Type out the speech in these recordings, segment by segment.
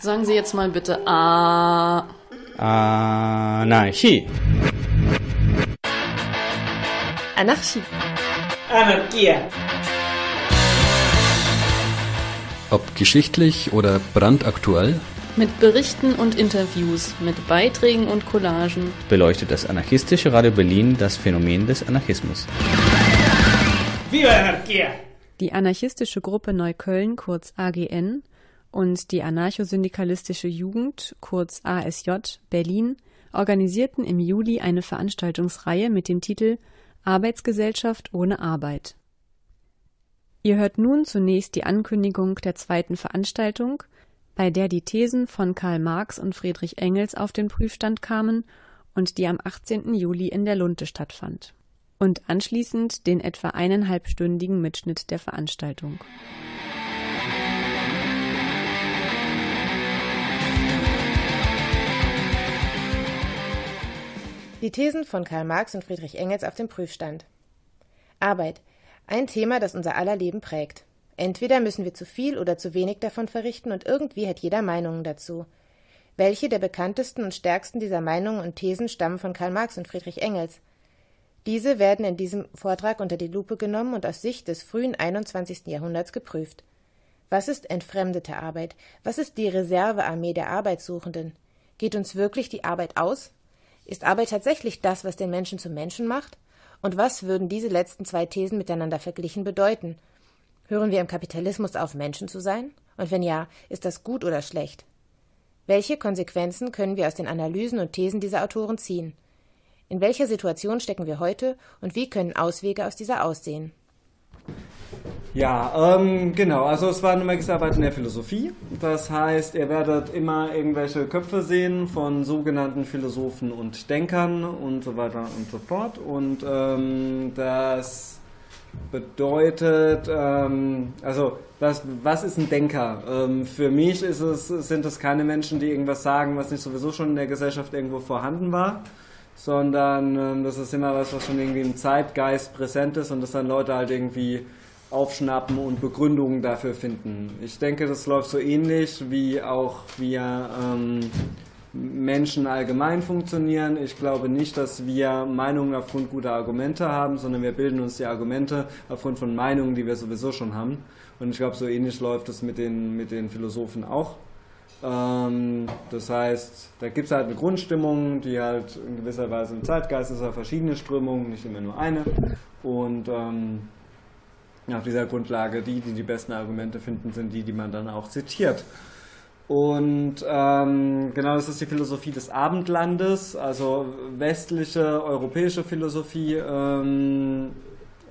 Sagen Sie jetzt mal bitte A. Anarchie. Anarchie. Anarchia. Ob geschichtlich oder brandaktuell, Mit Berichten und Interviews, mit Beiträgen und Collagen. beleuchtet das anarchistische Radio Berlin das Phänomen des Anarchismus. Viva Anarchia. Die anarchistische Gruppe Neukölln, kurz AGN, und die anarchosyndikalistische Jugend, kurz ASJ, Berlin, organisierten im Juli eine Veranstaltungsreihe mit dem Titel Arbeitsgesellschaft ohne Arbeit. Ihr hört nun zunächst die Ankündigung der zweiten Veranstaltung, bei der die Thesen von Karl Marx und Friedrich Engels auf den Prüfstand kamen und die am 18. Juli in der Lunte stattfand. Und anschließend den etwa eineinhalbstündigen Mitschnitt der Veranstaltung. Die Thesen von Karl Marx und Friedrich Engels auf dem Prüfstand. Arbeit. Ein Thema, das unser aller Leben prägt. Entweder müssen wir zu viel oder zu wenig davon verrichten und irgendwie hat jeder Meinungen dazu. Welche der bekanntesten und stärksten dieser Meinungen und Thesen stammen von Karl Marx und Friedrich Engels? Diese werden in diesem Vortrag unter die Lupe genommen und aus Sicht des frühen 21. Jahrhunderts geprüft. Was ist entfremdete Arbeit? Was ist die Reservearmee der Arbeitssuchenden? Geht uns wirklich die Arbeit aus? Ist Arbeit tatsächlich das, was den Menschen zum Menschen macht? Und was würden diese letzten zwei Thesen miteinander verglichen bedeuten? Hören wir im Kapitalismus auf, Menschen zu sein? Und wenn ja, ist das gut oder schlecht? Welche Konsequenzen können wir aus den Analysen und Thesen dieser Autoren ziehen? In welcher Situation stecken wir heute und wie können Auswege aus dieser aussehen? Ja, ähm, genau. Also es war eine Magisterarbeit in der Philosophie. Das heißt, ihr werdet immer irgendwelche Köpfe sehen von sogenannten Philosophen und Denkern und so weiter und so fort. Und ähm, das bedeutet, ähm, also was, was ist ein Denker? Ähm, für mich ist es, sind es keine Menschen, die irgendwas sagen, was nicht sowieso schon in der Gesellschaft irgendwo vorhanden war, sondern ähm, das ist immer was, was schon irgendwie im Zeitgeist präsent ist und das dann Leute halt irgendwie aufschnappen und Begründungen dafür finden. Ich denke, das läuft so ähnlich wie auch wir ähm, Menschen allgemein funktionieren. Ich glaube nicht, dass wir Meinungen aufgrund guter Argumente haben, sondern wir bilden uns die Argumente aufgrund von Meinungen, die wir sowieso schon haben. Und ich glaube, so ähnlich läuft es mit den, mit den Philosophen auch. Ähm, das heißt, da gibt es halt eine Grundstimmung, die halt in gewisser Weise im Zeitgeist ist, ja verschiedene Strömungen, nicht immer nur eine. Und ähm, auf dieser Grundlage, die, die die besten Argumente finden, sind die, die man dann auch zitiert. Und ähm, genau das ist die Philosophie des Abendlandes, also westliche europäische Philosophie. Ähm,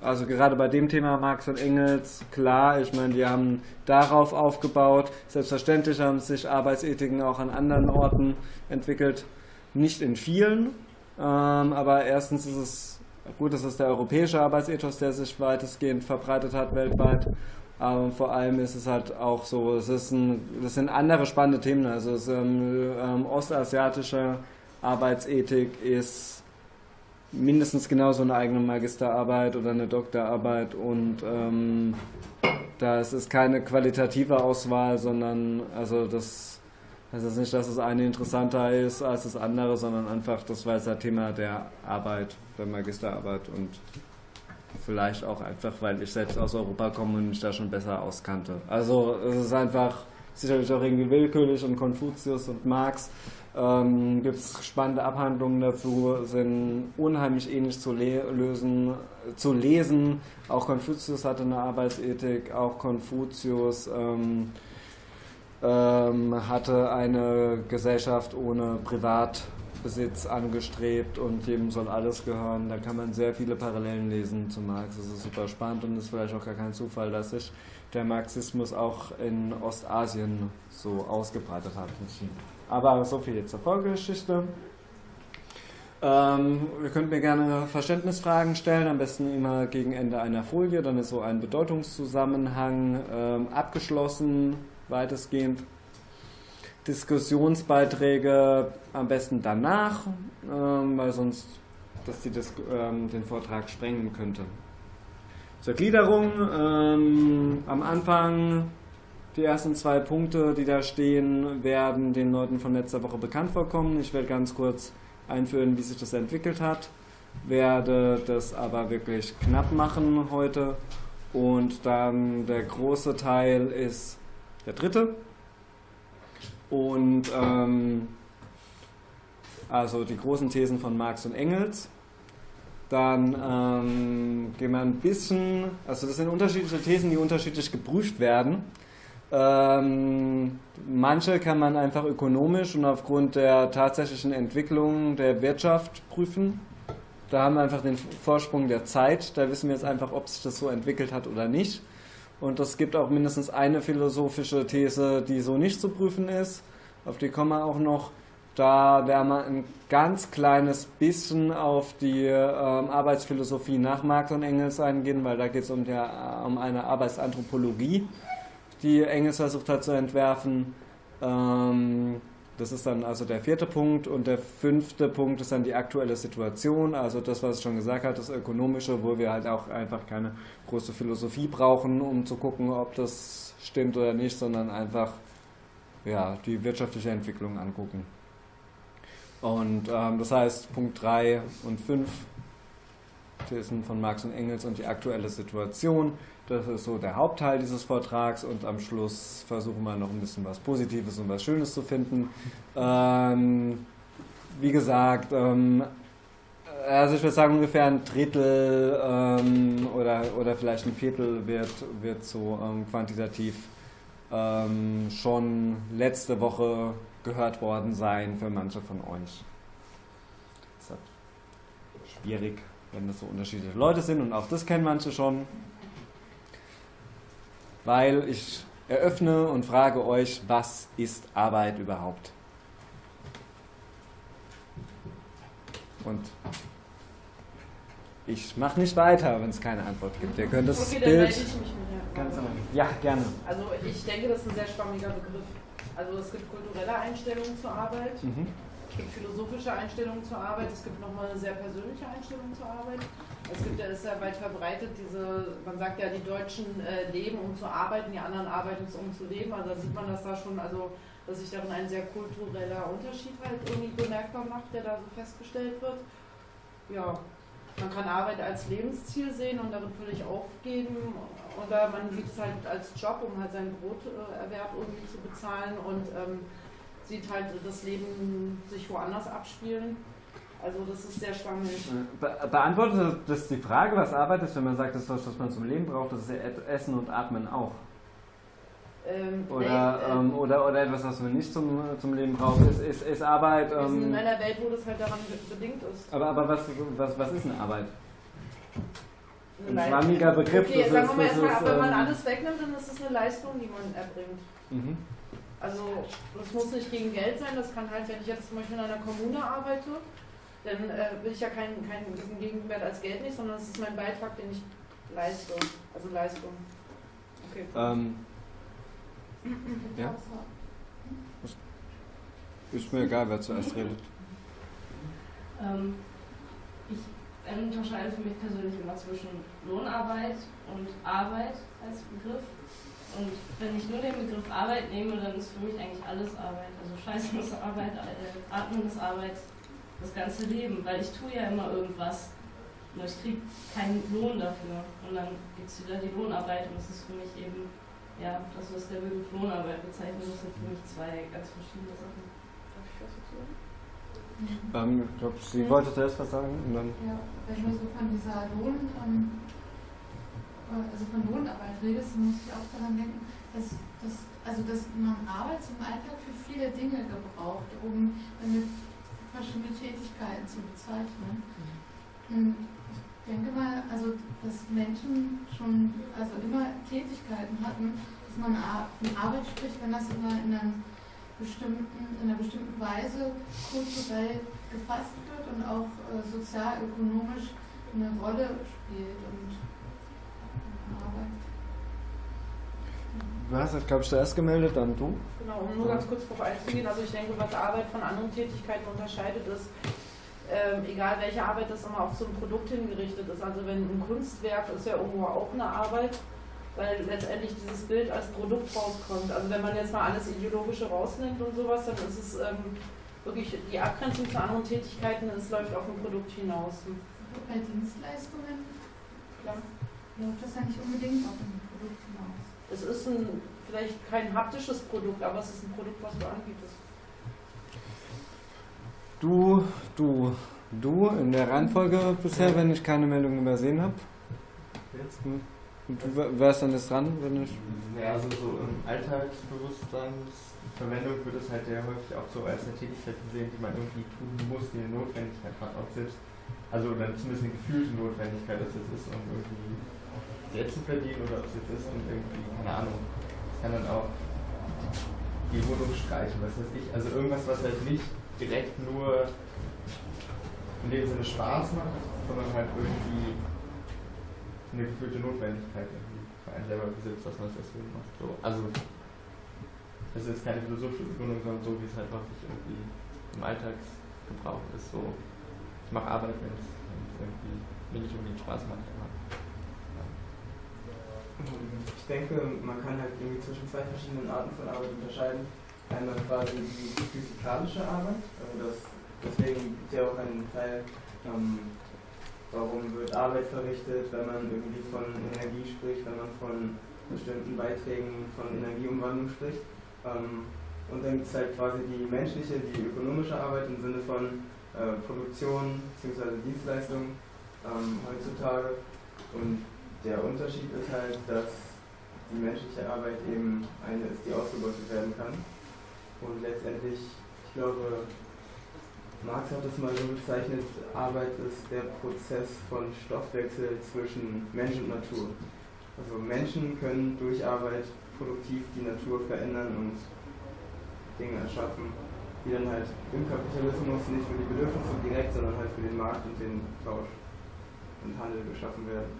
also gerade bei dem Thema Marx und Engels, klar, ich meine, die haben darauf aufgebaut. Selbstverständlich haben sich Arbeitsethiken auch an anderen Orten entwickelt, nicht in vielen, ähm, aber erstens ist es Gut, das ist der europäische Arbeitsethos, der sich weitestgehend verbreitet hat weltweit. Aber vor allem ist es halt auch so, es ist ein, das sind andere spannende Themen. Also es, ähm, ähm, ostasiatische Arbeitsethik ist mindestens genauso eine eigene Magisterarbeit oder eine Doktorarbeit und ähm, das ist keine qualitative Auswahl, sondern also das das ist nicht, dass das eine interessanter ist als das andere, sondern einfach, das war jetzt das Thema der Arbeit, der Magisterarbeit und vielleicht auch einfach, weil ich selbst aus Europa komme und mich da schon besser auskannte. Also es ist einfach sicherlich auch irgendwie willkürlich und Konfuzius und Marx ähm, gibt es spannende Abhandlungen dazu, sind unheimlich ähnlich zu, le lösen, zu lesen. Auch Konfuzius hatte eine Arbeitsethik, auch Konfuzius ähm, ähm, hatte eine Gesellschaft ohne Privatbesitz angestrebt und jedem soll alles gehören. Da kann man sehr viele Parallelen lesen zu Marx. Das ist super spannend und ist vielleicht auch gar kein Zufall, dass sich der Marxismus auch in Ostasien so ausgebreitet hat. Aber so viel zur Vorgeschichte. Ähm, ihr könnt mir gerne Verständnisfragen stellen, am besten immer gegen Ende einer Folie, dann ist so ein Bedeutungszusammenhang ähm, abgeschlossen weitestgehend. Diskussionsbeiträge am besten danach, ähm, weil sonst dass die das, ähm, den Vortrag sprengen könnte. Zur Gliederung. Ähm, am Anfang Die ersten zwei Punkte, die da stehen, werden den Leuten von letzter Woche bekannt vorkommen. Ich werde ganz kurz einführen, wie sich das entwickelt hat, werde das aber wirklich knapp machen heute. Und dann der große Teil ist der dritte. Und ähm, also die großen Thesen von Marx und Engels. Dann ähm, gehen wir ein bisschen, also das sind unterschiedliche Thesen, die unterschiedlich geprüft werden. Ähm, manche kann man einfach ökonomisch und aufgrund der tatsächlichen Entwicklung der Wirtschaft prüfen. Da haben wir einfach den Vorsprung der Zeit. Da wissen wir jetzt einfach, ob sich das so entwickelt hat oder nicht. Und es gibt auch mindestens eine philosophische These, die so nicht zu prüfen ist. Auf die kommen wir auch noch. Da werden wir ein ganz kleines bisschen auf die ähm, Arbeitsphilosophie nach Marx und Engels eingehen, weil da geht es um, um eine Arbeitsanthropologie die Engels versucht hat zu entwerfen. Ähm, das ist dann also der vierte Punkt. Und der fünfte Punkt ist dann die aktuelle Situation, also das, was ich schon gesagt habe, das Ökonomische, wo wir halt auch einfach keine große Philosophie brauchen, um zu gucken, ob das stimmt oder nicht, sondern einfach ja, die wirtschaftliche Entwicklung angucken. Und ähm, das heißt, Punkt 3 und 5 Thesen von Marx und Engels und die aktuelle Situation das ist so der Hauptteil dieses Vortrags und am Schluss versuchen wir noch ein bisschen was Positives und was Schönes zu finden. Ähm, wie gesagt, ähm, also ich würde sagen ungefähr ein Drittel ähm, oder, oder vielleicht ein Viertel wird, wird so ähm, quantitativ ähm, schon letzte Woche gehört worden sein für manche von euch. Das ist halt schwierig, wenn das so unterschiedliche Leute sind und auch das kennen manche schon weil ich eröffne und frage euch, was ist Arbeit überhaupt? Und ich mache nicht weiter, wenn es keine Antwort gibt. Ihr könnt das okay, Bild. Dann ich mich ganz ja, gerne. Also ich denke, das ist ein sehr schwammiger Begriff. Also es gibt kulturelle Einstellungen zur Arbeit. Mhm. Es gibt philosophische Einstellungen zur Arbeit, es gibt nochmal eine sehr persönliche Einstellung zur Arbeit. Es gibt ist ja weit verbreitet, diese, man sagt ja, die Deutschen äh, leben, um zu arbeiten, die anderen arbeiten, um zu leben. Also da sieht man das da schon, also dass sich darin ein sehr kultureller Unterschied halt irgendwie bemerkbar macht, der da so festgestellt wird. Ja, man kann Arbeit als Lebensziel sehen und darin völlig aufgeben. Oder man sieht es halt als Job, um halt seinen Broterwerb irgendwie zu bezahlen. Und ähm, sieht halt das Leben sich woanders abspielen. Also das ist sehr schwammig. Be beantwortet das die Frage, was Arbeit ist, wenn man sagt, das ist das, was man zum Leben braucht, das ist ja Essen und Atmen auch. Ähm, oder, nee, ähm, oder, oder etwas, was man nicht zum, zum Leben braucht, ist, ist, ist Arbeit. Wir sind in ähm, einer Welt, wo das halt daran bedingt ist. Aber, aber was, was, was ist eine Arbeit? Ein schwammiger Begriff. Okay, sagen wir mal erstmal, wenn man ähm, alles wegnimmt, dann ist es eine Leistung, die man erbringt. Mhm. Also das muss nicht gegen Geld sein, das kann halt, wenn ich jetzt zum Beispiel in einer Kommune arbeite, dann äh, will ich ja keinen, keinen Gegenwert als Geld nicht, sondern es ist mein Beitrag, den ich leiste. Also Leistung. Okay. Ähm, ja? Ist mir egal, wer zuerst redet. Ähm, ich unterscheide für mich persönlich immer zwischen Lohnarbeit und Arbeit als Begriff. Und wenn ich nur den Begriff Arbeit nehme, dann ist für mich eigentlich alles Arbeit. Also Scheißen ist Arbeit, äh, Atmen ist Arbeit, das ganze Leben. Weil ich tue ja immer irgendwas, nur ich kriege keinen Lohn dafür. Und dann gibt es wieder die Lohnarbeit und das ist für mich eben, ja, das, was der Begriff Lohnarbeit bezeichnet, das sind für mich zwei ganz verschiedene Sachen. Darf ich was dazu sagen? Ähm, ich glaube, sie ja. wollte zuerst was sagen. Und dann ja, wenn ich mir so von dieser Lohn, ähm, also von Lohnarbeit redest, muss ich auch daran denken, dass, dass, also dass man Arbeit zum Alltag für viele Dinge gebraucht, um damit verschiedene Tätigkeiten zu bezeichnen. Und ich denke mal, also dass Menschen schon also immer Tätigkeiten hatten, dass man von Arbeit spricht, wenn das immer in, einem bestimmten, in einer bestimmten Weise kulturell gefasst wird und auch äh, sozial-ökonomisch eine Rolle spielt. Und Du hast dich, glaube ich, zuerst gemeldet, dann du. Genau, um nur ganz kurz darauf einzugehen. Also ich denke, was Arbeit von anderen Tätigkeiten unterscheidet, ist, ähm, egal welche Arbeit das immer auf so ein Produkt hingerichtet ist. Also wenn ein Kunstwerk ist ja irgendwo auch eine Arbeit, weil letztendlich dieses Bild als Produkt rauskommt. Also wenn man jetzt mal alles Ideologische rausnimmt und sowas, dann ist es ähm, wirklich die Abgrenzung zu anderen Tätigkeiten, es läuft auf ein Produkt hinaus. Bei Dienstleistungen klar, läuft das ja nicht unbedingt auf ein Produkt hinaus. Es ist ein, vielleicht kein haptisches Produkt, aber es ist ein Produkt, was du anbietest. Du, du, du in der Reihenfolge bisher, wenn ich keine Meldung übersehen habe. Jetzt? Hm. Und du wärst dann jetzt dran, wenn ich. Ja, also so im Alltagsbewusstseinsverwendung wird es halt sehr häufig auch so als eine Tätigkeit gesehen, die man irgendwie tun muss, die eine Notwendigkeit hat, ob selbst, also oder zumindest eine gefühlte Notwendigkeit, dass es ist, um irgendwie Geld zu verdienen oder ob es jetzt ist, um irgendwie, keine Ahnung, es kann dann auch die Wohnung streichen, was weiß ich, also irgendwas, was halt nicht direkt nur in dem Sinne Spaß macht, sondern halt irgendwie eine gefühlte Notwendigkeit für einen selber besitzt, dass man es deswegen macht. So, also das ist jetzt keine philosophische Begründung, sondern so, wie es halt häufig irgendwie im Alltagsgebrauch ist. So, ich mache Arbeit, wenn es irgendwie mir nicht unbedingt Spaß macht. Ich denke, man kann halt irgendwie zwischen zwei verschiedenen Arten von Arbeit unterscheiden. Einmal quasi die physikalische Arbeit, also das, deswegen gibt es ja auch einen Teil ähm, Warum wird Arbeit verrichtet, wenn man irgendwie von Energie spricht, wenn man von bestimmten Beiträgen von Energieumwandlung spricht? Ähm, und dann gibt es halt quasi die menschliche, die ökonomische Arbeit im Sinne von äh, Produktion bzw. Dienstleistung ähm, heutzutage. Und der Unterschied ist halt, dass die menschliche Arbeit eben eine ist, die ausgebeutet werden kann. Und letztendlich, ich glaube, Marx hat es mal so bezeichnet, Arbeit ist der Prozess von Stoffwechsel zwischen Mensch und Natur. Also Menschen können durch Arbeit produktiv die Natur verändern und Dinge erschaffen, die dann halt im Kapitalismus nicht für die Bedürfnisse direkt, sondern halt für den Markt und den Tausch und Handel geschaffen werden.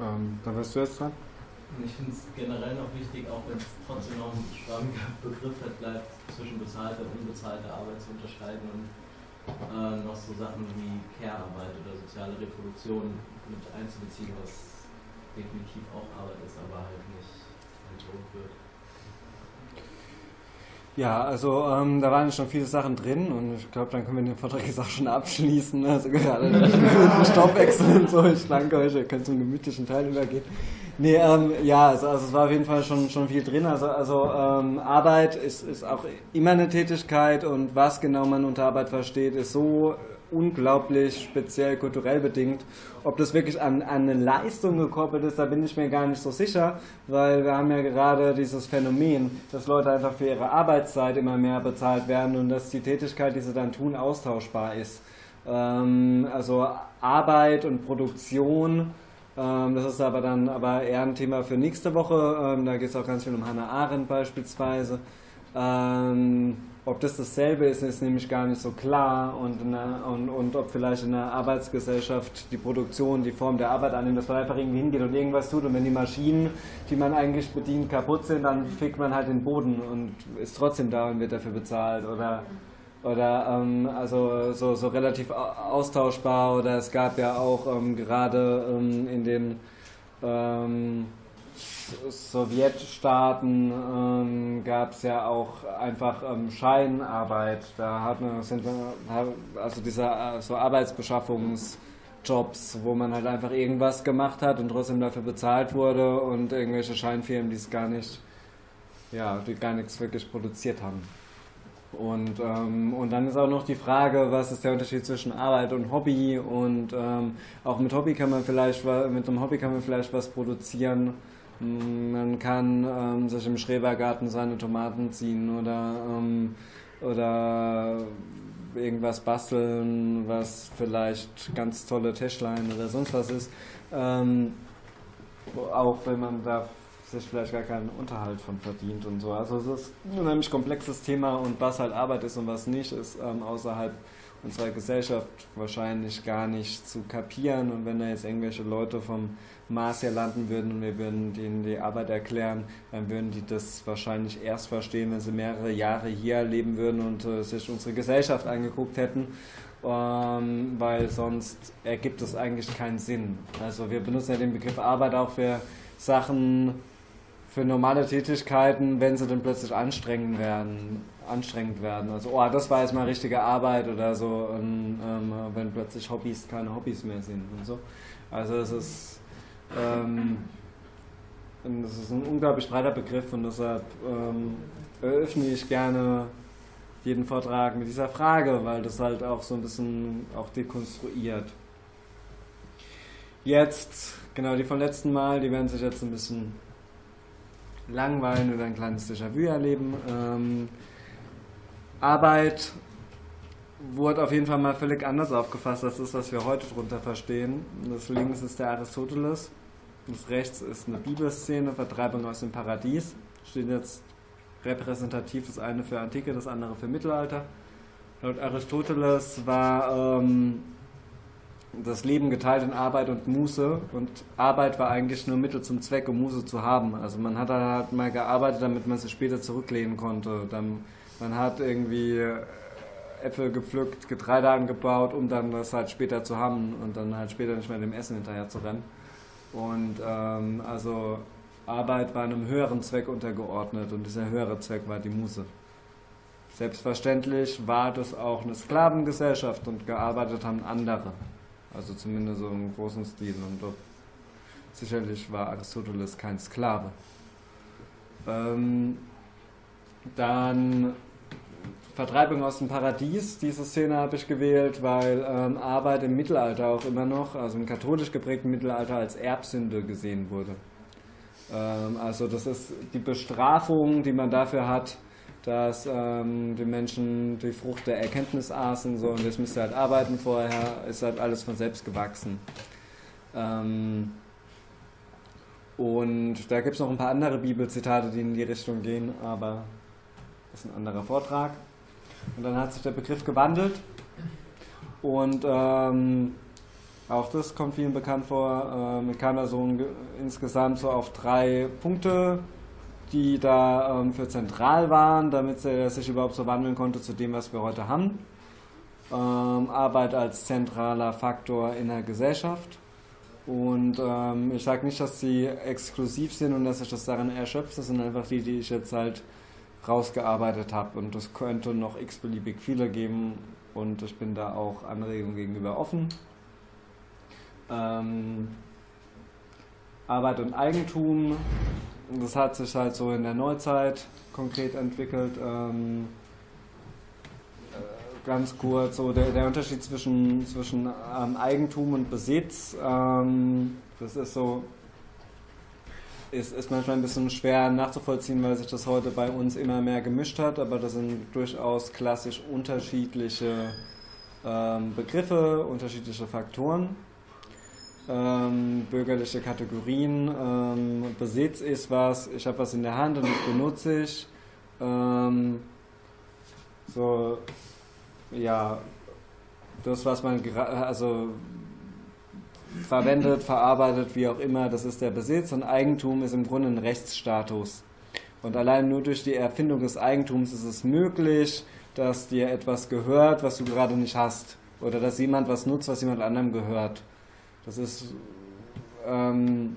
Ähm, dann wirst du jetzt dran. Ich finde es generell noch wichtig, auch wenn es trotzdem noch ein schwammiger Begriff hat, bleibt zwischen bezahlter und unbezahlter Arbeit zu unterscheiden und äh, noch so Sachen wie Care-Arbeit oder soziale Reproduktion mit einzubeziehen, was definitiv auch Arbeit ist, aber halt nicht entlohnt wird. Ja, also ähm, da waren schon viele Sachen drin und ich glaube, dann können wir den Vortrag jetzt auch schon abschließen. Also gerade den Stoffwechsel und so. Ich danke euch, ihr könnt zum gemütlichen Teil übergehen. Nee, ähm, ja, also, also es war auf jeden Fall schon, schon viel drin. Also, also ähm, Arbeit ist, ist auch immer eine Tätigkeit und was genau man unter Arbeit versteht, ist so unglaublich speziell kulturell bedingt. Ob das wirklich an, an eine Leistung gekoppelt ist, da bin ich mir gar nicht so sicher, weil wir haben ja gerade dieses Phänomen, dass Leute einfach für ihre Arbeitszeit immer mehr bezahlt werden und dass die Tätigkeit, die sie dann tun, austauschbar ist. Ähm, also Arbeit und Produktion ähm, das ist aber dann aber eher ein Thema für nächste Woche. Ähm, da geht es auch ganz viel um Hannah Arendt beispielsweise. Ob das dasselbe ist, ist nämlich gar nicht so klar. Und, einer, und, und ob vielleicht in einer Arbeitsgesellschaft die Produktion die Form der Arbeit annimmt, dass man einfach irgendwie hingeht und irgendwas tut. Und wenn die Maschinen, die man eigentlich bedient, kaputt sind, dann fickt man halt den Boden und ist trotzdem da und wird dafür bezahlt. Oder oder ähm, also so, so relativ austauschbar. Oder es gab ja auch ähm, gerade ähm, in den ähm, Sowjetstaaten ähm, gab es ja auch einfach ähm, Scheinarbeit. Da hat man, also diese äh, so Arbeitsbeschaffungsjobs, wo man halt einfach irgendwas gemacht hat und trotzdem dafür bezahlt wurde und irgendwelche Scheinfirmen, die es gar nicht, ja, die gar nichts wirklich produziert haben. Und, ähm, und dann ist auch noch die Frage, was ist der Unterschied zwischen Arbeit und Hobby und ähm, auch mit Hobby kann man vielleicht mit einem Hobby kann man vielleicht was produzieren. Mm, man kann ähm, sich im Schrebergarten seine Tomaten ziehen oder ähm, oder irgendwas basteln, was vielleicht ganz tolle Tischlein oder sonst was ist. Ähm, auch wenn man da sich vielleicht gar keinen Unterhalt von verdient und so. Also es ist ein unheimlich komplexes Thema und was halt Arbeit ist und was nicht, ist ähm, außerhalb unserer Gesellschaft wahrscheinlich gar nicht zu kapieren. Und wenn da jetzt irgendwelche Leute vom Mars hier landen würden und wir würden denen die Arbeit erklären, dann würden die das wahrscheinlich erst verstehen, wenn sie mehrere Jahre hier leben würden und äh, sich unsere Gesellschaft angeguckt hätten. Ähm, weil sonst ergibt es eigentlich keinen Sinn. Also wir benutzen ja den Begriff Arbeit auch für Sachen, für normale Tätigkeiten, wenn sie dann plötzlich anstrengend werden. Anstrengend werden. Also, oh, das war jetzt mal richtige Arbeit oder so, und, ähm, wenn plötzlich Hobbys keine Hobbys mehr sind und so. Also es ist, ähm, das ist ein unglaublich breiter Begriff und deshalb ähm, eröffne ich gerne jeden Vortrag mit dieser Frage, weil das halt auch so ein bisschen auch dekonstruiert. Jetzt, genau die vom letzten Mal, die werden sich jetzt ein bisschen langweilen oder ein kleines Déjà-vu erleben. Ähm, Arbeit wurde auf jeden Fall mal völlig anders aufgefasst. Das ist, was wir heute darunter verstehen. Das links ist der Aristoteles, das rechts ist eine Bibelszene, Vertreibung aus dem Paradies. Steht jetzt repräsentativ das eine für Antike, das andere für Mittelalter. Laut Aristoteles war ähm, das Leben geteilt in Arbeit und Muße und Arbeit war eigentlich nur Mittel zum Zweck, um Muße zu haben. Also man hat halt mal gearbeitet, damit man sich später zurücklehnen konnte. Dann, man hat irgendwie äh, Äpfel gepflückt, Getreide angebaut, um dann das halt später zu haben und dann halt später nicht mehr dem Essen hinterher zu rennen. Und ähm, also Arbeit war einem höheren Zweck untergeordnet und dieser höhere Zweck war die Muse. Selbstverständlich war das auch eine Sklavengesellschaft und gearbeitet haben andere. Also zumindest so im großen Stil. Und doch, sicherlich war Aristoteles kein Sklave. Ähm, dann Vertreibung aus dem Paradies. Diese Szene habe ich gewählt, weil ähm, Arbeit im Mittelalter auch immer noch, also im katholisch geprägten Mittelalter, als Erbsünde gesehen wurde. Ähm, also das ist die Bestrafung, die man dafür hat, dass ähm, die Menschen die Frucht der Erkenntnis aßen so, und das müsste halt arbeiten vorher, ist halt alles von selbst gewachsen. Ähm, und da gibt es noch ein paar andere Bibelzitate, die in die Richtung gehen, aber das ist ein anderer Vortrag. Und dann hat sich der Begriff gewandelt und ähm, auch das kommt vielen bekannt vor. Ähm, kam da so insgesamt so auf drei Punkte die da ähm, für zentral waren, damit er sich überhaupt so wandeln konnte zu dem, was wir heute haben. Ähm, Arbeit als zentraler Faktor in der Gesellschaft. Und ähm, ich sage nicht, dass sie exklusiv sind und dass sich das daran erschöpft, das sind einfach die, die ich jetzt halt rausgearbeitet habe. Und es könnte noch x-beliebig viele geben und ich bin da auch Anregungen gegenüber offen. Ähm, Arbeit und Eigentum das hat sich halt so in der Neuzeit konkret entwickelt. Ähm, äh, ganz kurz, so der, der Unterschied zwischen, zwischen ähm, Eigentum und Besitz, ähm, das ist so, ist, ist manchmal ein bisschen schwer nachzuvollziehen, weil sich das heute bei uns immer mehr gemischt hat, aber das sind durchaus klassisch unterschiedliche ähm, Begriffe, unterschiedliche Faktoren ähm, bürgerliche Kategorien. Ähm, Besitz ist was, ich habe was in der Hand und das benutze ich. Ähm, so, ja, das, was man also verwendet, verarbeitet, wie auch immer, das ist der Besitz und Eigentum ist im Grunde ein Rechtsstatus. Und allein nur durch die Erfindung des Eigentums ist es möglich, dass dir etwas gehört, was du gerade nicht hast. Oder dass jemand was nutzt, was jemand anderem gehört. Das ist, ähm,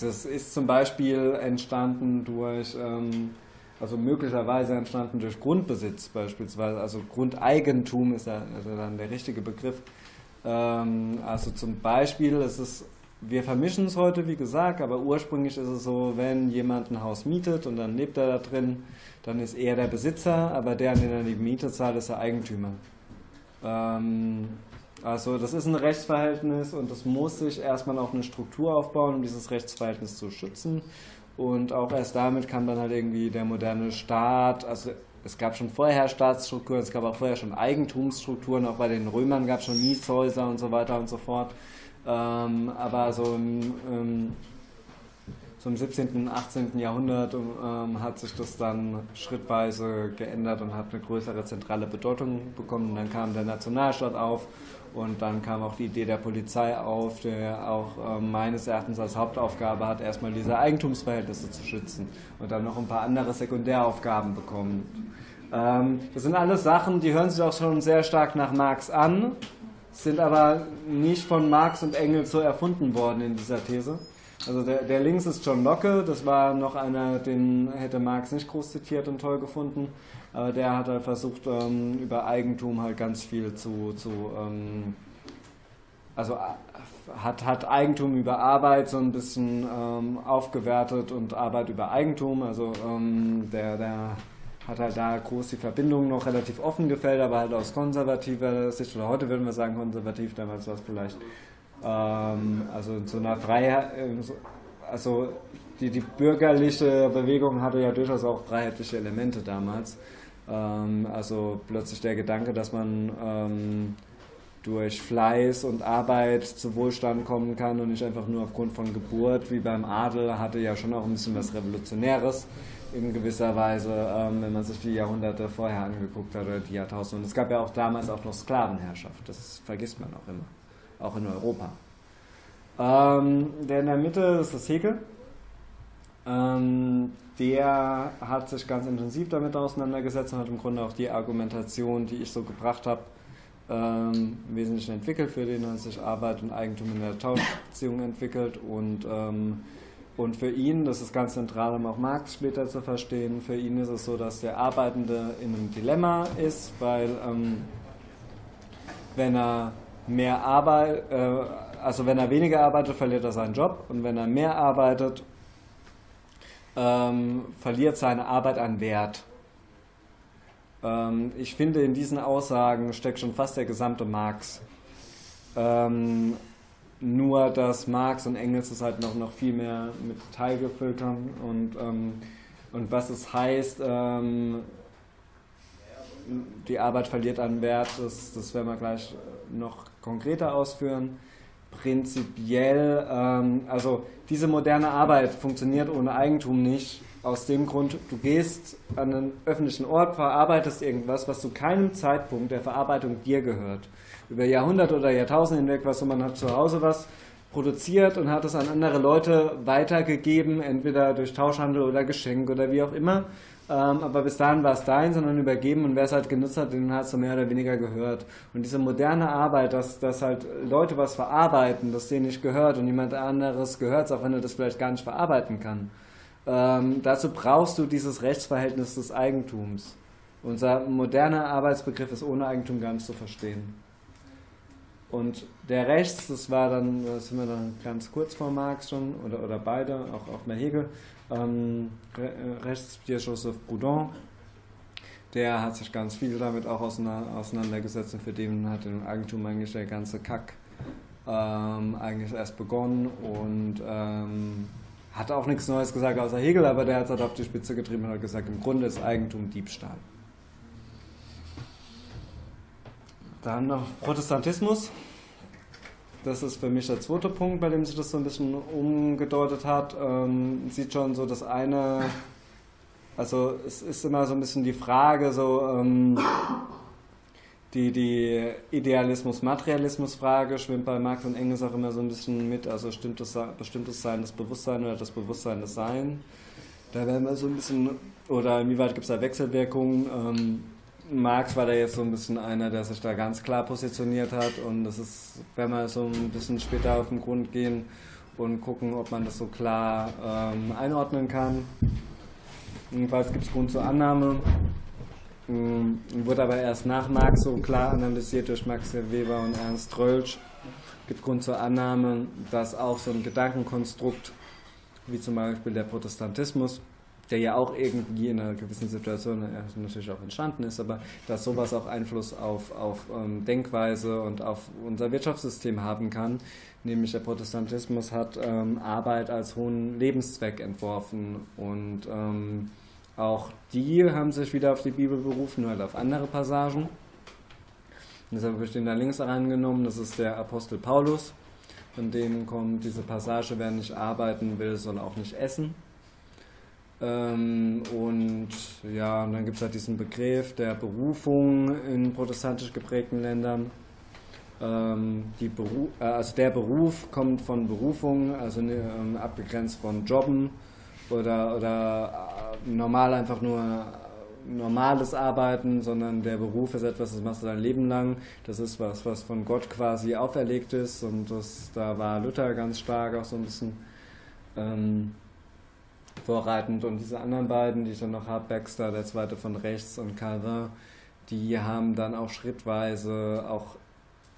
das ist zum Beispiel entstanden durch, ähm, also möglicherweise entstanden durch Grundbesitz beispielsweise, also Grundeigentum ist ja also dann der richtige Begriff. Ähm, also zum Beispiel, es ist, wir vermischen es heute, wie gesagt, aber ursprünglich ist es so, wenn jemand ein Haus mietet und dann lebt er da drin, dann ist er der Besitzer, aber der, an den er die Miete zahlt, ist der Eigentümer. Ähm, also das ist ein Rechtsverhältnis und das muss sich erstmal auf eine Struktur aufbauen, um dieses Rechtsverhältnis zu schützen. Und auch erst damit kann dann halt irgendwie der moderne Staat, also es gab schon vorher Staatsstrukturen, es gab auch vorher schon Eigentumsstrukturen, auch bei den Römern gab es schon Mietshäuser und so weiter und so fort. Ähm, aber so, ähm, so im 17. und 18. Jahrhundert ähm, hat sich das dann schrittweise geändert und hat eine größere zentrale Bedeutung bekommen. Und dann kam der Nationalstaat auf und dann kam auch die Idee der Polizei auf, der auch äh, meines Erachtens als Hauptaufgabe hat, erstmal diese Eigentumsverhältnisse zu schützen und dann noch ein paar andere Sekundäraufgaben bekommen. Ähm, das sind alles Sachen, die hören sich auch schon sehr stark nach Marx an, sind aber nicht von Marx und Engels so erfunden worden in dieser These. Also der, der links ist John Locke, das war noch einer, den hätte Marx nicht groß zitiert und toll gefunden. Aber der hat halt versucht, ähm, über Eigentum halt ganz viel zu, zu ähm, also äh, hat, hat Eigentum über Arbeit so ein bisschen ähm, aufgewertet und Arbeit über Eigentum. Also ähm, der, der hat halt da groß die Verbindung noch relativ offen gefällt, aber halt aus konservativer Sicht, oder heute würden wir sagen konservativ, damals war es vielleicht ähm, also in so einer Freiheit, äh, also die, die bürgerliche Bewegung hatte ja durchaus auch freiheitliche Elemente damals. Ähm, also plötzlich der Gedanke, dass man ähm, durch Fleiß und Arbeit zu Wohlstand kommen kann und nicht einfach nur aufgrund von Geburt, wie beim Adel, hatte ja schon auch ein bisschen was Revolutionäres in gewisser Weise, ähm, wenn man sich die Jahrhunderte vorher angeguckt hat oder die Jahrtausende. Und es gab ja auch damals auch noch Sklavenherrschaft, das vergisst man auch immer auch in Europa. Ähm, der in der Mitte ist das Hegel. Ähm, der hat sich ganz intensiv damit auseinandergesetzt und hat im Grunde auch die Argumentation, die ich so gebracht habe, ähm, im Wesentlichen entwickelt, für den hat sich Arbeit und Eigentum in der Tauschbeziehung entwickelt und, ähm, und für ihn, das ist ganz zentral, um auch Marx später zu verstehen, für ihn ist es so, dass der Arbeitende in einem Dilemma ist, weil ähm, wenn er mehr Arbeit, äh, also wenn er weniger arbeitet, verliert er seinen Job und wenn er mehr arbeitet, ähm, verliert seine Arbeit an Wert. Ähm, ich finde, in diesen Aussagen steckt schon fast der gesamte Marx. Ähm, nur, dass Marx und Engels es halt noch, noch viel mehr mit Detail gefüllt haben und, ähm, und was es heißt, ähm, die Arbeit verliert an Wert, das, das werden wir gleich noch konkreter ausführen. Prinzipiell, ähm, also diese moderne Arbeit funktioniert ohne Eigentum nicht. Aus dem Grund, du gehst an einen öffentlichen Ort, verarbeitest irgendwas, was zu keinem Zeitpunkt der Verarbeitung dir gehört. Über Jahrhunderte oder Jahrtausende hinweg, was so, man hat zu Hause was produziert und hat es an andere Leute weitergegeben, entweder durch Tauschhandel oder Geschenk oder wie auch immer. Ähm, aber bis dahin war es dein, sondern übergeben und wer es halt genutzt hat, den hast du mehr oder weniger gehört. Und diese moderne Arbeit, dass, dass halt Leute was verarbeiten, das denen nicht gehört und jemand anderes gehört es, auch wenn er das vielleicht gar nicht verarbeiten kann. Ähm, dazu brauchst du dieses Rechtsverhältnis des Eigentums. Unser moderner Arbeitsbegriff ist ohne Eigentum gar nicht zu verstehen. Und der Rechts, das war dann, das sind wir dann ganz kurz vor Marx schon, oder, oder beide, auch, auch mehr Hegel, ähm, äh, rechts Pierre Joseph Proudhon, der hat sich ganz viel damit auch auseinandergesetzt und für den hat im Eigentum eigentlich der ganze Kack ähm, eigentlich erst begonnen und ähm, hat auch nichts Neues gesagt außer Hegel, aber der hat es halt auf die Spitze getrieben und hat gesagt, im Grunde ist Eigentum Diebstahl. Dann noch Protestantismus. Das ist für mich der zweite Punkt, bei dem sich das so ein bisschen umgedeutet hat. Ähm, sieht schon so das eine, also es ist immer so ein bisschen die Frage, so ähm, die, die Idealismus-Materialismus-Frage schwimmt bei Marx und Engels auch immer so ein bisschen mit. Also stimmt bestimmtes Sein das Bewusstsein oder das Bewusstsein das Sein? Da werden wir so ein bisschen, oder inwieweit gibt es da Wechselwirkungen? Ähm, Marx war da jetzt so ein bisschen einer, der sich da ganz klar positioniert hat und das ist, wenn wir so ein bisschen später auf den Grund gehen und gucken, ob man das so klar ähm, einordnen kann. Jedenfalls gibt es Grund zur Annahme, ähm, wurde aber erst nach Marx so klar analysiert durch Max Weber und Ernst Rölsch. Gibt Grund zur Annahme, dass auch so ein Gedankenkonstrukt, wie zum Beispiel der Protestantismus, der ja auch irgendwie in einer gewissen Situation äh, natürlich auch entstanden ist, aber dass sowas auch Einfluss auf, auf ähm, Denkweise und auf unser Wirtschaftssystem haben kann. Nämlich der Protestantismus hat ähm, Arbeit als hohen Lebenszweck entworfen und ähm, auch die haben sich wieder auf die Bibel berufen, nur halt auf andere Passagen. Deshalb habe ich den da links reingenommen, das ist der Apostel Paulus. in dem kommt diese Passage, wer nicht arbeiten will, soll auch nicht essen. Ähm, und ja, und dann gibt es halt diesen Begriff der Berufung in protestantisch geprägten Ländern. Ähm, die Beru äh, also der Beruf kommt von Berufung, also ne, ähm, abgegrenzt von Jobben oder, oder äh, normal einfach nur normales Arbeiten, sondern der Beruf ist etwas, das machst du dein Leben lang. Das ist was, was von Gott quasi auferlegt ist und das, da war Luther ganz stark auch so ein bisschen ähm, vorreitend. Und diese anderen beiden, die ich dann noch habe, Baxter, der zweite von rechts und Calvin, die haben dann auch schrittweise auch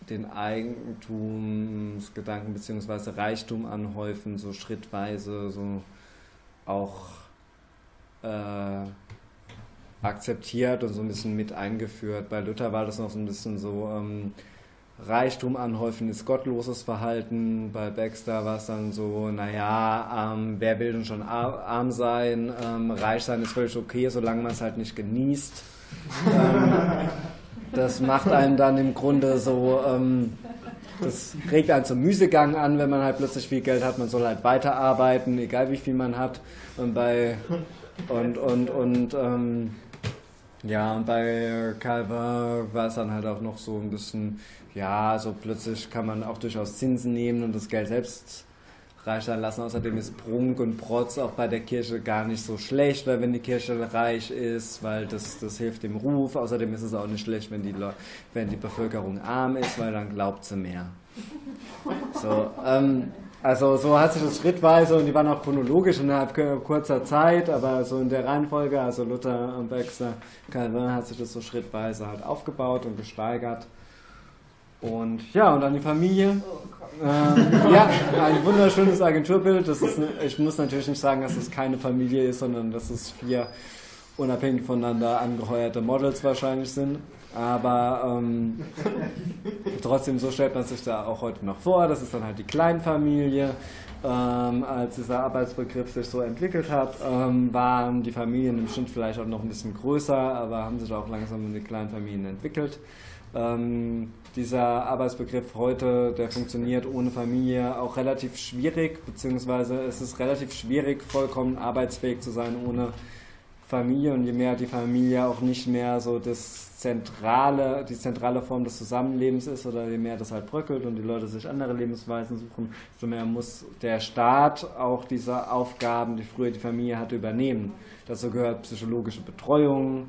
den Eigentumsgedanken bzw. Reichtum anhäufen, so schrittweise, so auch äh, akzeptiert und so ein bisschen mit eingeführt. Bei Luther war das noch so ein bisschen so, ähm, Reichtum anhäufen ist gottloses Verhalten. Bei Baxter war es dann so, naja, ähm, wer will denn schon arm sein? Ähm, reich sein ist völlig okay, solange man es halt nicht genießt. ähm, das macht einen dann im Grunde so, ähm, das regt einen zum Müßiggang an, wenn man halt plötzlich viel Geld hat. Man soll halt weiterarbeiten, egal wie viel man hat. Und bei und und und ähm, ja, und bei Calvin war es dann halt auch noch so ein bisschen, ja, so plötzlich kann man auch durchaus Zinsen nehmen und das Geld selbst reich sein lassen. Außerdem ist Prunk und Protz auch bei der Kirche gar nicht so schlecht, weil wenn die Kirche reich ist, weil das, das hilft dem Ruf. Außerdem ist es auch nicht schlecht, wenn die, wenn die Bevölkerung arm ist, weil dann glaubt sie mehr. So, ähm, also so hat sich das schrittweise und die waren auch chronologisch innerhalb kurzer Zeit, aber so in der Reihenfolge, also Luther und Baxter, Calvin hat sich das so schrittweise halt aufgebaut und gesteigert. Und ja, und dann die Familie. Ähm, ja, ein wunderschönes Agenturbild. Das ist, ich muss natürlich nicht sagen, dass es keine Familie ist, sondern dass es vier unabhängig voneinander angeheuerte Models wahrscheinlich sind. Aber ähm, trotzdem, so stellt man sich da auch heute noch vor. Das ist dann halt die Kleinfamilie. Ähm, als dieser Arbeitsbegriff sich so entwickelt hat, ähm, waren die Familien im Schnitt vielleicht auch noch ein bisschen größer, aber haben sich auch langsam in die Kleinfamilien entwickelt. Ähm, dieser Arbeitsbegriff heute, der funktioniert ohne Familie auch relativ schwierig, beziehungsweise es ist relativ schwierig, vollkommen arbeitsfähig zu sein ohne Familie und je mehr die Familie auch nicht mehr so das zentrale, die zentrale Form des Zusammenlebens ist oder je mehr das halt bröckelt und die Leute sich andere Lebensweisen suchen, desto mehr muss der Staat auch diese Aufgaben, die früher die Familie hatte, übernehmen. Dazu gehört psychologische Betreuung,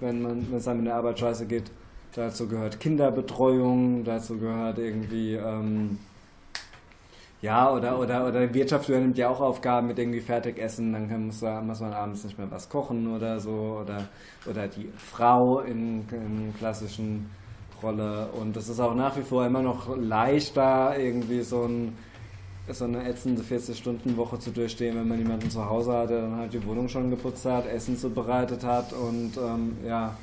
wenn man wenn es einem in der Arbeit scheiße geht. Dazu gehört Kinderbetreuung, dazu gehört irgendwie ähm, ja, oder, oder, oder Wirtschaft übernimmt ja auch Aufgaben mit irgendwie Fertigessen, dann kann, muss, muss man abends nicht mehr was kochen oder so, oder, oder die Frau in, in klassischen Rolle. Und es ist auch nach wie vor immer noch leichter, irgendwie so, ein, so eine ätzende 40-Stunden-Woche zu durchstehen, wenn man jemanden zu Hause hat, der dann halt die Wohnung schon geputzt hat, Essen zubereitet hat und ähm, ja,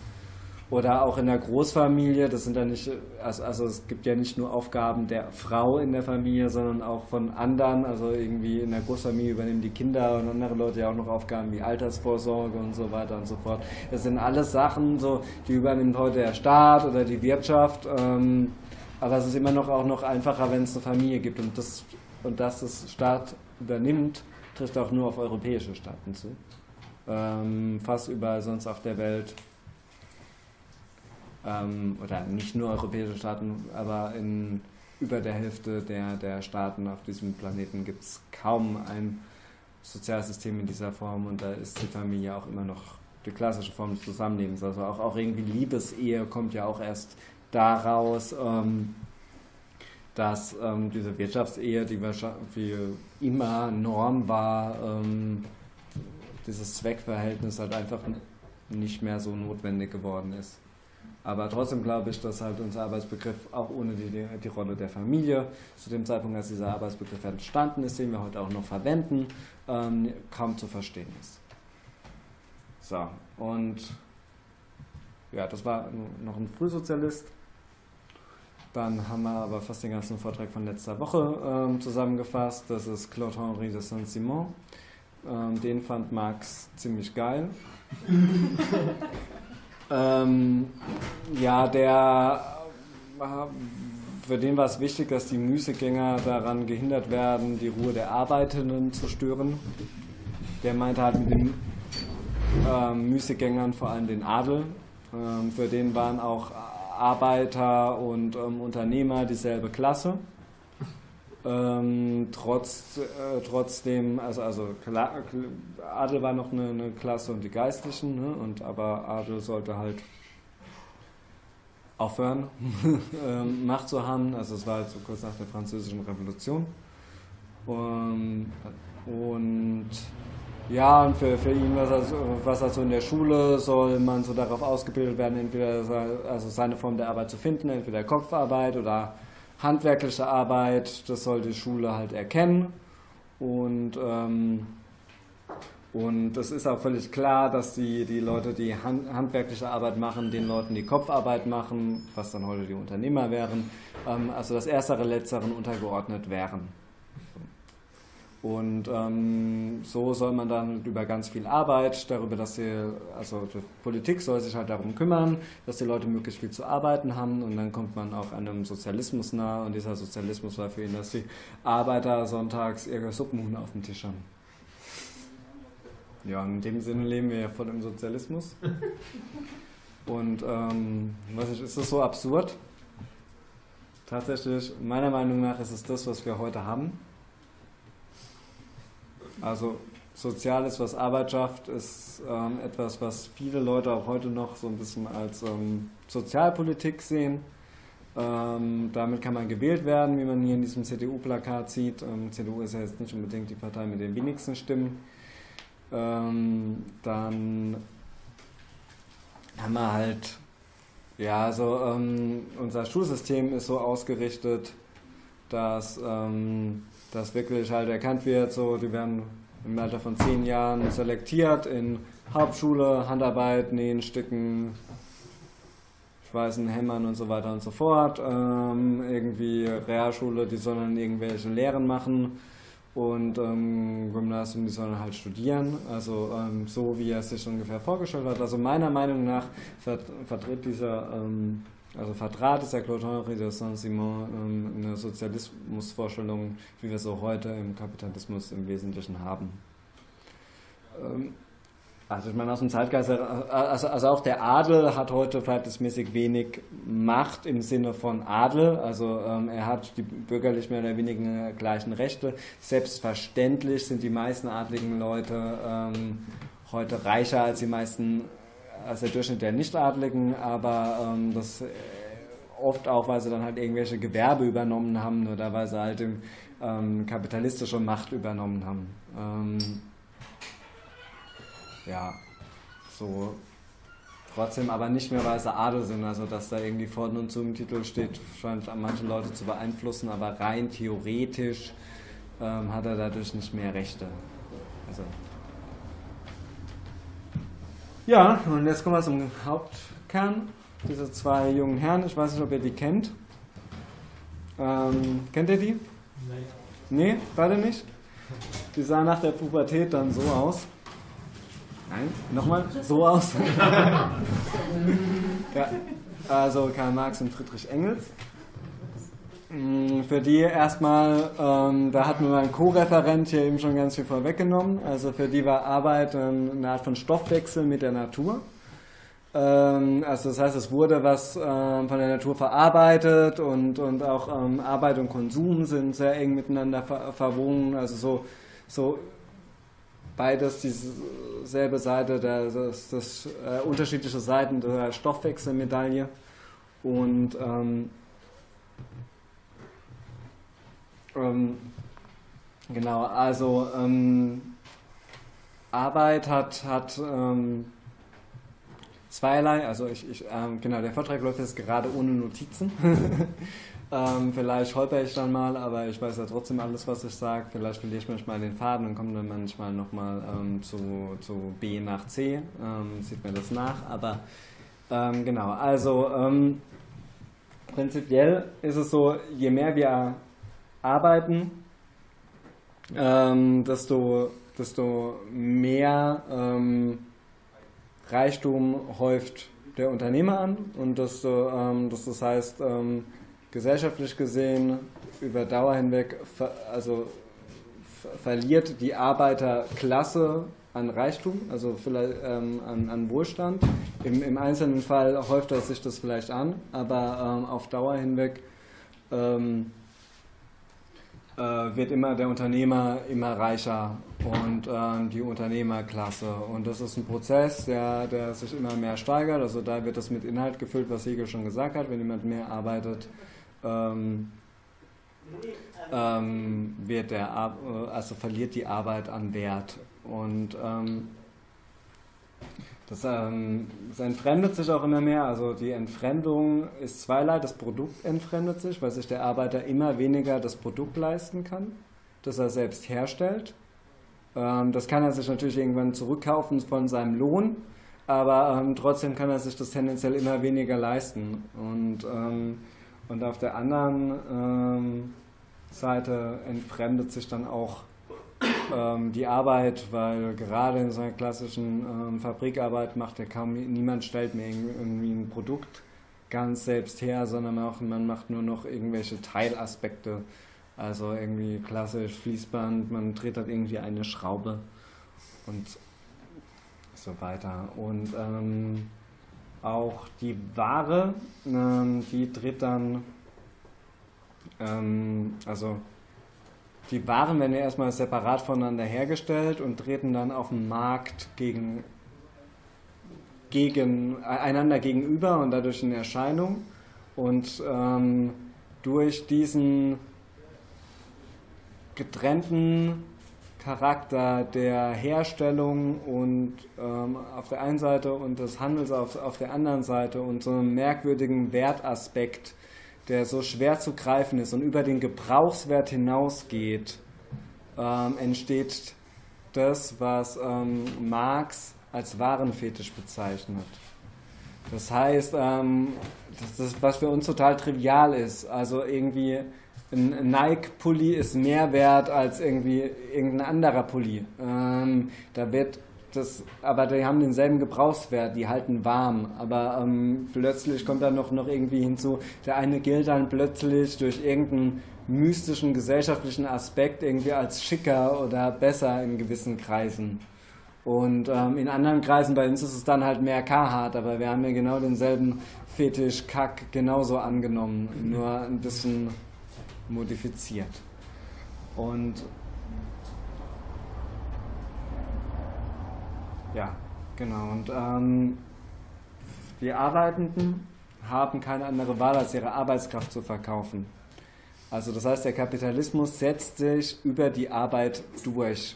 oder auch in der Großfamilie, das sind ja nicht, also, also es gibt ja nicht nur Aufgaben der Frau in der Familie, sondern auch von anderen. Also irgendwie in der Großfamilie übernehmen die Kinder und andere Leute ja auch noch Aufgaben wie Altersvorsorge und so weiter und so fort. Das sind alles Sachen, so, die übernimmt heute der Staat oder die Wirtschaft. Ähm, aber es ist immer noch auch noch einfacher, wenn es eine Familie gibt. Und das, und dass das Staat übernimmt, trifft auch nur auf europäische Staaten zu. Ähm, fast überall sonst auf der Welt ähm, oder nicht nur europäische Staaten, aber in über der Hälfte der, der Staaten auf diesem Planeten gibt es kaum ein Sozialsystem in dieser Form und da ist die Familie auch immer noch die klassische Form des Zusammenlebens. Also auch, auch irgendwie Liebesehe kommt ja auch erst daraus, ähm, dass ähm, diese Wirtschaftsehe, die wie immer Norm war, ähm, dieses Zweckverhältnis halt einfach nicht mehr so notwendig geworden ist. Aber trotzdem glaube ich, dass halt unser Arbeitsbegriff auch ohne die, die Rolle der Familie zu dem Zeitpunkt, als dieser Arbeitsbegriff entstanden ist, den wir heute auch noch verwenden, ähm, kaum zu verstehen ist. So, und ja, das war noch ein Frühsozialist. Dann haben wir aber fast den ganzen Vortrag von letzter Woche ähm, zusammengefasst. Das ist Claude-Henri de Saint-Simon. Ähm, den fand Marx ziemlich geil. Ähm, ja, der für den war es wichtig, dass die Müßiggänger daran gehindert werden, die Ruhe der Arbeitenden zu stören. Der meinte halt mit den ähm, Müßiggängern vor allem den Adel. Ähm, für den waren auch Arbeiter und ähm, Unternehmer dieselbe Klasse. Ähm, trotz, äh, trotzdem, also, also Adel war noch eine, eine Klasse und die Geistlichen, ne? und, aber Adel sollte halt aufhören, ähm, Macht zu haben. Also es war halt so kurz nach der Französischen Revolution. Und, und ja, und für, für ihn, was also, was also in der Schule soll man so darauf ausgebildet werden, entweder also seine Form der Arbeit zu finden, entweder Kopfarbeit oder handwerkliche Arbeit, das soll die Schule halt erkennen. Und, ähm, und es ist auch völlig klar, dass die, die Leute, die hand, handwerkliche Arbeit machen, den Leuten die Kopfarbeit machen, was dann heute die Unternehmer wären, ähm, also das Erstere, Letzteren untergeordnet wären. Und ähm, so soll man dann über ganz viel Arbeit, darüber, dass die, also die Politik soll sich halt darum kümmern, dass die Leute möglichst viel zu arbeiten haben und dann kommt man auch einem Sozialismus nahe und dieser Sozialismus war für ihn, dass die Arbeiter sonntags ihre Suppenhuhn auf dem Tisch haben. Ja, in dem Sinne leben wir ja voll im Sozialismus. Und ähm, was ist, ist das so absurd? Tatsächlich, meiner Meinung nach ist es das, was wir heute haben. Also Soziales, was Arbeit schafft, ist ähm, etwas, was viele Leute auch heute noch so ein bisschen als ähm, Sozialpolitik sehen. Ähm, damit kann man gewählt werden, wie man hier in diesem CDU-Plakat sieht. Ähm, CDU ist ja jetzt nicht unbedingt die Partei mit den wenigsten Stimmen. Ähm, dann haben wir halt, ja, also ähm, unser Schulsystem ist so ausgerichtet, dass dass wirklich halt erkannt wird, so die werden im Alter von zehn Jahren selektiert in Hauptschule, Handarbeit, Nähen, Sticken, Schweißen, Hämmern und so weiter und so fort. Ähm, irgendwie Realschule, die sollen irgendwelche Lehren machen und ähm, Gymnasium, die sollen halt studieren. Also ähm, so, wie er es sich ungefähr vorgestellt hat. Also meiner Meinung nach vertritt dieser ähm, also vertrat ist der Claude Henri de Saint-Simon ähm, eine Sozialismusvorstellung, wie wir so heute im Kapitalismus im Wesentlichen haben. Ähm, also ich meine, aus dem Zeitgeist, also, also auch der Adel hat heute verhältnismäßig wenig Macht im Sinne von Adel. Also ähm, er hat die bürgerlich mehr oder weniger gleichen Rechte. Selbstverständlich sind die meisten adligen Leute ähm, heute reicher als die meisten als der Durchschnitt der Nichtadligen, aber ähm, das äh, oft auch, weil sie dann halt irgendwelche Gewerbe übernommen haben oder weil sie halt ähm, kapitalistische Macht übernommen haben. Ähm, ja, so trotzdem aber nicht mehr, weil sie Adel sind, also dass da irgendwie vorne und zu im Titel steht, scheint manche Leute zu beeinflussen, aber rein theoretisch ähm, hat er dadurch nicht mehr Rechte. Also ja, und jetzt kommen wir zum Hauptkern. Diese zwei jungen Herren, ich weiß nicht, ob ihr die kennt. Ähm, kennt ihr die? Nein. Nee, beide nicht? Die sahen nach der Pubertät dann so aus. Nein, nochmal, so aus. ja, also Karl Marx und Friedrich Engels. Mm, für die erstmal, ähm, da hat mir mein Co-Referent hier eben schon ganz viel vorweggenommen. Also für die war Arbeit ähm, eine Art von Stoffwechsel mit der Natur. Ähm, also das heißt, es wurde was ähm, von der Natur verarbeitet und, und auch ähm, Arbeit und Konsum sind sehr eng miteinander ver verwoben. Also so, so beides dieselbe Seite, der, das, das äh, unterschiedliche Seiten der Stoffwechselmedaille. Und ähm, genau, also ähm, Arbeit hat, hat ähm, zweierlei, also ich, ich ähm, genau, der Vortrag läuft jetzt gerade ohne Notizen. Ähm, vielleicht holper ich dann mal, aber ich weiß ja trotzdem alles, was ich sage. Vielleicht verliere ich manchmal den Faden und komme dann manchmal nochmal ähm, zu, zu B nach C. Ähm, sieht mir das nach. Aber genau, also prinzipiell ist es so, je mehr wir arbeiten, ähm, desto, desto mehr ähm, Reichtum häuft der Unternehmer an und desto, ähm, das, das heißt, ähm, gesellschaftlich gesehen über Dauer hinweg, ver, also verliert die Arbeiterklasse an Reichtum, also vielleicht ähm, an, an, Wohlstand. Im, Im, einzelnen Fall häuft das sich das vielleicht an, aber ähm, auf Dauer hinweg ähm, äh, wird immer der Unternehmer immer reicher und äh, die Unternehmerklasse. Und das ist ein Prozess, der, der sich immer mehr steigert. Also da wird das mit Inhalt gefüllt, was Hegel schon gesagt hat. Wenn jemand mehr arbeitet, ähm, ähm, wird der, also verliert die Arbeit an Wert. Und ähm, das, ähm, entfremdet sich auch immer mehr. Also die Entfremdung ist zweierlei. Das Produkt entfremdet sich, weil sich der Arbeiter immer weniger das Produkt leisten kann, das er selbst herstellt. Ähm, das kann er sich natürlich irgendwann zurückkaufen von seinem Lohn, aber ähm, trotzdem kann er sich das tendenziell immer weniger leisten. Und, ähm, und auf der anderen ähm, Seite entfremdet sich dann auch ähm, die Arbeit, weil gerade in so einer klassischen ähm, Fabrikarbeit macht ja kaum niemand stellt mir irgendwie ein Produkt ganz selbst her, sondern auch, man macht nur noch irgendwelche Teilaspekte. Also irgendwie klassisch Fließband, man dreht halt irgendwie eine Schraube und so weiter. Und ähm, auch die Ware, ähm, die dreht dann, ähm, also die Waren werden ja erstmal separat voneinander hergestellt und treten dann auf dem Markt gegen, gegen, einander gegenüber und dadurch in Erscheinung. Und ähm, durch diesen getrennten Charakter der Herstellung und ähm, auf der einen Seite und des Handels auf, auf der anderen Seite und so einen merkwürdigen Wertaspekt der so schwer zu greifen ist und über den Gebrauchswert hinausgeht, ähm, entsteht das, was ähm, Marx als Warenfetisch bezeichnet. Das heißt, ähm, das ist, was für uns total trivial ist. Also irgendwie ein Nike-Pulli ist mehr wert als irgendwie irgendein anderer Pulli. Ähm, da wird das, aber die haben denselben Gebrauchswert, die halten warm. Aber ähm, plötzlich kommt dann noch, noch irgendwie hinzu, der eine gilt dann plötzlich durch irgendeinen mystischen gesellschaftlichen Aspekt irgendwie als schicker oder besser in gewissen Kreisen. Und ähm, in anderen Kreisen bei uns ist es dann halt mehr Carhartt, aber wir haben ja genau denselben Fetisch-Kack genauso angenommen, nur ein bisschen modifiziert. Und Ja, genau. Und ähm, die Arbeitenden haben keine andere Wahl, als ihre Arbeitskraft zu verkaufen. Also das heißt, der Kapitalismus setzt sich über die Arbeit durch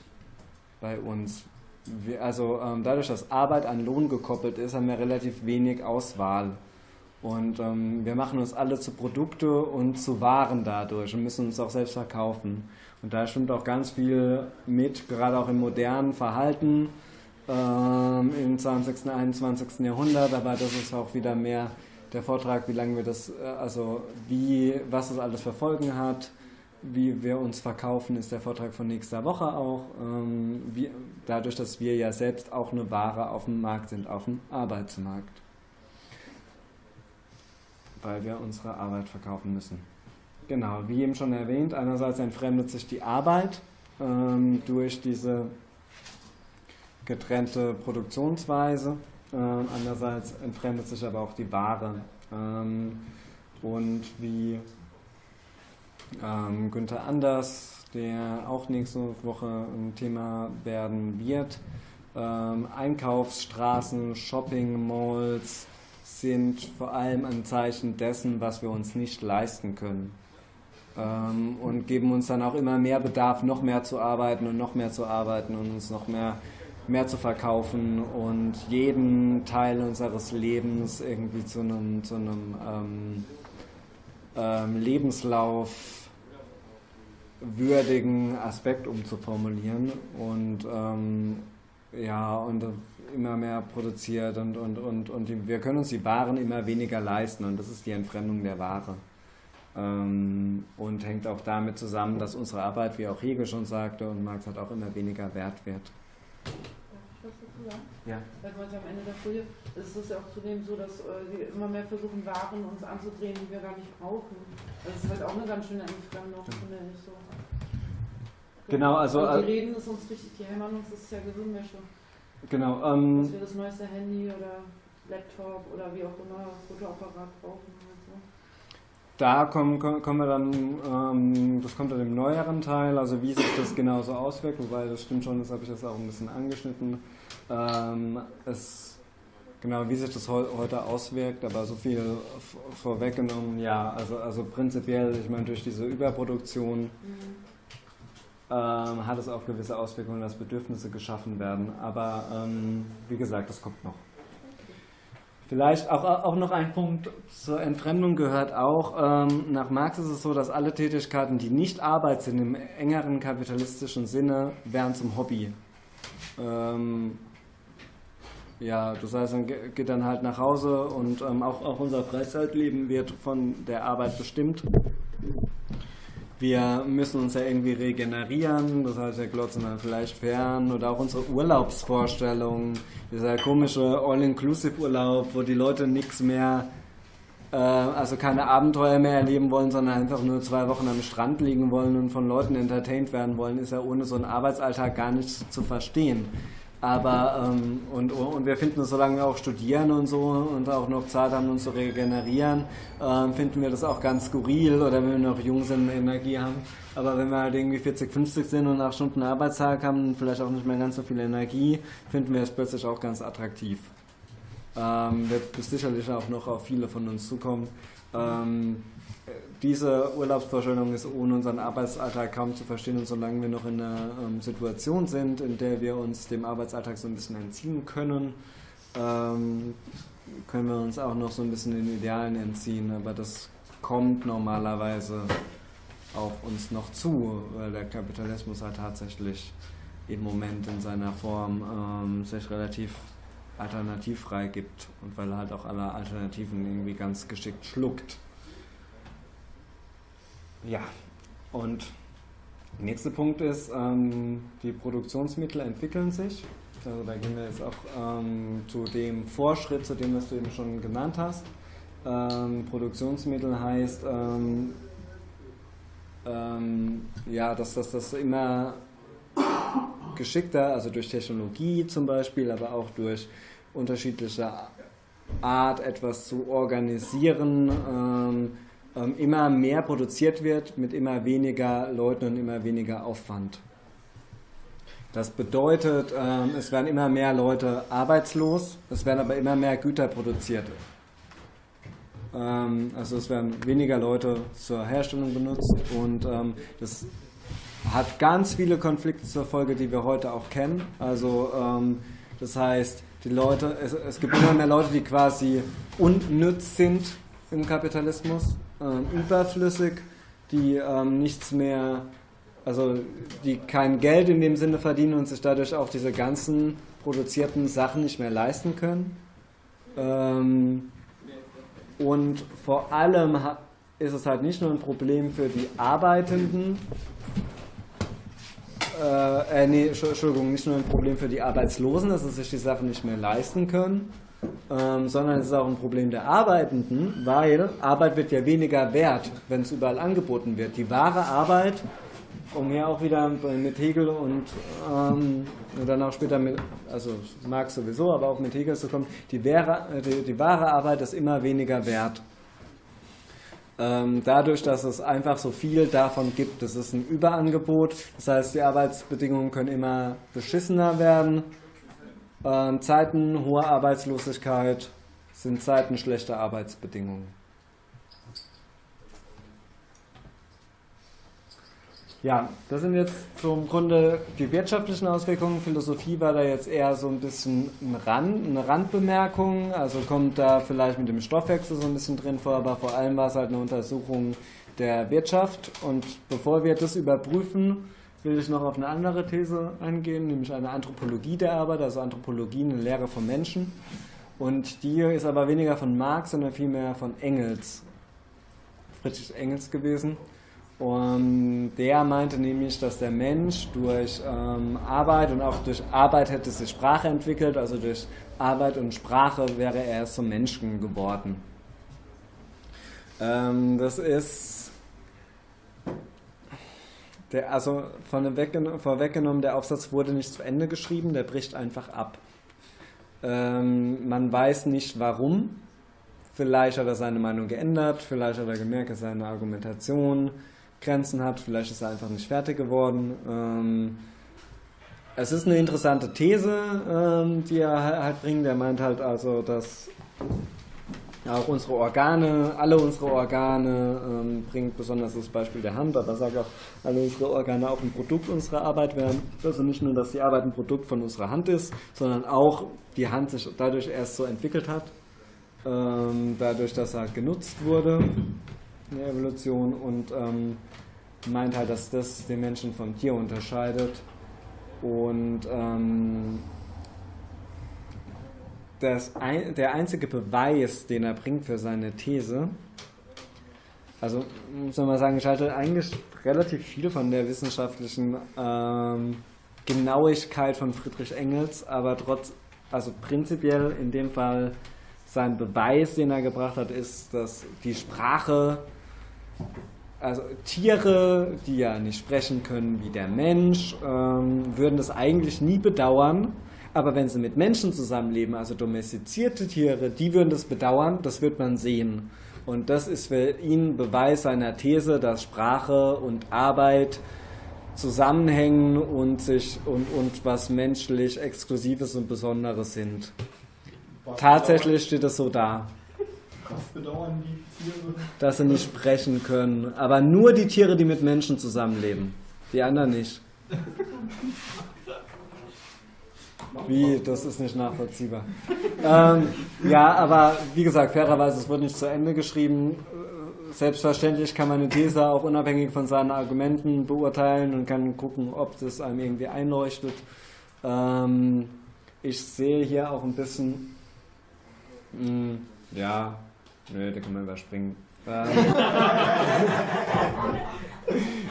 bei uns. Wir, also ähm, dadurch, dass Arbeit an Lohn gekoppelt ist, haben wir relativ wenig Auswahl. Und ähm, wir machen uns alle zu Produkte und zu Waren dadurch und müssen uns auch selbst verkaufen. Und da stimmt auch ganz viel mit, gerade auch im modernen Verhalten ähm, im 20., 21. Jahrhundert, aber das ist auch wieder mehr der Vortrag, wie lange wir das, äh, also wie, was das alles für Folgen hat, wie wir uns verkaufen, ist der Vortrag von nächster Woche auch. Ähm, wie, dadurch, dass wir ja selbst auch eine Ware auf dem Markt sind, auf dem Arbeitsmarkt. Weil wir unsere Arbeit verkaufen müssen. Genau, wie eben schon erwähnt, einerseits entfremdet sich die Arbeit ähm, durch diese getrennte Produktionsweise. Ähm, andererseits entfremdet sich aber auch die Ware. Ähm, und wie ähm, Günther Anders, der auch nächste Woche ein Thema werden wird, ähm, Einkaufsstraßen, Shopping Malls sind vor allem ein Zeichen dessen, was wir uns nicht leisten können. Ähm, und geben uns dann auch immer mehr Bedarf, noch mehr zu arbeiten und noch mehr zu arbeiten und uns noch mehr mehr zu verkaufen und jeden Teil unseres Lebens irgendwie zu einem, zu einem ähm, ähm, Lebenslauf würdigen Aspekt umzuformulieren und ähm, ja und immer mehr produziert und, und, und, und die, wir können uns die Waren immer weniger leisten und das ist die Entfremdung der Ware. Ähm, und hängt auch damit zusammen, dass unsere Arbeit, wie auch Hegel schon sagte und Marx hat auch immer weniger Wert wird. Ja. Weil heute am Ende der Folie ist es ja auch zudem so, dass äh, wir immer mehr versuchen, Waren uns anzudrehen, die wir gar nicht brauchen. Das ist halt auch eine ganz schöne Entfremdung, finde ich so. Genau, also. Äh, die reden ist uns richtig, die hämmern uns, das ist ja Gehirnwäsche. Genau, ähm, Dass wir das neueste Handy oder Laptop oder wie auch immer, Fotoapparat brauchen. Da kommen, kommen wir dann, ähm, das kommt dann im neueren Teil, also wie sich das genauso auswirkt, wobei das stimmt schon, das habe ich jetzt auch ein bisschen angeschnitten. Ähm, es, genau, wie sich das heu heute auswirkt, aber so viel vorweggenommen, ja, also, also prinzipiell, ich meine, durch diese Überproduktion ähm, hat es auch gewisse Auswirkungen, dass Bedürfnisse geschaffen werden, aber ähm, wie gesagt, das kommt noch. Vielleicht auch, auch noch ein Punkt zur Entfremdung gehört auch. Ähm, nach Marx ist es so, dass alle Tätigkeiten, die nicht Arbeit sind, im engeren kapitalistischen Sinne, werden zum Hobby. Ähm, ja, das heißt, man geht dann halt nach Hause und ähm, auch, auch unser Freizeitleben wird von der Arbeit bestimmt. Wir müssen uns ja irgendwie regenerieren, das heißt, wir glotzen dann vielleicht fern oder auch unsere Urlaubsvorstellungen, dieser komische All-Inclusive-Urlaub, wo die Leute nichts mehr, äh, also keine Abenteuer mehr erleben wollen, sondern einfach nur zwei Wochen am Strand liegen wollen und von Leuten entertained werden wollen, ist ja ohne so einen Arbeitsalltag gar nicht zu verstehen. Aber, ähm, und, und wir finden solange wir auch studieren und so und auch noch Zeit haben, uns zu regenerieren, ähm, finden wir das auch ganz skurril oder wenn wir noch jung sind und Energie haben. Aber wenn wir halt irgendwie 40, 50 sind und nach Stunden Arbeitstag haben und vielleicht auch nicht mehr ganz so viel Energie, finden wir es plötzlich auch ganz attraktiv. Ähm, wird sicherlich auch noch auf viele von uns zukommen. Ähm, diese Urlaubsvorstellung ist ohne unseren Arbeitsalltag kaum zu verstehen und solange wir noch in einer ähm, Situation sind, in der wir uns dem Arbeitsalltag so ein bisschen entziehen können, ähm, können wir uns auch noch so ein bisschen den Idealen entziehen, aber das kommt normalerweise auf uns noch zu, weil der Kapitalismus halt tatsächlich im Moment in seiner Form ähm, sich relativ alternativfrei gibt und weil er halt auch alle Alternativen irgendwie ganz geschickt schluckt. Ja, und der nächste Punkt ist, ähm, die Produktionsmittel entwickeln sich. Also da gehen wir jetzt auch ähm, zu dem Vorschritt, zu dem, was du eben schon genannt hast. Ähm, Produktionsmittel heißt, ähm, ähm, ja, dass das, das immer geschickter, also durch Technologie zum Beispiel, aber auch durch unterschiedliche Art, etwas zu organisieren, ähm, ähm, immer mehr produziert wird mit immer weniger Leuten und immer weniger Aufwand. Das bedeutet, ähm, es werden immer mehr Leute arbeitslos, es werden aber immer mehr Güter produziert. Ähm, also es werden weniger Leute zur Herstellung benutzt und ähm, das hat ganz viele Konflikte zur Folge, die wir heute auch kennen. Also das heißt, die Leute, es, es gibt immer mehr Leute, die quasi unnütz sind im Kapitalismus ähm, überflüssig, die ähm, nichts mehr, also die kein Geld in dem Sinne verdienen und sich dadurch auch diese ganzen produzierten Sachen nicht mehr leisten können. Ähm, und vor allem ist es halt nicht nur ein Problem für die Arbeitenden, äh, äh, nee, Entschuldigung, nicht nur ein Problem für die Arbeitslosen, dass sie sich die Sachen nicht mehr leisten können, ähm, sondern es ist auch ein Problem der Arbeitenden, weil Arbeit wird ja weniger wert, wenn es überall angeboten wird. Die wahre Arbeit, um hier auch wieder mit Hegel und, ähm, und dann auch später mit, also Marx sowieso, aber auch mit Hegel zu kommen, die, wahre, die, die wahre Arbeit ist immer weniger wert. Ähm, dadurch, dass es einfach so viel davon gibt, das ist ein Überangebot, das heißt, die Arbeitsbedingungen können immer beschissener werden ähm, Zeiten hoher Arbeitslosigkeit sind Zeiten schlechter Arbeitsbedingungen. Ja, das sind jetzt zum Grunde die wirtschaftlichen Auswirkungen. Philosophie war da jetzt eher so ein bisschen ein Rand, eine Randbemerkung, also kommt da vielleicht mit dem Stoffwechsel so ein bisschen drin vor, aber vor allem war es halt eine Untersuchung der Wirtschaft. Und bevor wir das überprüfen, will ich noch auf eine andere These eingehen, nämlich eine Anthropologie der Arbeit, also Anthropologie, eine Lehre vom Menschen. Und die ist aber weniger von Marx, sondern vielmehr von Engels, Friedrich Engels gewesen. Und der meinte nämlich, dass der Mensch durch ähm, Arbeit und auch durch Arbeit hätte sich Sprache entwickelt, also durch Arbeit und Sprache wäre er erst zum Menschen geworden. Ähm, das ist der, also vorweggenommen, der Aufsatz wurde nicht zu Ende geschrieben, der bricht einfach ab. Ähm, man weiß nicht warum. Vielleicht hat er seine Meinung geändert, vielleicht hat er gemerkt, dass seine Argumentation Grenzen hat, vielleicht ist er einfach nicht fertig geworden. Ähm, es ist eine interessante These, ähm, die er halt bringt. Er meint halt also, dass auch unsere Organe, alle unsere Organe, ähm, bringt besonders das Beispiel der Hand, aber sagt auch, alle unsere Organe auch ein Produkt unserer Arbeit werden. Also nicht nur, dass die Arbeit ein Produkt von unserer Hand ist, sondern auch die Hand sich dadurch erst so entwickelt hat, ähm, dadurch, dass er genutzt wurde in der Evolution und ähm, meint halt, dass das den Menschen vom Tier unterscheidet und ähm, das ein, der einzige Beweis, den er bringt für seine These, also muss man mal sagen, ich halte eigentlich relativ viel von der wissenschaftlichen ähm, Genauigkeit von Friedrich Engels, aber trotz, also prinzipiell in dem Fall sein Beweis, den er gebracht hat, ist, dass die Sprache, also Tiere, die ja nicht sprechen können wie der Mensch, ähm, würden das eigentlich nie bedauern, aber wenn sie mit Menschen zusammenleben, also domestizierte Tiere, die würden das bedauern, das wird man sehen. Und das ist für ihn Beweis seiner These, dass Sprache und Arbeit zusammenhängen und sich und, und was menschlich Exklusives und Besonderes sind. Was Tatsächlich steht es so da. Was bedauern die Tiere? Dass sie nicht sprechen können. Aber nur die Tiere, die mit Menschen zusammenleben. Die anderen nicht. Wie, das ist nicht nachvollziehbar. ähm, ja, aber wie gesagt, fairerweise, es wurde nicht zu Ende geschrieben. Selbstverständlich kann man eine These auch unabhängig von seinen Argumenten beurteilen und kann gucken, ob das einem irgendwie einleuchtet. Ähm, ich sehe hier auch ein bisschen, mh, hm, ja, nö, da kann man überspringen. Ähm,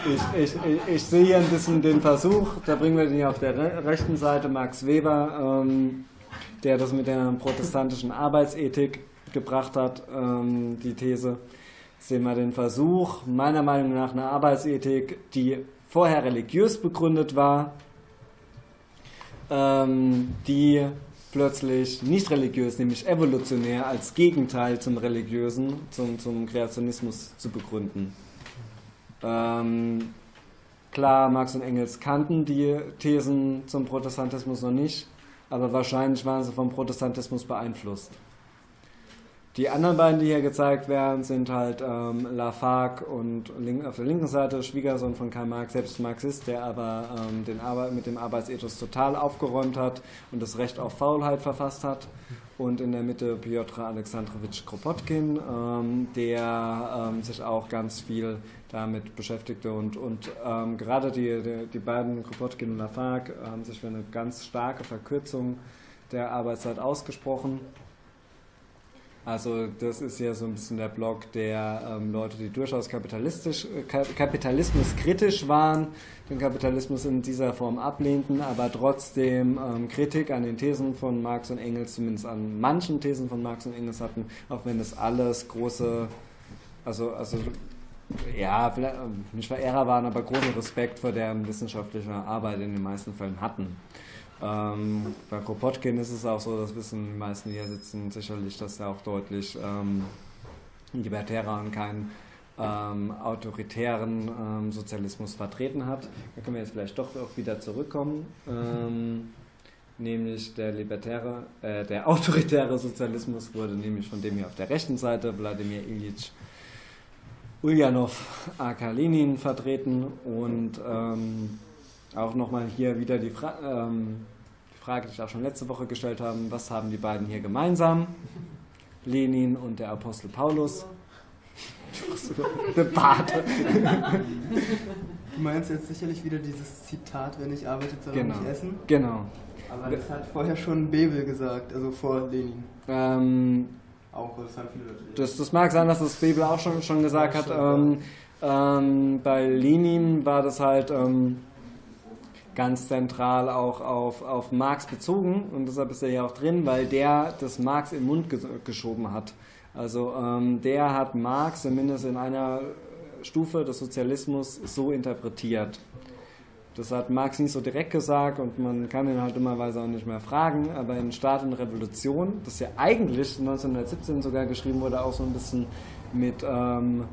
ich, ich, ich, ich, sehe hier ein bisschen den Versuch, da bringen wir den hier auf der rechten Seite, Max Weber, ähm, der das mit der protestantischen Arbeitsethik gebracht hat, ähm, die These. Sehen wir den Versuch, meiner Meinung nach eine Arbeitsethik, die vorher religiös begründet war, ähm, die plötzlich nicht religiös, nämlich evolutionär als Gegenteil zum religiösen, zum, zum Kreationismus zu begründen. Ähm, klar, Marx und Engels kannten die Thesen zum Protestantismus noch nicht, aber wahrscheinlich waren sie vom Protestantismus beeinflusst. Die anderen beiden, die hier gezeigt werden, sind halt ähm, Lafargue und link, auf der linken Seite Schwiegersohn von Karl Marx, selbst Marxist, der aber ähm, den mit dem Arbeitsethos total aufgeräumt hat und das Recht auf Faulheit verfasst hat. Und in der Mitte Piotr Alexandrowitsch Kropotkin, ähm, der ähm, sich auch ganz viel damit beschäftigte. Und, und ähm, gerade die, die, die, beiden, Kropotkin und Lafargue, haben sich für eine ganz starke Verkürzung der Arbeitszeit ausgesprochen. Also das ist ja so ein bisschen der Block der ähm, Leute, die durchaus kapitalistisch, äh, kapitalismuskritisch waren, den Kapitalismus in dieser Form ablehnten, aber trotzdem ähm, Kritik an den Thesen von Marx und Engels, zumindest an manchen Thesen von Marx und Engels hatten, auch wenn das alles große, also, also ja, ähm, nicht Verehrer waren, aber großen Respekt vor deren wissenschaftlicher Arbeit in den meisten Fällen hatten. Ähm, bei Kropotkin ist es auch so, das wissen die meisten, die hier sitzen, sicherlich, dass er auch deutlich ähm, libertärer und keinen ähm, autoritären ähm, Sozialismus vertreten hat. Da können wir jetzt vielleicht doch auch wieder zurückkommen. Ähm, nämlich der libertäre, äh, der autoritäre Sozialismus wurde nämlich von dem hier auf der rechten Seite, Wladimir Ilyich Ulyanov aka Lenin vertreten und ähm, auch nochmal hier wieder die, Fra ähm, die, Frage, die ich auch schon letzte Woche gestellt habe, was haben die beiden hier gemeinsam? Lenin und der Apostel Paulus. der Pate. Du meinst jetzt sicherlich wieder dieses Zitat, wenn ich arbeite, soll genau. nicht essen? Genau. Aber das hat vorher schon Bebel gesagt, also vor Lenin. Ähm, auch, das haben viele Das, das mag sein, dass das Bebel auch schon, schon gesagt hat. Ähm, Ähm, bei Lenin war das halt ähm, ganz zentral auch auf, auf Marx bezogen und deshalb ist er ja auch drin, weil der das Marx im Mund ges geschoben hat. Also ähm, der hat Marx zumindest in einer Stufe des Sozialismus so interpretiert. Das hat Marx nicht so direkt gesagt und man kann ihn halt immerweise auch nicht mehr fragen, aber in Staat und Revolution, das ja eigentlich 1917 sogar geschrieben wurde, auch so ein bisschen mit, ähm,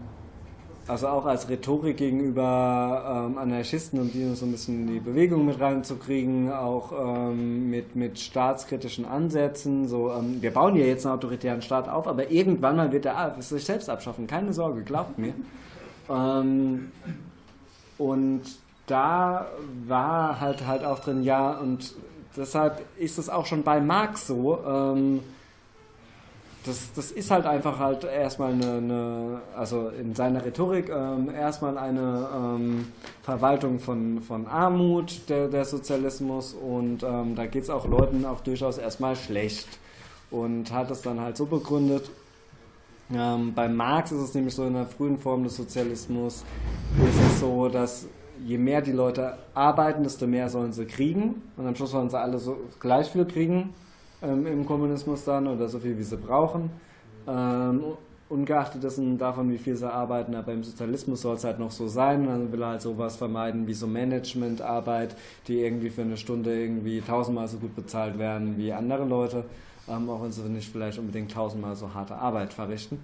also auch als Rhetorik gegenüber ähm, Anarchisten, um die so ein bisschen in die Bewegung mit reinzukriegen, auch ähm, mit, mit staatskritischen Ansätzen, so, ähm, wir bauen ja jetzt einen autoritären Staat auf, aber irgendwann mal wird er sich selbst abschaffen, keine Sorge, glaubt mir. Ähm, und da war halt halt auch drin, ja, und deshalb ist es auch schon bei Marx so, ähm, das, das ist halt einfach halt erstmal eine, eine also in seiner Rhetorik ähm, erstmal eine ähm, Verwaltung von, von Armut, der, der Sozialismus, und ähm, da geht es auch Leuten auch durchaus erstmal schlecht. Und hat es dann halt so begründet, ähm, bei Marx ist es nämlich so in der frühen Form des Sozialismus, ist es so, dass je mehr die Leute arbeiten, desto mehr sollen sie kriegen. Und am Schluss sollen sie alle so gleich viel kriegen ähm, im Kommunismus dann oder so viel, wie sie brauchen. Ähm, ungeachtet dessen davon, wie viel sie arbeiten, aber im Sozialismus soll es halt noch so sein. Dann will er halt sowas vermeiden wie so Managementarbeit, die irgendwie für eine Stunde irgendwie tausendmal so gut bezahlt werden wie andere Leute, ähm, auch wenn sie nicht vielleicht unbedingt tausendmal so harte Arbeit verrichten.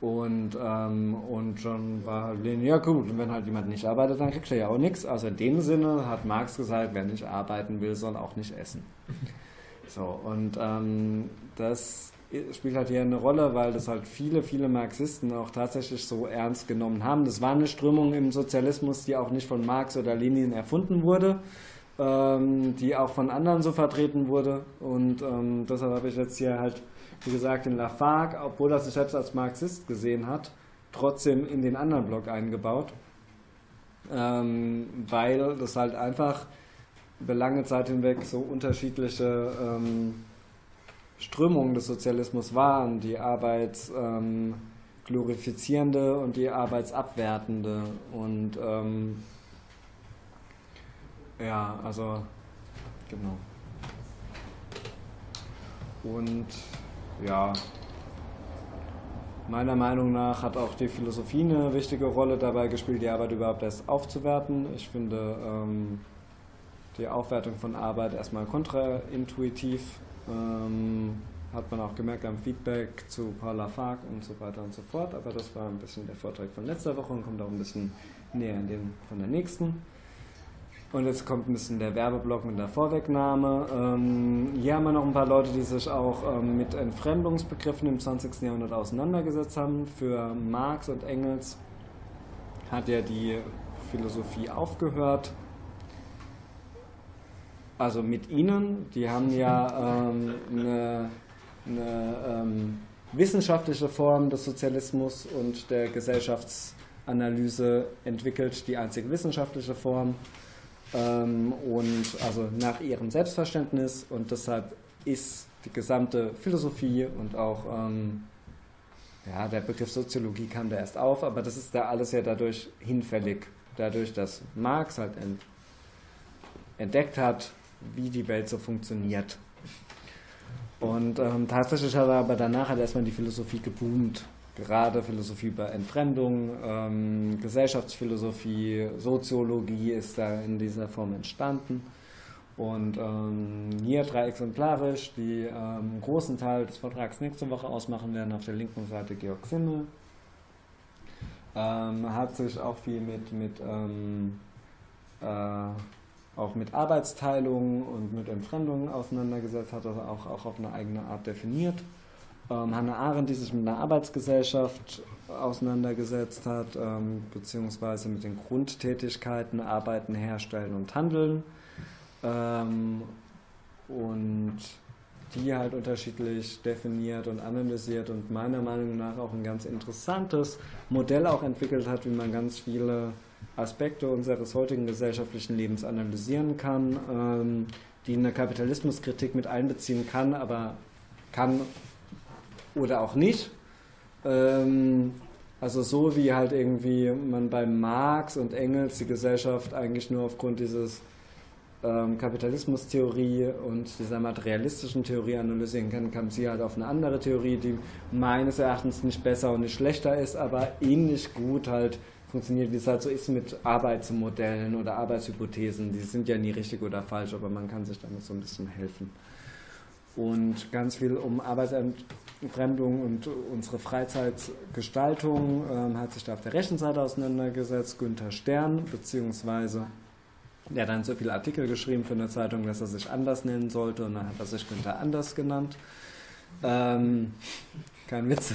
Und, ähm, und schon war Lenin, ja gut, wenn halt jemand nicht arbeitet, dann kriegt er ja auch nichts. Also in dem Sinne hat Marx gesagt, wer nicht arbeiten will, soll auch nicht essen. So, und ähm, das spielt halt hier eine Rolle, weil das halt viele, viele Marxisten auch tatsächlich so ernst genommen haben. Das war eine Strömung im Sozialismus, die auch nicht von Marx oder Lenin erfunden wurde, ähm, die auch von anderen so vertreten wurde. Und ähm, deshalb habe ich jetzt hier halt wie gesagt, in Lafargue, obwohl er sich selbst als Marxist gesehen hat, trotzdem in den anderen Block eingebaut, ähm, weil das halt einfach über lange Zeit hinweg so unterschiedliche ähm, Strömungen des Sozialismus waren, die arbeitsglorifizierende ähm, und die arbeitsabwertende und ähm, ja, also genau. Und ja, meiner Meinung nach hat auch die Philosophie eine wichtige Rolle dabei gespielt, die Arbeit überhaupt erst aufzuwerten. Ich finde ähm, die Aufwertung von Arbeit erstmal kontraintuitiv. Ähm, hat man auch gemerkt am Feedback zu Paul Lafargue und so weiter und so fort. Aber das war ein bisschen der Vortrag von letzter Woche und kommt auch ein bisschen näher in den von der nächsten. Und jetzt kommt ein bisschen der Werbeblock mit der Vorwegnahme. Ähm, hier haben wir noch ein paar Leute, die sich auch ähm, mit Entfremdungsbegriffen im 20. Jahrhundert auseinandergesetzt haben. Für Marx und Engels hat ja die Philosophie aufgehört. Also mit ihnen, die haben ja ähm, eine, eine ähm, wissenschaftliche Form des Sozialismus und der Gesellschaftsanalyse entwickelt, die einzige wissenschaftliche Form. Ähm, und also nach ihrem Selbstverständnis und deshalb ist die gesamte Philosophie und auch ähm, ja, der Begriff Soziologie kam da erst auf, aber das ist da alles ja dadurch hinfällig, dadurch, dass Marx halt ent entdeckt hat, wie die Welt so funktioniert. Und ähm, tatsächlich hat er aber danach hat erstmal die Philosophie geboomt gerade Philosophie über Entfremdung, ähm, Gesellschaftsphilosophie, Soziologie ist da in dieser Form entstanden. Und ähm, hier drei exemplarisch, die ähm, einen großen Teil des Vortrags nächste Woche ausmachen werden, auf der linken Seite Georg Simmel. Ähm, hat sich auch viel mit, mit ähm, äh, auch mit Arbeitsteilung und mit Entfremdung auseinandergesetzt, hat das auch, auch auf eine eigene Art definiert ähm, Hannah Arendt, die sich mit einer Arbeitsgesellschaft auseinandergesetzt hat, ähm, beziehungsweise mit den Grundtätigkeiten Arbeiten, Herstellen und Handeln. Ähm, und die halt unterschiedlich definiert und analysiert und meiner Meinung nach auch ein ganz interessantes Modell auch entwickelt hat, wie man ganz viele Aspekte unseres heutigen gesellschaftlichen Lebens analysieren kann, ähm, die eine Kapitalismuskritik mit einbeziehen kann, aber kann oder auch nicht. Ähm, Also so wie halt irgendwie man bei Marx und Engels die Gesellschaft eigentlich nur aufgrund dieses ähm, Kapitalismustheorie und dieser materialistischen Theorie analysieren kann, kam sie halt auf eine andere Theorie, die meines Erachtens nicht besser und nicht schlechter ist, aber ähnlich gut halt funktioniert, wie es halt so ist mit Arbeitsmodellen oder Arbeitshypothesen. Die sind ja nie richtig oder falsch, aber man kann sich damit so ein bisschen helfen. Und ganz viel um Arbeitsentfremdung und unsere Freizeitgestaltung ähm, hat sich da auf der rechten Seite auseinandergesetzt. Günther Stern, beziehungsweise der hat dann so viele Artikel geschrieben für eine Zeitung, dass er sich anders nennen sollte und dann hat er sich Günther Anders genannt. Ähm, kein Witz.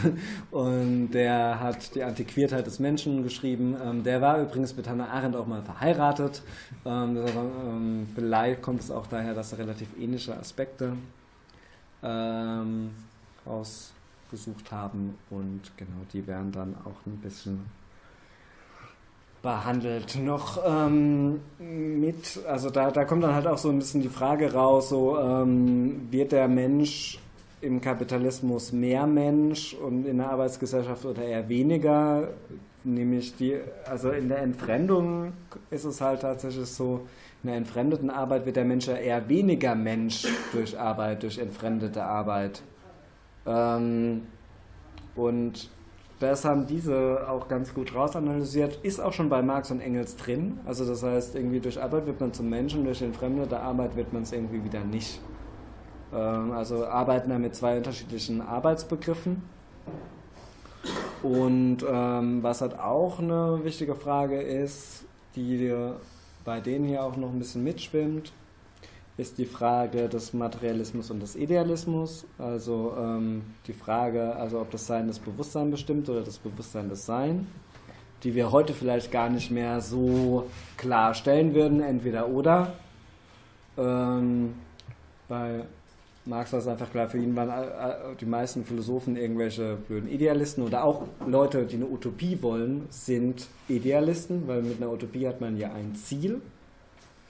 Und der hat die Antiquiertheit des Menschen geschrieben. Ähm, der war übrigens mit Hannah Arendt auch mal verheiratet. Ähm, ähm, vielleicht kommt es auch daher, dass er relativ ähnliche Aspekte ähm, rausgesucht haben. Und genau, die werden dann auch ein bisschen behandelt. Noch ähm, mit, also da, da kommt dann halt auch so ein bisschen die Frage raus, so ähm, wird der Mensch im Kapitalismus mehr Mensch und in der Arbeitsgesellschaft oder eher weniger? Nämlich die, also in der Entfremdung ist es halt tatsächlich so, in der entfremdeten Arbeit wird der Mensch ja eher weniger Mensch durch Arbeit, durch entfremdete Arbeit. Ähm, und das haben diese auch ganz gut rausanalysiert. Ist auch schon bei Marx und Engels drin. Also das heißt, irgendwie durch Arbeit wird man zum Menschen, durch entfremdete Arbeit wird man es irgendwie wieder nicht. Ähm, also arbeiten da mit zwei unterschiedlichen Arbeitsbegriffen. Und ähm, was halt auch eine wichtige Frage ist, die bei denen hier auch noch ein bisschen mitschwimmt, ist die Frage des Materialismus und des Idealismus. Also ähm, die Frage, also ob das Sein das Bewusstsein bestimmt oder das Bewusstsein das Sein, die wir heute vielleicht gar nicht mehr so klar stellen würden, entweder oder. Ähm, bei Marx war es einfach klar, für ihn waren die meisten Philosophen irgendwelche blöden Idealisten oder auch Leute, die eine Utopie wollen, sind Idealisten, weil mit einer Utopie hat man ja ein Ziel,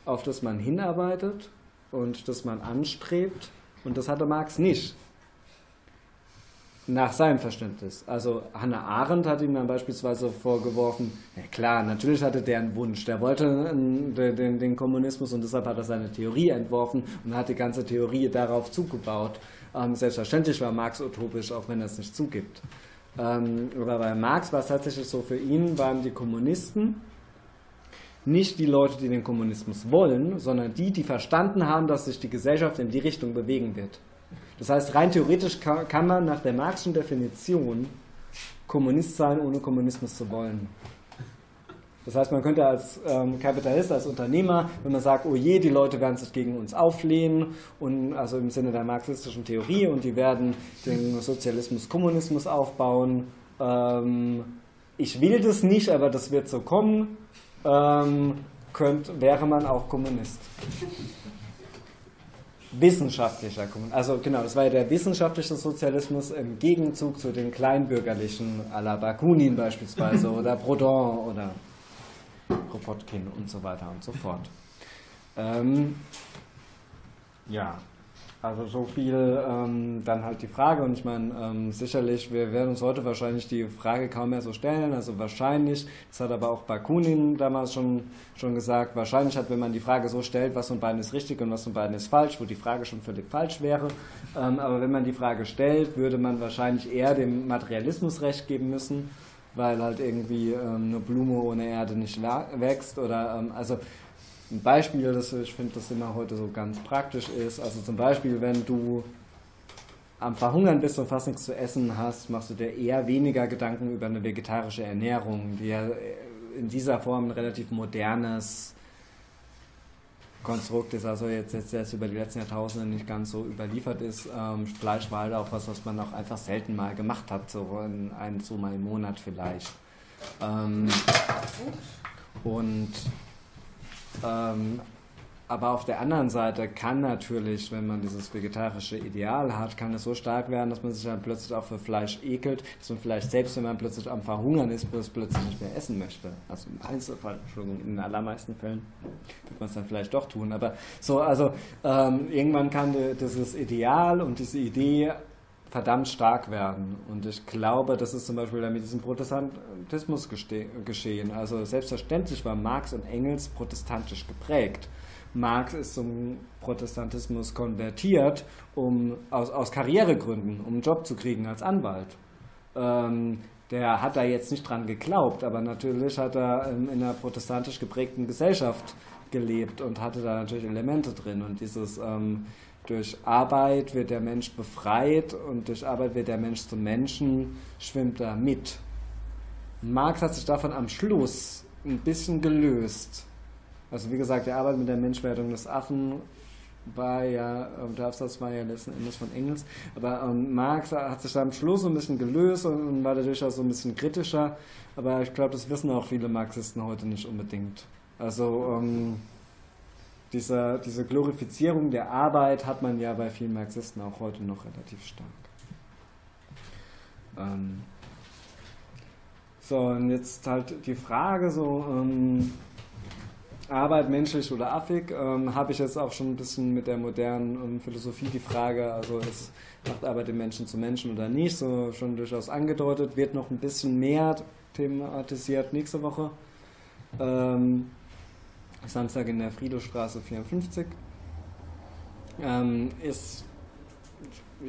auf das man hinarbeitet und das man anstrebt. Und das hatte Marx nicht. Nach seinem Verständnis. Also Hannah Arendt hat ihm dann beispielsweise vorgeworfen, ja klar, natürlich hatte der einen Wunsch, der wollte den, den, den Kommunismus und deshalb hat er seine Theorie entworfen und hat die ganze Theorie darauf zugebaut. Ähm, selbstverständlich war Marx utopisch, auch wenn er es nicht zugibt. Ähm, aber bei Marx war es tatsächlich so, für ihn waren die Kommunisten nicht die Leute, die den Kommunismus wollen, sondern die, die verstanden haben, dass sich die Gesellschaft in die Richtung bewegen wird. Das heißt, rein theoretisch kann man nach der Marxischen Definition Kommunist sein, ohne Kommunismus zu wollen. Das heißt, man könnte als ähm, Kapitalist, als Unternehmer, wenn man sagt, oh je, die Leute werden sich gegen uns auflehnen, und also im Sinne der marxistischen Theorie, und die werden den Sozialismus, Kommunismus aufbauen, ähm, ich will das nicht, aber das wird so kommen, ähm, könnt, wäre man auch Kommunist. Wissenschaftlicher Kommunismus. Also genau, das war ja der wissenschaftliche Sozialismus im Gegenzug zu den kleinbürgerlichen à la Bakunin beispielsweise oder Proudhon oder Kropotkin und so weiter und so fort. Ähm, ja, also so viel ähm, dann halt die Frage und ich meine, ähm, sicherlich, wir werden uns heute wahrscheinlich die Frage kaum mehr so stellen, also wahrscheinlich, das hat aber auch Bakunin damals schon, schon gesagt, wahrscheinlich hat, wenn man die Frage so stellt, was von beiden ist richtig und was von beiden ist falsch, wo die Frage schon völlig falsch wäre, ähm, aber wenn man die Frage stellt, würde man wahrscheinlich eher dem Materialismus recht geben müssen, weil halt irgendwie ähm, eine Blume ohne Erde nicht wächst oder, ähm, also ein Beispiel, das ich finde, das immer heute so ganz praktisch ist. Also zum Beispiel, wenn du am Verhungern bist und fast nichts zu essen hast, machst du dir eher weniger Gedanken über eine vegetarische Ernährung, die ja in dieser Form ein relativ modernes Konstrukt ist, also jetzt, jetzt erst über die letzten Jahrtausende nicht ganz so überliefert ist. Ähm, Fleisch war halt auch was, was man auch einfach selten mal gemacht hat, so in ein, so mal im Monat vielleicht. Ähm, und ähm, aber auf der anderen Seite kann natürlich, wenn man dieses vegetarische Ideal hat, kann es so stark werden, dass man sich dann plötzlich auch für Fleisch ekelt, dass man vielleicht selbst, wenn man plötzlich am Verhungern ist, plötzlich nicht mehr essen möchte. Also im Einzelfall, Entschuldigung, in den allermeisten Fällen wird man es dann vielleicht doch tun. Aber so, also ähm, irgendwann kann dieses Ideal und diese Idee verdammt stark werden. Und ich glaube, das ist zum Beispiel mit diesem Protestantismus geschehen. Also selbstverständlich war Marx und Engels protestantisch geprägt. Marx ist zum Protestantismus konvertiert, um aus, aus Karrieregründen, um einen Job zu kriegen als Anwalt. Ähm, der hat da jetzt nicht dran geglaubt, aber natürlich hat er in einer protestantisch geprägten Gesellschaft gelebt und hatte da natürlich Elemente drin. Und dieses ähm, durch Arbeit wird der Mensch befreit und durch Arbeit wird der Mensch zum Menschen, schwimmt da mit. Marx hat sich davon am Schluss ein bisschen gelöst. Also wie gesagt, die Arbeit mit der Menschwerdung des Affen war ja, ähm, der Aufsatz war ja letzten Endes von Engels, aber ähm, Marx hat sich da am Schluss so ein bisschen gelöst und, und war dadurch auch so ein bisschen kritischer, aber ich glaube, das wissen auch viele Marxisten heute nicht unbedingt. Also ähm, diese, diese Glorifizierung der Arbeit hat man ja bei vielen Marxisten auch heute noch relativ stark. Ähm, so, und jetzt halt die Frage so, ähm, Arbeit menschlich oder affig, ähm, habe ich jetzt auch schon ein bisschen mit der modernen ähm, Philosophie die Frage, also es macht Arbeit den Menschen zu Menschen oder nicht, so schon durchaus angedeutet, wird noch ein bisschen mehr thematisiert nächste Woche. Ähm, Samstag in der Friedrichstraße 54. Ähm, ist,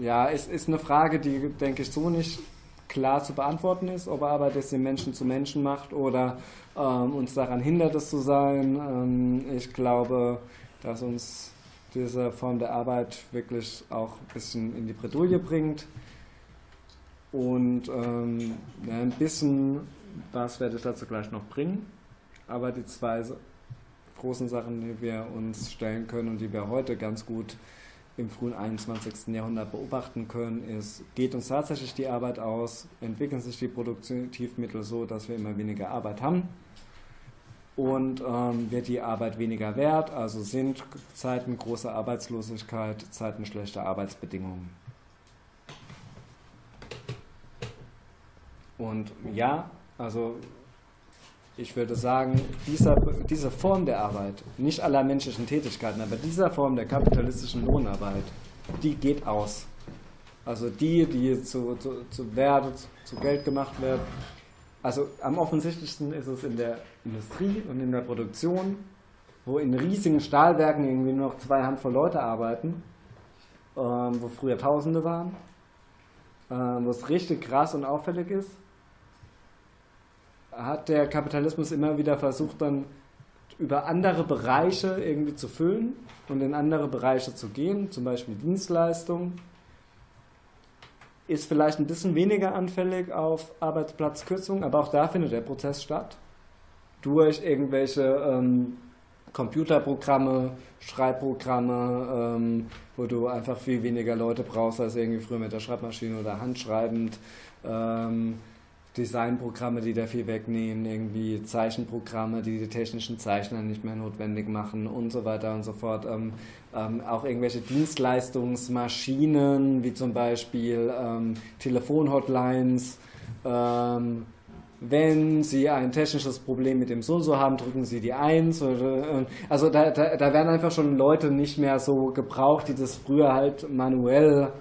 ja, ist, ist eine Frage, die, denke ich, so nicht klar zu beantworten ist, ob Arbeit es den Menschen zu Menschen macht oder ähm, uns daran hindert, es zu sein. Ähm, ich glaube, dass uns diese Form der Arbeit wirklich auch ein bisschen in die Bredouille bringt. Und ähm, ein bisschen was werde ich dazu gleich noch bringen. Aber die zwei großen Sachen, die wir uns stellen können und die wir heute ganz gut im frühen 21. Jahrhundert beobachten können, ist, geht uns tatsächlich die Arbeit aus, entwickeln sich die Produktivmittel so, dass wir immer weniger Arbeit haben und ähm, wird die Arbeit weniger wert, also sind Zeiten großer Arbeitslosigkeit, Zeiten schlechter Arbeitsbedingungen. Und ja, also ich würde sagen, dieser, diese Form der Arbeit, nicht aller menschlichen Tätigkeiten, aber dieser Form der kapitalistischen Lohnarbeit, die geht aus. Also die, die zu, zu, zu Wert, zu Geld gemacht wird. Also am offensichtlichsten ist es in der Industrie und in der Produktion, wo in riesigen Stahlwerken irgendwie nur noch zwei Handvoll Leute arbeiten, ähm, wo früher Tausende waren, ähm, wo es richtig krass und auffällig ist hat der Kapitalismus immer wieder versucht, dann über andere Bereiche irgendwie zu füllen und in andere Bereiche zu gehen, zum Beispiel Dienstleistungen, ist vielleicht ein bisschen weniger anfällig auf Arbeitsplatzkürzungen, aber auch da findet der Prozess statt. Durch irgendwelche ähm, Computerprogramme, Schreibprogramme, ähm, wo du einfach viel weniger Leute brauchst als irgendwie früher mit der Schreibmaschine oder handschreibend. Ähm, Designprogramme, die da viel wegnehmen, irgendwie Zeichenprogramme, die die technischen Zeichner nicht mehr notwendig machen und so weiter und so fort. Ähm, ähm, auch irgendwelche Dienstleistungsmaschinen, wie zum Beispiel ähm, Telefonhotlines. Ähm, wenn Sie ein technisches Problem mit dem So-So haben, drücken Sie die 1. Oder, also da, da, da werden einfach schon Leute nicht mehr so gebraucht, die das früher halt manuell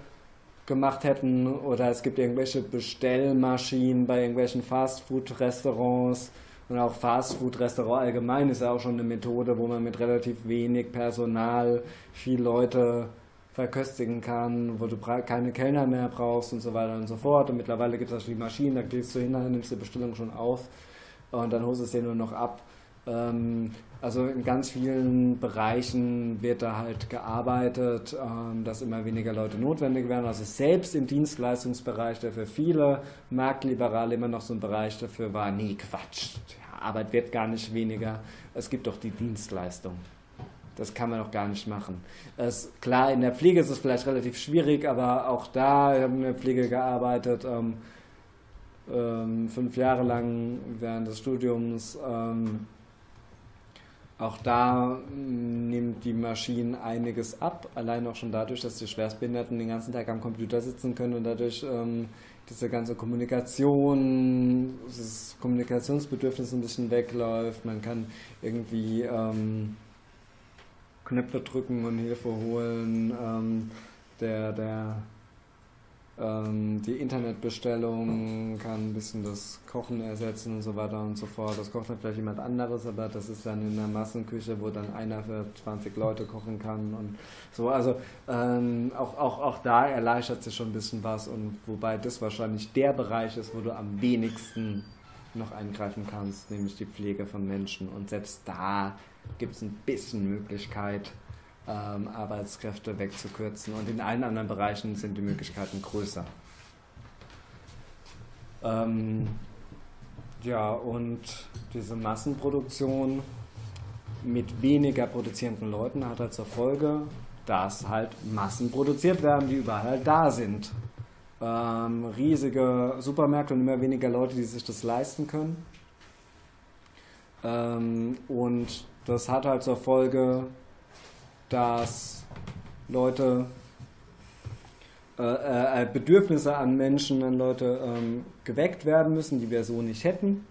gemacht hätten oder es gibt irgendwelche Bestellmaschinen bei irgendwelchen Fastfood-Restaurants und auch Fastfood-Restaurant allgemein ist ja auch schon eine Methode, wo man mit relativ wenig Personal viel Leute verköstigen kann, wo du keine Kellner mehr brauchst und so weiter und so fort. Und mittlerweile gibt es die Maschinen, da gehst du hin, nimmst die Bestellung schon auf und dann holst du es dir nur noch ab. Ähm, also in ganz vielen Bereichen wird da halt gearbeitet, ähm, dass immer weniger Leute notwendig werden. Also selbst im Dienstleistungsbereich, der für viele Marktliberale immer noch so ein Bereich dafür war, nee, Quatsch, Arbeit wird gar nicht weniger. Es gibt doch die Dienstleistung. Das kann man doch gar nicht machen. Es, klar, in der Pflege ist es vielleicht relativ schwierig, aber auch da, ich habe in der Pflege gearbeitet, ähm, ähm, fünf Jahre lang während des Studiums. Ähm, auch da mm, nimmt die Maschine einiges ab, allein auch schon dadurch, dass die Schwerstbehinderten den ganzen Tag am Computer sitzen können und dadurch ähm, diese ganze Kommunikation, das Kommunikationsbedürfnis ein bisschen wegläuft. Man kann irgendwie ähm, Knöpfe drücken und Hilfe holen. Ähm, der, der ähm, die Internetbestellung kann ein bisschen das Kochen ersetzen und so weiter und so fort. Das kocht dann vielleicht jemand anderes, aber das ist dann in einer Massenküche, wo dann einer für 20 Leute kochen kann und so. Also ähm, auch, auch, auch da erleichtert sich schon ein bisschen was und wobei das wahrscheinlich der Bereich ist, wo du am wenigsten noch eingreifen kannst, nämlich die Pflege von Menschen. Und selbst da gibt es ein bisschen Möglichkeit, ähm, Arbeitskräfte wegzukürzen. Und in allen anderen Bereichen sind die Möglichkeiten größer. Ähm, ja, und diese Massenproduktion mit weniger produzierenden Leuten hat halt zur Folge, dass halt Massen produziert werden, die überall halt da sind. Ähm, riesige Supermärkte und immer weniger Leute, die sich das leisten können. Ähm, und das hat halt zur Folge, dass Leute äh, äh, Bedürfnisse an Menschen, an Leute ähm, geweckt werden müssen, die wir so nicht hätten.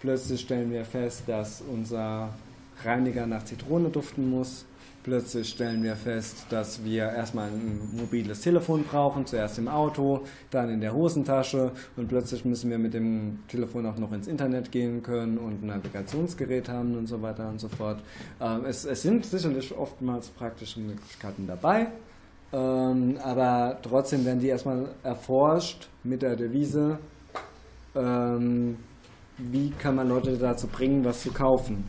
Plötzlich stellen wir fest, dass unser Reiniger nach Zitrone duften muss. Plötzlich stellen wir fest, dass wir erstmal ein mobiles Telefon brauchen, zuerst im Auto, dann in der Hosentasche und plötzlich müssen wir mit dem Telefon auch noch ins Internet gehen können und ein Navigationsgerät haben und so weiter und so fort. Ähm, es, es, sind sicherlich oftmals praktische Möglichkeiten dabei, ähm, aber trotzdem werden die erstmal erforscht mit der Devise, ähm, wie kann man Leute dazu bringen, was zu kaufen.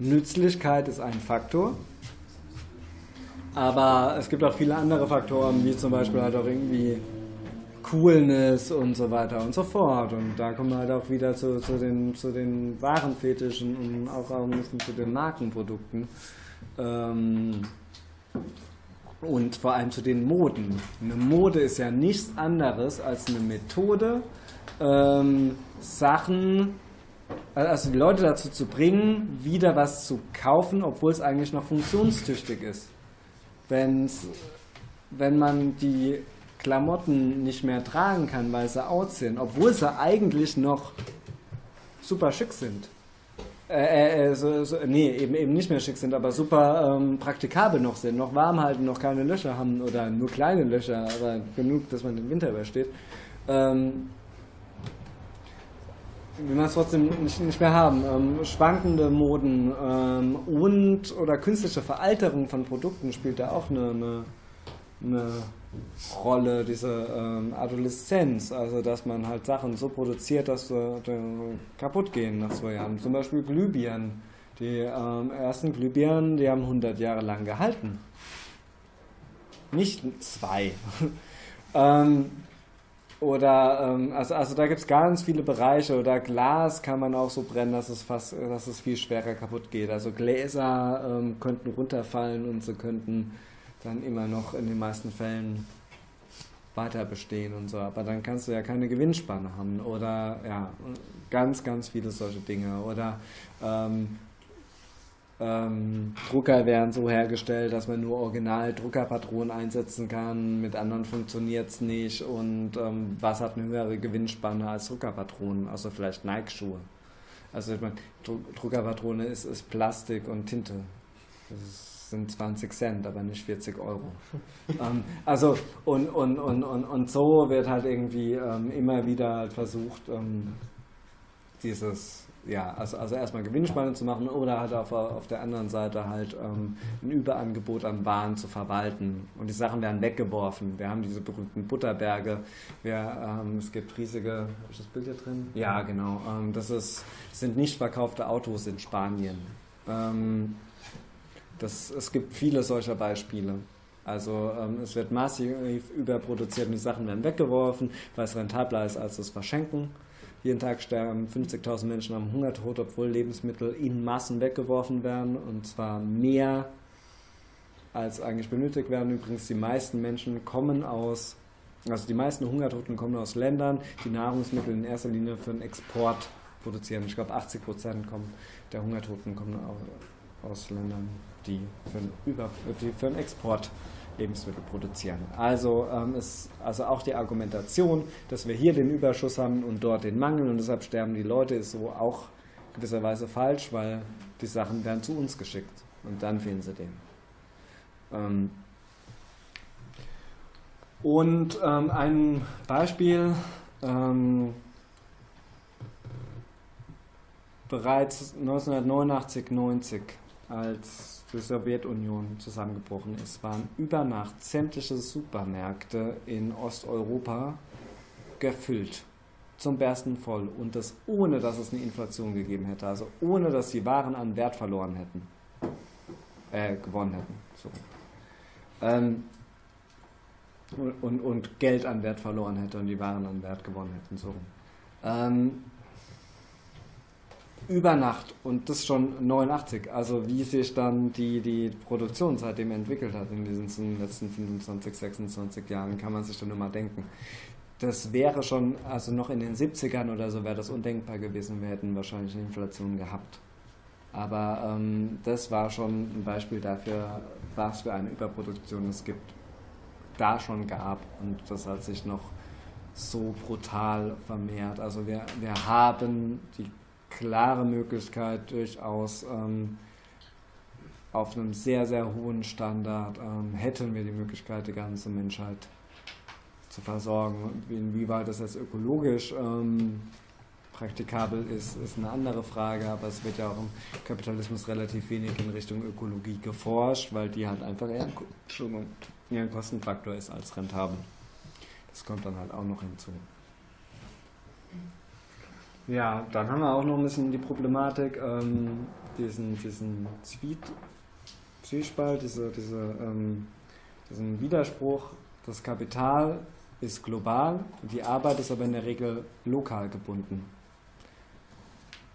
Nützlichkeit ist ein Faktor. Aber es gibt auch viele andere Faktoren, wie zum Beispiel halt auch irgendwie Coolness und so weiter und so fort. Und da kommen wir halt auch wieder zu, zu, den, zu den Warenfetischen und auch, ein bisschen zu den Markenprodukten. Ähm, und vor allem zu den Moden. Eine Mode ist ja nichts anderes als eine Methode, ähm, Sachen also die Leute dazu zu bringen, wieder was zu kaufen, obwohl es eigentlich noch funktionstüchtig ist. Wenn's, wenn man die Klamotten nicht mehr tragen kann, weil sie out sind, obwohl sie eigentlich noch super schick sind. Äh, äh, so, so, nee, eben, eben nicht mehr schick sind, aber super ähm, praktikabel noch sind, noch warm halten, noch keine Löcher haben oder nur kleine Löcher, aber genug, dass man den Winter übersteht. Ähm, will man es trotzdem nicht, nicht mehr haben. Ähm, schwankende Moden ähm, und oder künstliche Veralterung von Produkten spielt da auch eine, eine, eine Rolle, diese ähm, Adoleszenz, also dass man halt Sachen so produziert, dass sie äh, kaputt gehen nach zwei Jahren. Zum Beispiel Glühbirnen. Die ähm, ersten Glühbirnen, die haben 100 Jahre lang gehalten. Nicht zwei. ähm, oder ähm, also, also da gibt es ganz viele Bereiche. Oder Glas kann man auch so brennen, dass es fast, dass es viel schwerer kaputt geht. Also Gläser ähm, könnten runterfallen und sie könnten dann immer noch in den meisten Fällen weiter bestehen und so. Aber dann kannst du ja keine Gewinnspanne haben. Oder ja, ganz, ganz viele solche Dinge. Oder ähm, ähm, Drucker werden so hergestellt, dass man nur original Druckerpatronen einsetzen kann, mit anderen funktioniert es nicht und ähm, was hat eine höhere Gewinnspanne als Druckerpatronen, außer vielleicht Nike-Schuhe. Also ich meine, Druckerpatrone ist, ist Plastik und Tinte. Das sind 20 Cent, aber nicht 40 Euro. ähm, also und, und, und, und, und so wird halt irgendwie ähm, immer wieder halt versucht, ähm, dieses ja, also, also erstmal Gewinnspanne zu machen oder halt auf, auf der anderen Seite halt ähm, ein Überangebot an Waren zu verwalten. Und die Sachen werden weggeworfen. Wir haben diese berühmten Butterberge. Wir, ähm, es gibt riesige, ich das Bild hier drin? Ja, genau. Ähm, das, ist, das sind nicht verkaufte Autos in Spanien. Ähm, das, es gibt viele solcher Beispiele. Also ähm, es wird massiv überproduziert und die Sachen werden weggeworfen, weil es rentabler ist als das Verschenken. Jeden Tag sterben 50.000 Menschen am Hungertod, obwohl Lebensmittel in Massen weggeworfen werden. Und zwar mehr als eigentlich benötigt werden. Übrigens, die meisten Menschen kommen aus, also die meisten Hungertoten kommen aus Ländern, die Nahrungsmittel in erster Linie für den Export produzieren. Ich glaube, 80 Prozent der Hungertoten kommen aus Ländern, die für den, Über, die für den Export Lebensmittel produzieren. Also ähm, ist also auch die Argumentation, dass wir hier den Überschuss haben und dort den Mangel und deshalb sterben die Leute, ist so auch gewisserweise falsch, weil die Sachen werden zu uns geschickt und dann fehlen sie denen. Ähm, Und ähm, ein Beispiel, ähm, bereits 1989, 90, als die Sowjetunion zusammengebrochen ist, waren über Nacht sämtliche Supermärkte in Osteuropa gefüllt zum Bersten voll und das ohne, dass es eine Inflation gegeben hätte, also ohne, dass die Waren an Wert verloren hätten, äh, gewonnen hätten. So. Ähm, und, und Geld an Wert verloren hätte und die Waren an Wert gewonnen hätten. So. Ähm, über Nacht und das schon 89, also wie sich dann die, die Produktion seitdem entwickelt hat in diesen letzten 25, 26 Jahren, kann man sich dann immer denken. Das wäre schon, also noch in den 70ern oder so wäre das undenkbar gewesen, wir hätten wahrscheinlich eine Inflation gehabt. Aber ähm, das war schon ein Beispiel dafür, was für eine Überproduktion es gibt, da schon gab und das hat sich noch so brutal vermehrt. Also wir, wir haben die klare Möglichkeit, durchaus ähm, auf einem sehr, sehr hohen Standard ähm, hätten wir die Möglichkeit, die ganze Menschheit zu versorgen. Inwieweit das jetzt ökologisch ähm, praktikabel ist, ist eine andere Frage, aber es wird ja auch im Kapitalismus relativ wenig in Richtung Ökologie geforscht, weil die halt einfach eher, eher ein Kostenfaktor ist als rentabel. Das kommt dann halt auch noch hinzu. Ja, dann haben wir auch noch ein bisschen die Problematik, ähm, diesen, diesen Zwiet, Zwiespalt, diese, diese, ähm, diesen Widerspruch. Das Kapital ist global, die Arbeit ist aber in der Regel lokal gebunden.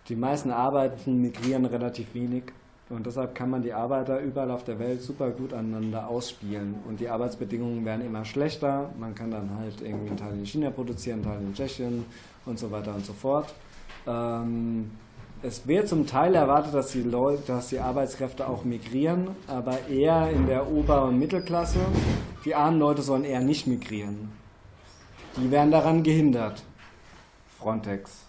Die meisten Arbeiten migrieren relativ wenig und deshalb kann man die Arbeiter überall auf der Welt super gut aneinander ausspielen. Und die Arbeitsbedingungen werden immer schlechter. Man kann dann halt irgendwie einen Teil in China produzieren, einen Teil in Tschechien und so weiter und so fort. Ähm, es wird zum Teil erwartet, dass die, Leute, dass die Arbeitskräfte auch migrieren, aber eher in der Ober- und Mittelklasse. Die armen Leute sollen eher nicht migrieren. Die werden daran gehindert. Frontex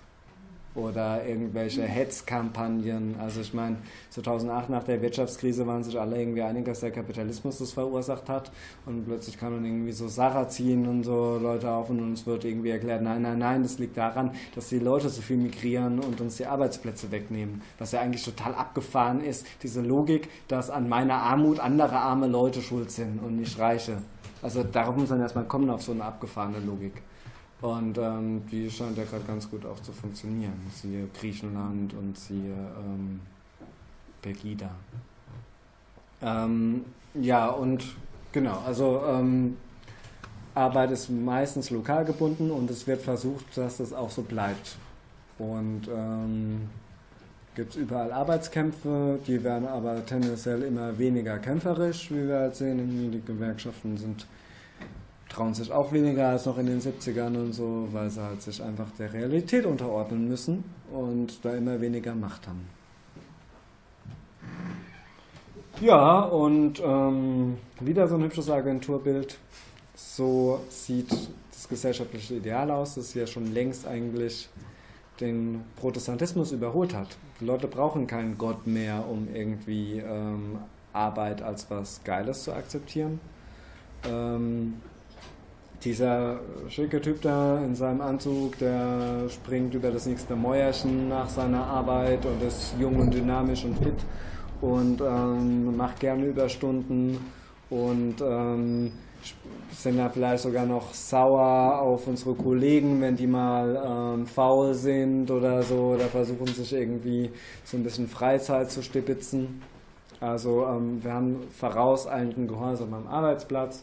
oder irgendwelche Hetzkampagnen. Also ich meine, 2008 nach der Wirtschaftskrise waren sich alle irgendwie einig, dass der Kapitalismus das verursacht hat und plötzlich kamen irgendwie so Sarrazin und so Leute auf und uns wird irgendwie erklärt, nein, nein, nein, das liegt daran, dass die Leute so viel migrieren und uns die Arbeitsplätze wegnehmen. Was ja eigentlich total abgefahren ist, diese Logik, dass an meiner Armut andere arme Leute schuld sind und nicht Reiche. Also darauf muss man erstmal kommen, auf so eine abgefahrene Logik. Und ähm, die scheint ja gerade ganz gut auch zu funktionieren. Siehe Griechenland und siehe ähm, Pegida. Ähm, ja, und genau, also ähm, Arbeit ist meistens lokal gebunden und es wird versucht, dass das auch so bleibt. Und ähm, gibt es überall Arbeitskämpfe, die werden aber tendenziell immer weniger kämpferisch, wie wir halt sehen. Die Gewerkschaften sind trauen sich auch weniger als noch in den 70ern und so, weil sie halt sich einfach der Realität unterordnen müssen und da immer weniger Macht haben. Ja, und ähm, wieder so ein hübsches Agenturbild. So sieht das gesellschaftliche Ideal aus, das ja schon längst eigentlich den Protestantismus überholt hat. Die Leute brauchen keinen Gott mehr, um irgendwie ähm, Arbeit als was Geiles zu akzeptieren. Ähm, dieser schicke Typ da in seinem Anzug, der springt über das nächste Mäuerchen nach seiner Arbeit und ist jung und dynamisch und fit und ähm, macht gerne Überstunden und ähm, sind da vielleicht sogar noch sauer auf unsere Kollegen, wenn die mal ähm, faul sind oder so oder versuchen sich irgendwie so ein bisschen Freizeit zu stipitzen. Also ähm, wir haben vorauseilenden Gehorsam am Arbeitsplatz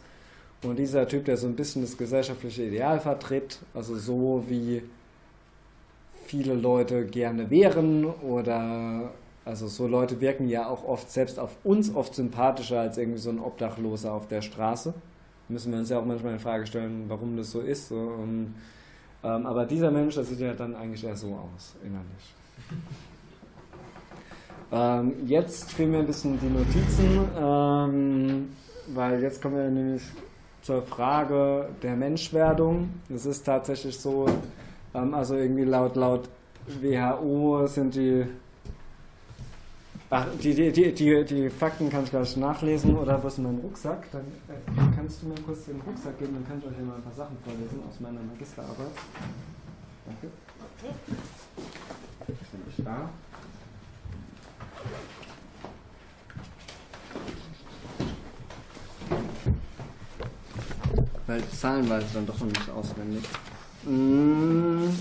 und dieser Typ, der so ein bisschen das gesellschaftliche Ideal vertritt, also so wie viele Leute gerne wären oder also so Leute wirken ja auch oft selbst auf uns oft sympathischer als irgendwie so ein Obdachloser auf der Straße. Müssen wir uns ja auch manchmal in Frage stellen, warum das so ist. So. Und, ähm, aber dieser Mensch, der sieht ja dann eigentlich eher so aus, innerlich. Ähm, jetzt fehlen mir ein bisschen die Notizen, ähm, weil jetzt kommen wir nämlich zur Frage der Menschwerdung. Es ist tatsächlich so, ähm, also irgendwie laut, laut WHO sind die, ach, die, die, die, die, die Fakten kann ich gleich nachlesen oder was in meinem Rucksack, dann äh, kann kannst du mir kurz den Rucksack geben, dann kann ich euch hier mal ein paar Sachen vorlesen aus meiner Magisterarbeit. Danke. Bin ich da? Weil Zahlen weiß ich dann doch noch nicht auswendig. Mmh.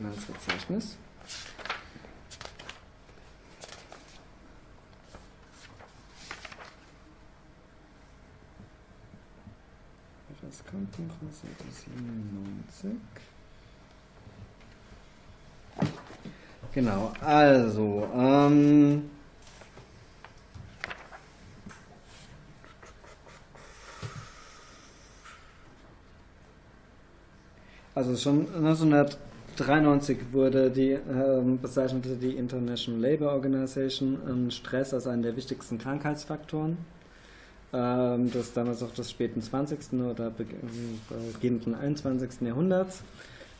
Inhaltsverzeichnis. Das kommt noch aus Seite 97. Genau, also, ähm, also schon 1993 wurde die ähm, bezeichnete die International Labour Organization ähm, Stress als einen der wichtigsten Krankheitsfaktoren ähm, des damals auch des späten 20. oder beginnenden 21. Jahrhunderts.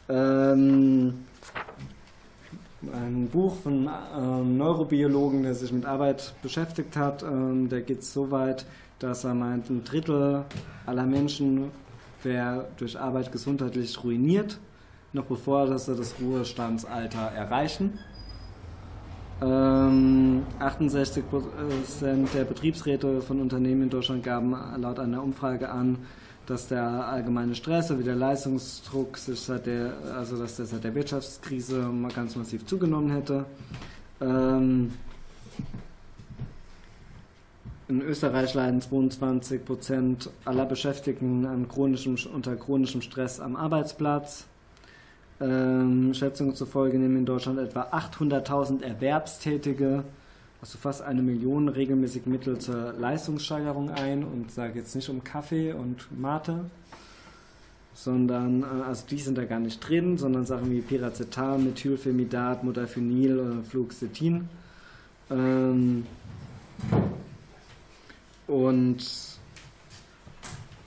Ähm, ein Buch von einem Neurobiologen, der sich mit Arbeit beschäftigt hat, ähm, der geht so weit, dass er meint, ein Drittel aller Menschen wäre durch Arbeit gesundheitlich ruiniert, noch bevor sie das Ruhestandsalter erreichen. Ähm, 68% der Betriebsräte von Unternehmen in Deutschland gaben laut einer Umfrage an, dass der allgemeine Stress sowie der Leistungsdruck sich seit der, also dass der seit der Wirtschaftskrise mal ganz massiv zugenommen hätte. Ähm, in Österreich leiden 22 Prozent aller Beschäftigten an chronischem, unter chronischem Stress am Arbeitsplatz. Ähm, Schätzungen zufolge nehmen in Deutschland etwa 800.000 Erwerbstätige, also fast eine Million, regelmäßig Mittel zur Leistungssteigerung ein und sage jetzt nicht um Kaffee und Mate, sondern äh, also die sind da gar nicht drin, sondern Sachen wie Piracetam, Methylphenidat, Modafinil oder Fluoxetin. Ähm, und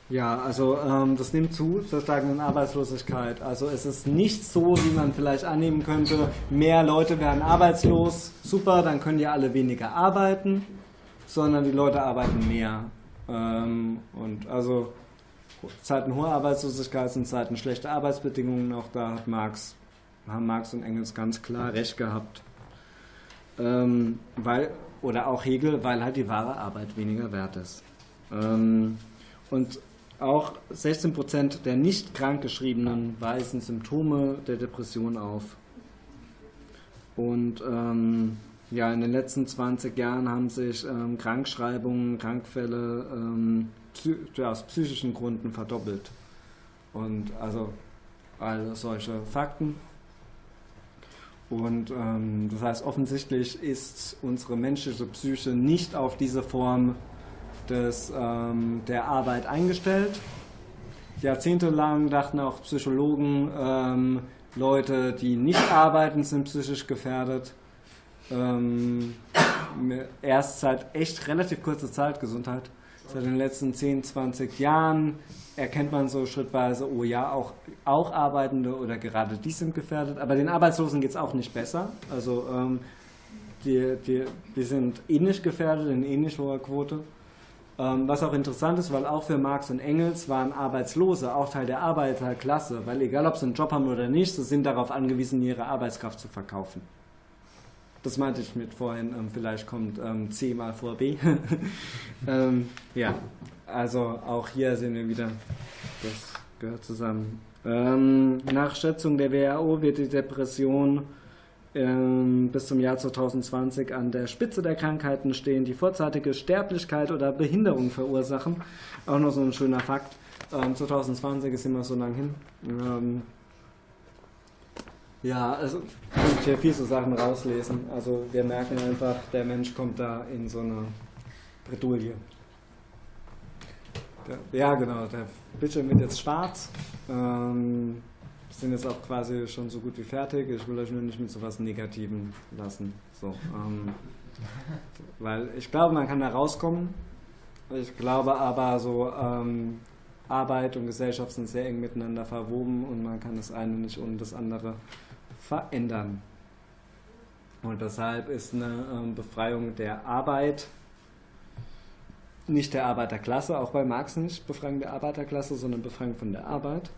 ja, also ähm, das nimmt zu zur steigenden Arbeitslosigkeit. Also es ist nicht so, wie man vielleicht annehmen könnte, mehr Leute werden arbeitslos, super, dann können die alle weniger arbeiten, sondern die Leute arbeiten mehr. Ähm, und also Zeiten hoher Arbeitslosigkeit sind Zeiten schlechter Arbeitsbedingungen, auch da hat Marx, haben Marx und Engels ganz klar recht gehabt. Ähm, weil, oder auch Hegel, weil halt die wahre Arbeit weniger wert ist. Ähm, und auch 16% der nicht krankgeschriebenen weisen Symptome der Depression auf. Und ähm, ja, in den letzten 20 Jahren haben sich ähm, Krankschreibungen, Krankfälle ähm, ja, aus psychischen Gründen verdoppelt. Und also all solche Fakten. Und ähm, das heißt, offensichtlich ist unsere menschliche Psyche nicht auf diese Form des, ähm, der Arbeit eingestellt. Jahrzehntelang dachten auch Psychologen, ähm, Leute, die nicht arbeiten, sind psychisch gefährdet. Ähm, erst seit echt relativ kurzer Zeit Gesundheit, seit den letzten 10, 20 Jahren erkennt man so schrittweise, oh ja, auch, auch Arbeitende oder gerade die sind gefährdet. Aber den Arbeitslosen geht es auch nicht besser. Also ähm, die, die, die sind ähnlich gefährdet in ähnlich hoher Quote. Ähm, was auch interessant ist, weil auch für Marx und Engels waren Arbeitslose auch Teil der Arbeiterklasse, weil egal ob sie einen Job haben oder nicht, sie sind darauf angewiesen, ihre Arbeitskraft zu verkaufen. Das meinte ich mit vorhin, ähm, vielleicht kommt ähm, C mal vor B. ähm, ja, also auch hier sehen wir wieder, das gehört zusammen. Ähm, nach Schätzung der WHO wird die Depression ähm, bis zum Jahr 2020 an der Spitze der Krankheiten stehen, die vorzeitige Sterblichkeit oder Behinderung verursachen. Auch noch so ein schöner Fakt. Ähm, 2020 ist immer so lang hin. Ähm, ja, also ich kann hier viel so Sachen rauslesen. Also wir merken einfach, der Mensch kommt da in so eine Bredouille. Ja, genau, der Bildschirm wird jetzt schwarz. Sind jetzt auch quasi schon so gut wie fertig. Ich will euch nur nicht mit so was Negativem lassen. So, ähm, weil ich glaube, man kann da rauskommen. Ich glaube aber, so ähm, Arbeit und Gesellschaft sind sehr eng miteinander verwoben und man kann das eine nicht ohne das andere verändern. Und deshalb ist eine ähm, Befreiung der Arbeit nicht der Arbeiterklasse, auch bei Marx nicht Befreiung der Arbeiterklasse, sondern Befreiung von der Arbeit.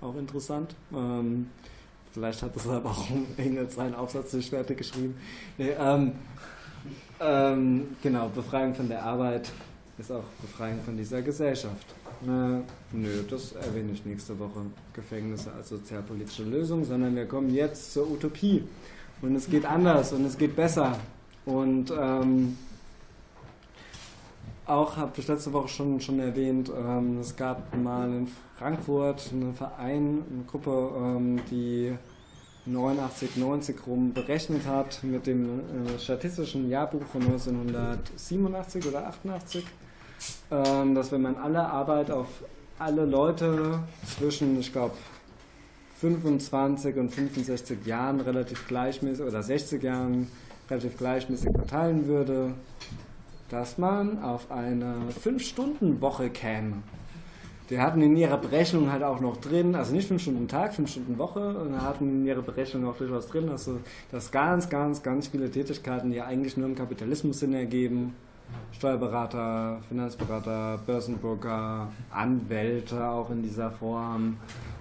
Auch interessant. Ähm, vielleicht hat das aber auch Engels seinen Aufsatz nicht fertig geschrieben. Nee, ähm, ähm, genau, Befreiung von der Arbeit ist auch Befreiung von dieser Gesellschaft. Na, nö, das erwähne ich nächste Woche. Gefängnisse als sozialpolitische Lösung, sondern wir kommen jetzt zur Utopie. Und es geht anders und es geht besser. Und ähm, auch habe ich letzte Woche schon, schon erwähnt, ähm, es gab mal in Frankfurt einen Verein, eine Gruppe, ähm, die 89, 90 rum berechnet hat mit dem äh, statistischen Jahrbuch von 1987 oder 88, ähm, dass wenn man alle Arbeit auf alle Leute zwischen, ich glaube, 25 und 65 Jahren relativ gleichmäßig oder 60 Jahren relativ gleichmäßig verteilen würde, dass man auf eine 5-Stunden-Woche käme. Die hatten in ihrer Berechnung halt auch noch drin, also nicht 5 Stunden Tag, 5 Stunden Woche, und hatten in ihrer Berechnung auch durchaus drin, also, dass ganz, ganz, ganz viele Tätigkeiten, die eigentlich nur im Kapitalismus Sinn ergeben, Steuerberater, Finanzberater, Börsenbroker, Anwälte auch in dieser Form,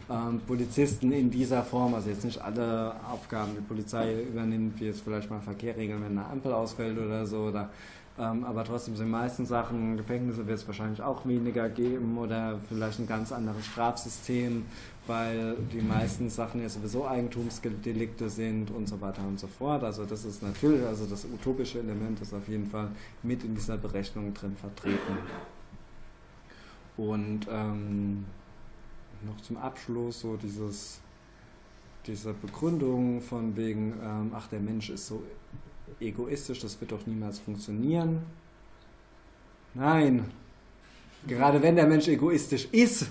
ähm, Polizisten in dieser Form, also jetzt nicht alle Aufgaben die Polizei übernimmt, wie jetzt vielleicht mal Verkehr regeln, wenn eine Ampel ausfällt oder so, oder ähm, aber trotzdem sind meisten Sachen, Gefängnisse wird es wahrscheinlich auch weniger geben oder vielleicht ein ganz anderes Strafsystem, weil die meisten Sachen ja sowieso Eigentumsdelikte sind und so weiter und so fort. Also das ist natürlich, also das utopische Element ist auf jeden Fall mit in dieser Berechnung drin vertreten. Und ähm, noch zum Abschluss so dieses diese Begründung von wegen, ähm, ach der Mensch ist so egoistisch, das wird doch niemals funktionieren. Nein, gerade wenn der Mensch egoistisch ist,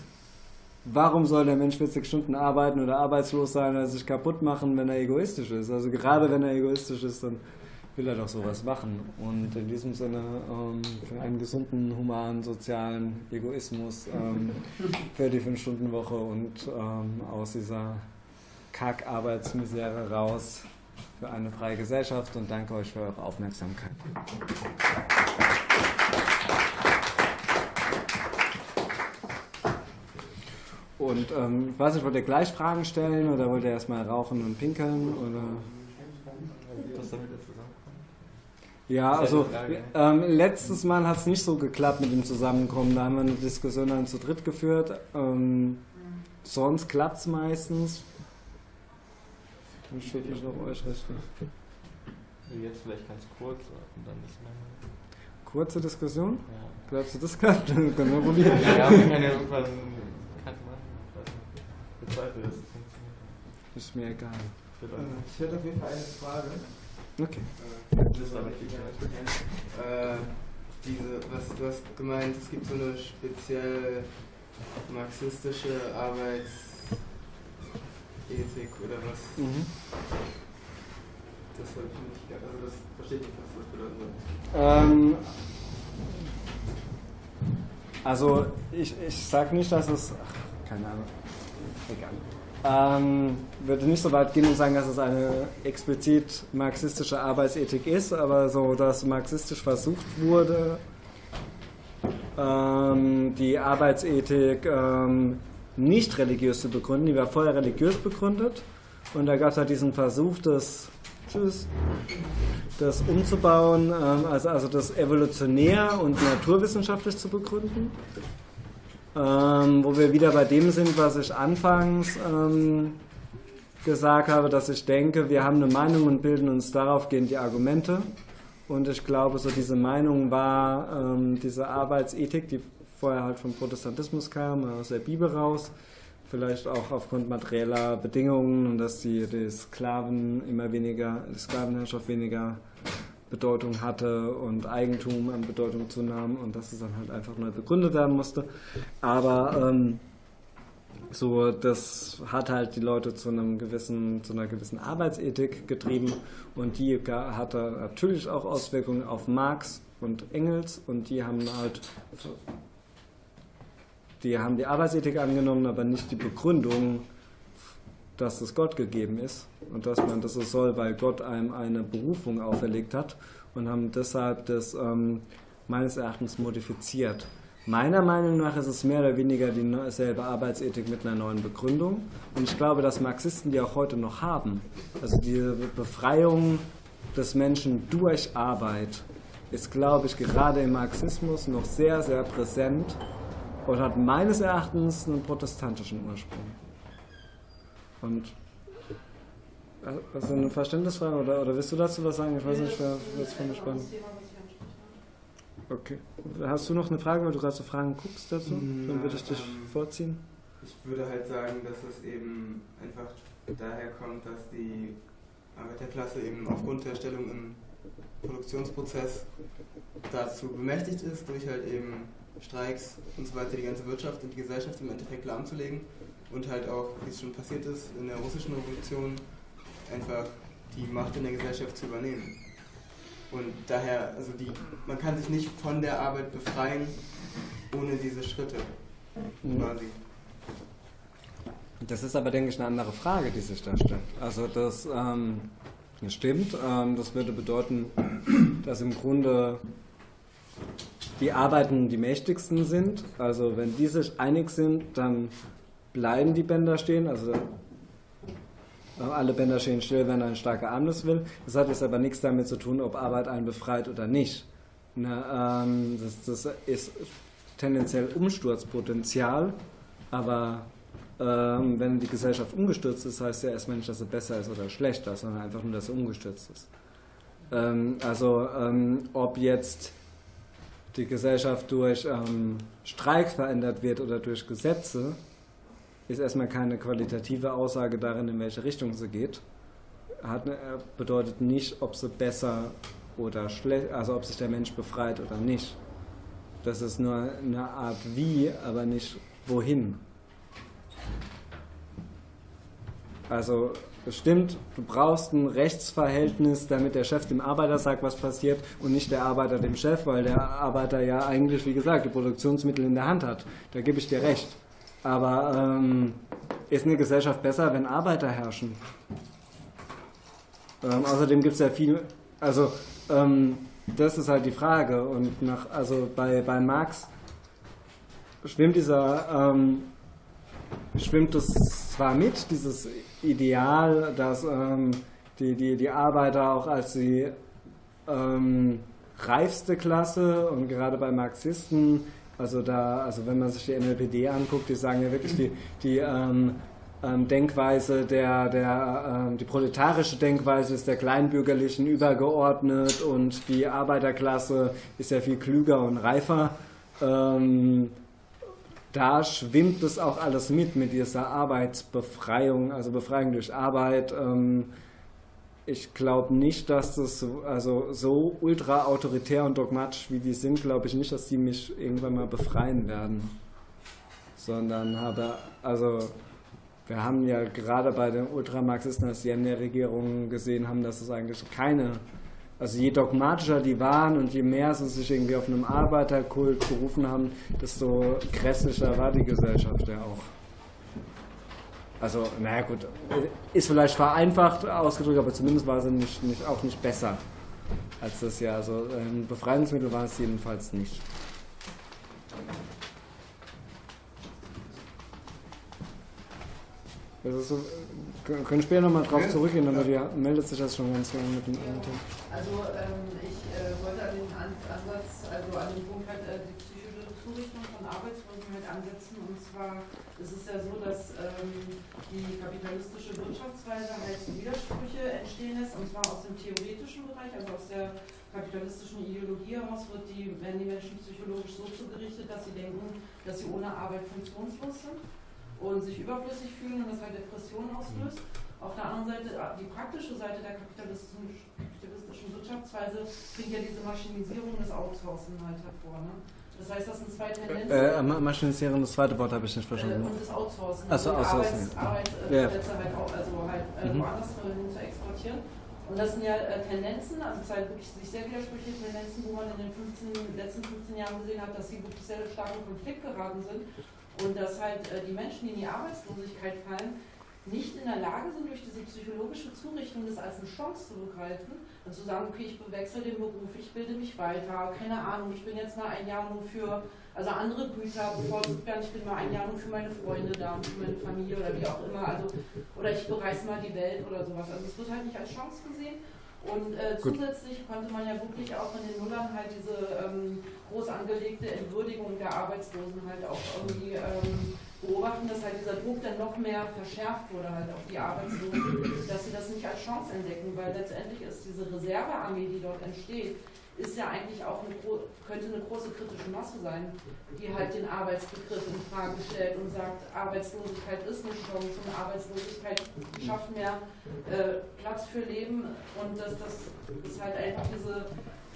warum soll der Mensch 40 Stunden arbeiten oder arbeitslos sein oder sich kaputt machen, wenn er egoistisch ist? Also gerade wenn er egoistisch ist, dann will er doch sowas machen. Und in diesem Sinne ähm, für einen gesunden, humanen, sozialen Egoismus ähm, für die 5-Stunden-Woche und ähm, aus dieser Kack-Arbeitsmisere raus für eine freie Gesellschaft und danke euch für eure Aufmerksamkeit. Und ähm, ich weiß nicht, wollt ihr gleich Fragen stellen oder wollt ihr erstmal rauchen und pinkeln? Oder? Was damit Ja, also ähm, letztes Mal hat es nicht so geklappt mit dem Zusammenkommen. Da haben wir eine Diskussion dann zu dritt geführt. Ähm, sonst klappt es meistens. Dann steht mich noch euch recht. Also jetzt vielleicht ganz kurz und dann ist meine. Kurze Diskussion? Ja. Glaubst du, das klappt? Dann können wir probieren. Ja, wir können ja irgendwann bekannt machen. Ich bezweifle, dass es funktioniert. Ist mir egal. Ich hätte auf jeden Fall eine Frage. Okay. Äh, das ist aber richtig. Äh, diese, was, du hast gemeint, es gibt so eine speziell marxistische Arbeits- Ethik oder was? Mhm. Das wollte ich nicht, also das verstehe ich nicht, was das bedeuten soll. Ähm, also ich, ich sage nicht, dass es, ach, keine Ahnung, egal. Ähm, würde nicht so weit gehen und sagen, dass es eine explizit marxistische Arbeitsethik ist, aber so, dass marxistisch versucht wurde, ähm, die Arbeitsethik ähm, nicht religiös zu begründen. Die war vorher religiös begründet und da gab es halt diesen Versuch, das, tschüss, das umzubauen, ähm, also, also das evolutionär und naturwissenschaftlich zu begründen. Ähm, wo wir wieder bei dem sind, was ich anfangs ähm, gesagt habe, dass ich denke, wir haben eine Meinung und bilden uns darauf gehend die Argumente. Und ich glaube, so diese Meinung war ähm, diese Arbeitsethik, die vorher halt vom Protestantismus kam, aus der Bibel raus, vielleicht auch aufgrund materieller Bedingungen und dass die, die Sklaven immer weniger, die Sklavenherrschaft weniger Bedeutung hatte und Eigentum an Bedeutung zunahm und dass es dann halt einfach neu begründet werden musste. Aber ähm, so, das hat halt die Leute zu einem gewissen, zu einer gewissen Arbeitsethik getrieben und die hatte natürlich auch Auswirkungen auf Marx und Engels und die haben halt die haben die Arbeitsethik angenommen, aber nicht die Begründung dass es Gott gegeben ist und dass man das so soll, weil Gott einem eine Berufung auferlegt hat und haben deshalb das ähm, meines Erachtens modifiziert. Meiner Meinung nach ist es mehr oder weniger dieselbe Arbeitsethik mit einer neuen Begründung. Und ich glaube, dass Marxisten die auch heute noch haben. Also die Befreiung des Menschen durch Arbeit ist, glaube ich, gerade im Marxismus noch sehr, sehr präsent und hat meines Erachtens einen protestantischen Ursprung. Und also eine Verständnisfrage oder, oder willst du dazu was sagen? Ich weiß nicht, wer das von mich spannend. Okay. Hast du noch eine Frage, weil du gerade so Fragen guckst dazu? Na, Dann würde ich dich ähm, vorziehen. Ich würde halt sagen, dass es eben einfach daher kommt, dass die Arbeiterklasse eben aufgrund der Stellung im Produktionsprozess dazu bemächtigt ist, durch halt eben Streiks und so weiter die ganze Wirtschaft und die Gesellschaft im Endeffekt lahmzulegen und halt auch, wie es schon passiert ist, in der russischen Revolution einfach die Macht in der Gesellschaft zu übernehmen. Und daher, also die, man kann sich nicht von der Arbeit befreien ohne diese Schritte Mhm. quasi. Das ist aber, denke ich, eine andere Frage, die sich da stellt. Also das, ähm, das stimmt. Ähm, das würde bedeuten, dass im Grunde die Arbeiten die mächtigsten sind. Also wenn die sich einig sind, dann bleiben die Bänder stehen. Also äh, alle Bänder stehen still, wenn ein starker Arm das will. Das hat jetzt aber nichts damit zu tun, ob Arbeit einen befreit oder nicht. Na, ähm, das, das ist tendenziell Umsturzpotenzial, aber ähm, wenn die Gesellschaft umgestürzt ist, heißt ja erstmal nicht, dass sie besser ist oder schlechter, sondern einfach nur, dass sie umgestürzt ist. Ähm, also ähm, ob jetzt die Gesellschaft durch ähm, Streik verändert wird oder durch Gesetze, ist erstmal keine qualitative Aussage darin, in welche Richtung sie geht. Hat, äh, bedeutet nicht, ob sie besser oder schlecht, also ob sich der Mensch befreit oder nicht. Das ist nur eine Art wie, aber nicht wohin. Also es stimmt, du brauchst ein Rechtsverhältnis, damit der Chef dem Arbeiter sagt, was passiert und nicht der Arbeiter dem Chef, weil der Arbeiter ja eigentlich, wie gesagt, die Produktionsmittel in der Hand hat. Da gebe ich dir recht. Aber ähm, ist eine Gesellschaft besser, wenn Arbeiter herrschen? Ähm, außerdem gibt es ja viel, also ähm, das ist halt die Frage. Und nach, also bei, bei Marx schwimmt dieser, ähm, schwimmt es zwar mit, dieses Ideal, dass ähm, die, die, die Arbeiter auch als die ähm, reifste Klasse und gerade bei Marxisten, also da, also wenn man sich die NLPD anguckt, die sagen ja wirklich die, die ähm, ähm, Denkweise der, der ähm, die proletarische Denkweise ist der Kleinbürgerlichen übergeordnet und die Arbeiterklasse ist ja viel klüger und reifer. Da schwimmt es auch alles mit, mit dieser Arbeitsbefreiung, also Befreiung durch Arbeit. Ähm, ich glaube nicht, dass das so, also so ultra autoritär und dogmatisch wie die sind, glaube ich nicht, dass die mich irgendwann mal befreien werden. Sondern habe, also wir haben ja gerade bei den Ultramarxisten, als die in der Regierung gesehen haben, dass es eigentlich keine, also je dogmatischer die waren und je mehr sie sich irgendwie auf einem Arbeiterkult berufen haben, desto grässlicher war die Gesellschaft ja auch. Also, naja gut, ist vielleicht vereinfacht ausgedrückt, aber zumindest war sie nicht, nicht, auch nicht besser als das ja. Also ein Befreiungsmittel war es jedenfalls nicht. Also so, wir können später nochmal drauf zurückgehen, aber die meldet sich das schon ganz lange mit dem anderen Thema. Also ähm, ich äh, wollte an den An Ansatz, also an den Punkt halt äh, die psychische Zurichtung von Arbeitswirken halt ansetzen. Und zwar ist es ja so, dass ähm, die kapitalistische Wirtschaftsweise halt Widersprüche entstehen lässt, und zwar aus dem theoretischen Bereich, also aus der kapitalistischen Ideologie heraus wird die, werden die Menschen psychologisch so zugerichtet, dass sie denken, dass sie ohne Arbeit funktionslos sind und sich überflüssig fühlen und das halt Depressionen auslöst. Auf der anderen Seite, äh, die praktische Seite der kapitalistischen, kapitalistischen Wirtschaftsweise bringt ja diese Maschinisierung des Outsourcen halt hervor. Ne? Das heißt, das sind zwei Tendenzen. Äh, Ma- Maschinisieren, das zweite Wort habe ich nicht äh, verstanden. und das Outsourcen. Achso, also Outsourcen. Arbeits, ja. Arbeitsplätze halt auch, also halt äh, Mhm. woanders hin zu exportieren. Und das sind ja äh, Tendenzen, also zwei wirklich sich sehr widersprüchliche Tendenzen, wo man in den 15, letzten 15 Jahren gesehen hat, dass sie wirklich sehr stark in Konflikt geraten sind und dass halt äh, die Menschen, die in die Arbeitslosigkeit fallen, nicht in der Lage sind, durch diese psychologische Zurichtung das als eine Chance zu begreifen und zu sagen, okay, ich bewechsel den Beruf, ich bilde mich weiter, keine Ahnung, ich bin jetzt mal ein Jahr nur für, also andere Güter bevorzugt werden, ich bin mal ein Jahr nur für meine Freunde da und für meine Familie oder wie auch immer, also, oder ich bereise mal die Welt oder sowas. Also es wird halt nicht als Chance gesehen. Und äh, zusätzlich konnte man ja wirklich auch in den Nullern halt diese ähm, groß angelegte Entwürdigung der Arbeitslosen halt auch irgendwie ähm, beobachten, dass halt dieser Druck dann noch mehr verschärft wurde halt auf die Arbeitslosen, dass sie das nicht als Chance entdecken, weil letztendlich ist diese Reservearmee, die dort entsteht, ist ja eigentlich auch eine, könnte eine große kritische Masse sein, die halt den Arbeitsbegriff in Frage stellt und sagt, Arbeitslosigkeit ist eine Chance und Arbeitslosigkeit schafft mehr äh, Platz für Leben und dass das ist halt einfach diese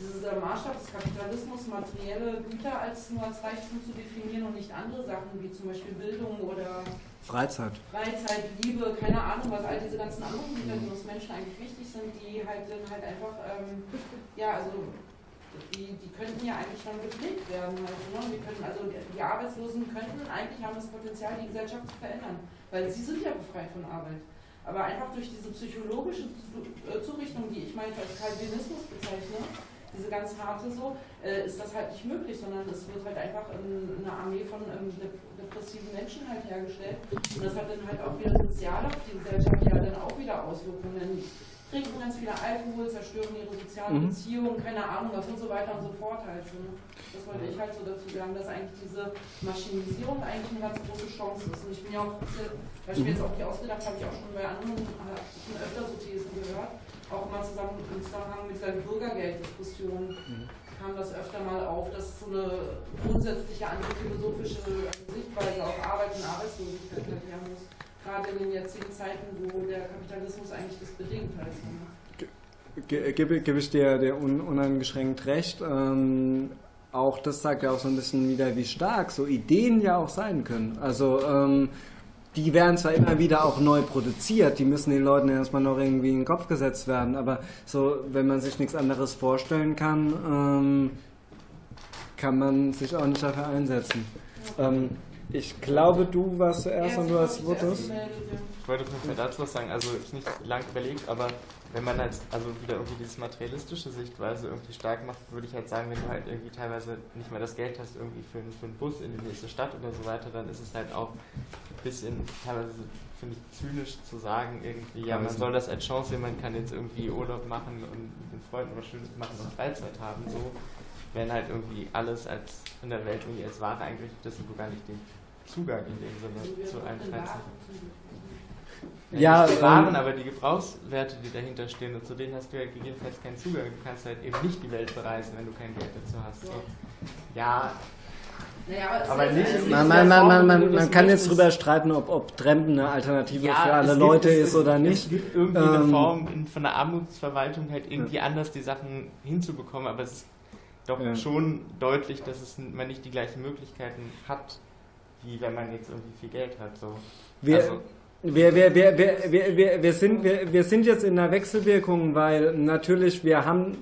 dieser Maßstab des Kapitalismus, materielle Güter als nur als Reichtum zu definieren und nicht andere Sachen wie zum Beispiel Bildung oder Freizeit. Freizeit, Liebe, keine Ahnung, was all diese ganzen anderen Güter, die uns Menschen eigentlich wichtig sind, die halt dann halt einfach, ähm, ja, also die, die könnten ja eigentlich schon gepflegt werden. Halt, ne? Wir könnten, also die Arbeitslosen könnten eigentlich haben das Potenzial, die Gesellschaft zu verändern, weil sie sind ja befreit von Arbeit. Aber einfach durch diese psychologische Zurichtung, die ich mal als Calvinismus bezeichne, diese ganz harte so, äh, ist das halt nicht möglich, sondern es wird halt einfach eine Armee von ähm, depressiven Menschen halt hergestellt. Und das hat dann halt auch wieder sozial auf die Gesellschaft ja dann auch wieder Auswirkungen. Trinken ganz viele Alkohol, zerstören ihre sozialen mhm. Beziehungen, keine Ahnung was und so weiter und so fort halt. Ne? Das wollte ich halt so dazu sagen, dass eigentlich diese Maschinisierung eigentlich eine ganz große Chance ist. Und ich bin ja auch, weil ich mir jetzt auch nicht ausgedacht habe, ich auch schon bei anderen schon öfter so Thesen gehört, auch mal zusammen im Zusammenhang mit Bürgergelddiskussion mhm. Kam das öfter mal auf, dass so eine grundsätzliche antiphilosophische Sichtweise auf Arbeit und Arbeitslosigkeit her muss. Gerade in den jetzigen Zeiten, wo der Kapitalismus eigentlich das bedingt halt. Gebe, gebe ich dir, dir un, uneingeschränkt recht. Ähm, auch das sagt ja auch so ein bisschen wieder, wie stark so Ideen ja auch sein können. Also ähm, die werden zwar immer wieder auch neu produziert, die müssen den Leuten erstmal noch irgendwie in den Kopf gesetzt werden, aber so, wenn man sich nichts anderes vorstellen kann, ähm, kann man sich auch nicht dafür einsetzen. Ähm, ich glaube, du warst zuerst und du hast Votus. Ich wollte nur dazu was sagen, also ist nicht lang überlegt, aber wenn man halt also wieder irgendwie diese materialistische Sichtweise irgendwie stark macht, würde ich halt sagen, wenn du halt irgendwie teilweise nicht mehr das Geld hast irgendwie für, für einen Bus in die nächste Stadt oder so weiter, dann ist es halt auch ein bisschen teilweise finde ich zynisch zu sagen irgendwie, ja man soll das als Chance sehen, man kann jetzt irgendwie Urlaub machen und mit den Freunden was Schönes machen und Freizeit haben, so wenn halt irgendwie alles als in der Welt irgendwie als Ware eingerichtet ist und du gar nicht den Zugang in dem Sinne zu einem Freizeit ja, die Waren, aber die Gebrauchswerte, die dahinter stehen, und zu denen hast du ja gegebenenfalls keinen Zugang. Du kannst halt eben nicht die Welt bereisen, wenn du kein Geld dazu hast. So. Ja. Naja, aber, aber nicht. Man, man, man, man, man, man kann jetzt drüber streiten, ob, ob Trampen eine Alternative ja, für alle gibt, Leute ist oder nicht. Es gibt irgendwie ähm, eine Form in, von der Armutsverwaltung halt irgendwie ja. anders die Sachen hinzubekommen, aber es ist doch ja. schon deutlich, dass es, man nicht die gleichen Möglichkeiten hat, wie wenn man jetzt irgendwie viel Geld hat. So. Wir, also, wir, wir, wir, wir, wir, wir, sind, wir, wir sind jetzt in einer Wechselwirkung, weil natürlich wir haben,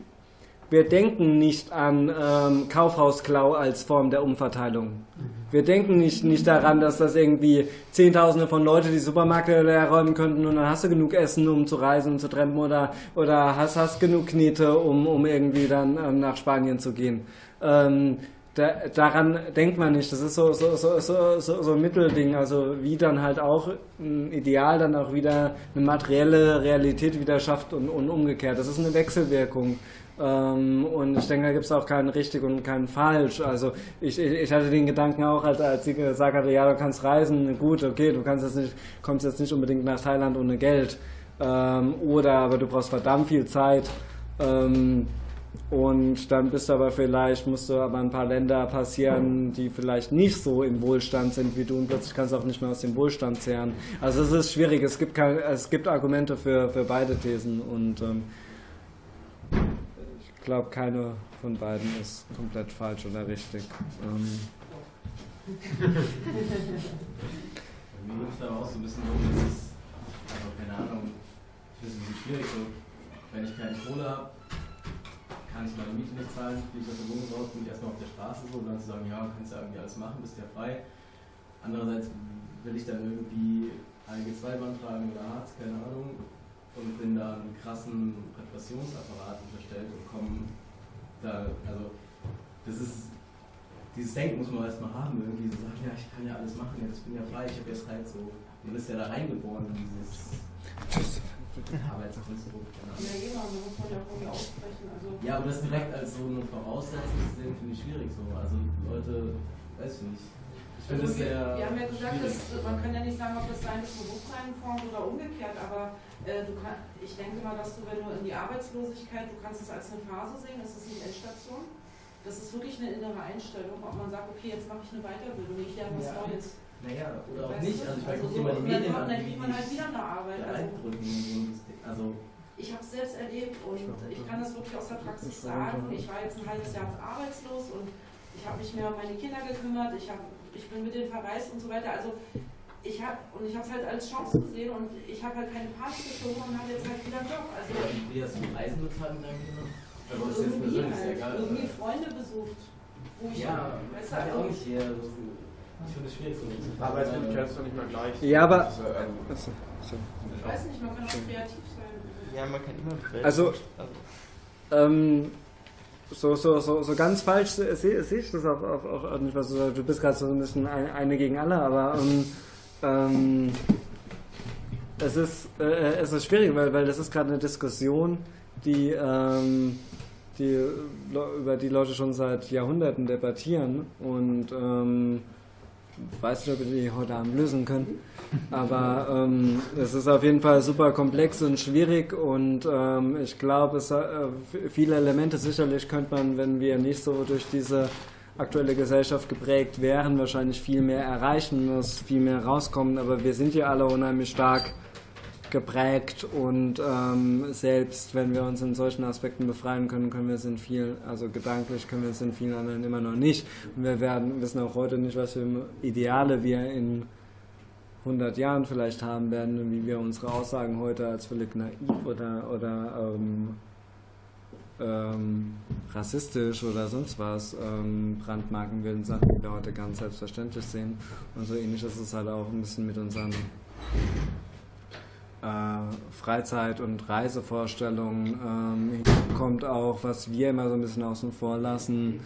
wir denken nicht an ähm, Kaufhausklau als Form der Umverteilung. Wir denken nicht, nicht daran, dass das irgendwie Zehntausende von Leuten die Supermärkte leer räumen könnten und dann hast du genug Essen, um zu reisen und zu trampen oder, oder hast, hast genug Knete, um, um irgendwie dann ähm, nach Spanien zu gehen. Ähm, da, daran denkt man nicht. Das ist so, so, so, so, so, so ein Mittelding. Also wie dann halt auch ein Ideal dann auch wieder eine materielle Realität wieder schafft und, und umgekehrt. Das ist eine Wechselwirkung. Ähm, und ich denke, da gibt es auch keinen richtig und keinen falsch. Also ich, ich, ich, hatte den Gedanken auch, als, als sie gesagt hatte, ja, du kannst reisen, gut, okay, du kannst jetzt nicht, kommst jetzt nicht unbedingt nach Thailand ohne Geld. Ähm, oder aber du brauchst verdammt viel Zeit. Ähm, und dann bist du aber vielleicht, musst du aber ein paar Länder passieren, die vielleicht nicht so im Wohlstand sind wie du und plötzlich kannst du auch nicht mehr aus dem Wohlstand zehren. Also es ist schwierig, es gibt, es gibt Argumente für, für beide Thesen und ähm, ich glaube, keine von beiden ist komplett falsch oder richtig. Ähm. Mir ist aber auch so ein bisschen so, dass es, also keine Ahnung, ich finde es ein bisschen schwierig, so, wenn ich keine Kohle habe, kann ich meine Miete nicht zahlen, fliege ich aus der Wohnung raus, bin ich erstmal auf der Straße so und dann zu sagen, ja, kannst ja irgendwie alles machen, bist ja frei. Andererseits will ich dann irgendwie ALG 2 beantragen oder Hartz, keine Ahnung, und bin da einen krassen Repressionsapparat unterstellt und komme da, also das ist, dieses Denken muss man erstmal haben, irgendwie so sagen, ja, ich kann ja alles machen, jetzt bin ja frei, ich habe jetzt halt so, man ist ja da reingeboren in dieses Arbeitskonstrukt. Genau. Ja. Also Ja, aber das direkt als so eine Voraussetzung zu sehen, finde ich schwierig so. Also Leute, weiß ich nicht. Ich finde Also wir, sehr. wir haben ja gesagt, dass, man kann ja nicht sagen, ob das deines Bewusstsein formt oder umgekehrt, aber äh, du kann, ich denke mal, dass du, wenn du in die Arbeitslosigkeit, du kannst es als eine Phase sehen, es ist nicht Endstation. Das ist wirklich eine innere Einstellung, ob man sagt, okay, jetzt mache ich eine Weiterbildung, ich lerne was Ja. Neues. Naja, oder auch nicht. Also ich meine, guck so, dir mal die und dann Medien dann wie kriegt die man halt wieder eine Arbeit. Also. Also ich habe es selbst erlebt und ich kann das wirklich aus der Praxis sagen. Ich war jetzt ein halbes Jahr arbeitslos und ich habe mich mehr um meine Kinder gekümmert, ich, hab, ich bin mit denen verreist und so weiter. Also ich habe und ich habe es halt als Chance gesehen und ich habe halt keine Panik geschoben und habe jetzt halt wieder einen Job. Also wie hast du Reisen bezahlt mit deinen Kindern? Also das ist jetzt irgendwie, persönlich halt, egal. irgendwie Freunde besucht. Wo ich, Ja, du, kann ja also, auch nicht hier. Ich finde es schwierig so. Arbeitslosigkeit ist doch nicht mal gleich. Ja, aber- Diese, ähm, Achso, ich weiß nicht, man kann auch kreativ sein. Ja, man kann immer Also, ähm, so, so, so, so ganz falsch sehe seh ich das auch, auch, auch, nicht, was du sagst. Du bist gerade so ein bisschen ein, eine gegen alle, aber ähm, ähm, es, ist, äh, es ist schwierig, weil, weil das ist gerade eine Diskussion, die, ähm, die, über die Leute schon seit Jahrhunderten debattieren und ähm, weiß nicht, ob wir die heute Abend lösen können. Aber ähm, es ist auf jeden Fall super komplex und schwierig und ähm, ich glaube, es, äh, viele Elemente sicherlich könnte man, wenn wir nicht so durch diese aktuelle Gesellschaft geprägt wären, wahrscheinlich viel mehr erreichen, dass viel mehr rauskommen. Aber wir sind ja alle unheimlich stark geprägt und ähm, selbst wenn wir uns in solchen Aspekten befreien können, können wir es in vielen, also gedanklich können wir es in vielen anderen immer noch nicht. Und wir werden, wissen auch heute nicht, was für Ideale wir in 100 Jahren vielleicht haben werden und wie wir unsere Aussagen heute als völlig naiv oder, oder ähm, ähm, rassistisch oder sonst was ähm, brandmarken würden, Sachen, die wir heute ganz selbstverständlich sehen. Und so ähnlich ist es halt auch ein bisschen mit unseren Freizeit- und Reisevorstellungen. Ähm, kommt auch, was wir immer so ein bisschen außen vor lassen,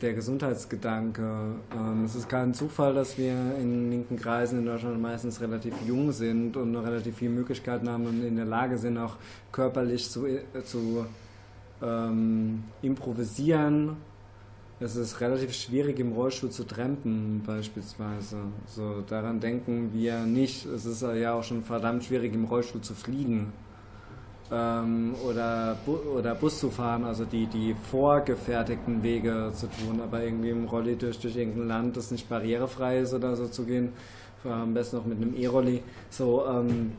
der Gesundheitsgedanke. Ähm, es ist kein Zufall, dass wir in linken Kreisen in Deutschland meistens relativ jung sind und noch relativ viele Möglichkeiten haben und in der Lage sind, auch körperlich zu, äh, zu ähm, improvisieren. Es ist relativ schwierig, im Rollstuhl zu trampen, beispielsweise. So, daran denken wir nicht. Es ist ja auch schon verdammt schwierig, im Rollstuhl zu fliegen ähm, oder, Bu oder Bus zu fahren, also die, die vorgefertigten Wege zu tun, aber irgendwie im Rolli durch, durch irgendein Land, das nicht barrierefrei ist oder so zu gehen, am besten noch mit einem E-Rolli, so, ähm,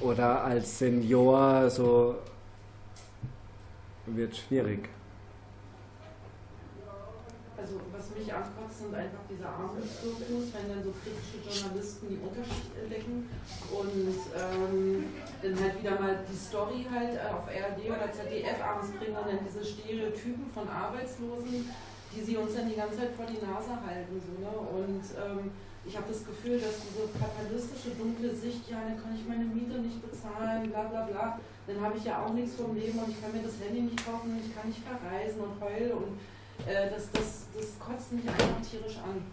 oder als Senior, so, wird schwierig. Also was mich ankotzt, sind einfach diese Armutsdokus, wenn dann so kritische Journalisten die Unterschicht entdecken und ähm, dann halt wieder mal die Story halt äh, auf RD oder ZDF abends bringen und dann diese Stereotypen von Arbeitslosen, die sie uns dann die ganze Zeit vor die Nase halten. So, ne? Und ähm, ich habe das Gefühl, dass diese fatalistische, dunkle Sicht, ja, dann kann ich meine Miete nicht bezahlen, bla bla bla, dann habe ich ja auch nichts vom Leben und ich kann mir das Handy nicht kaufen, ich kann nicht verreisen und heul und äh, das, das, das kotzt mich einfach tierisch an.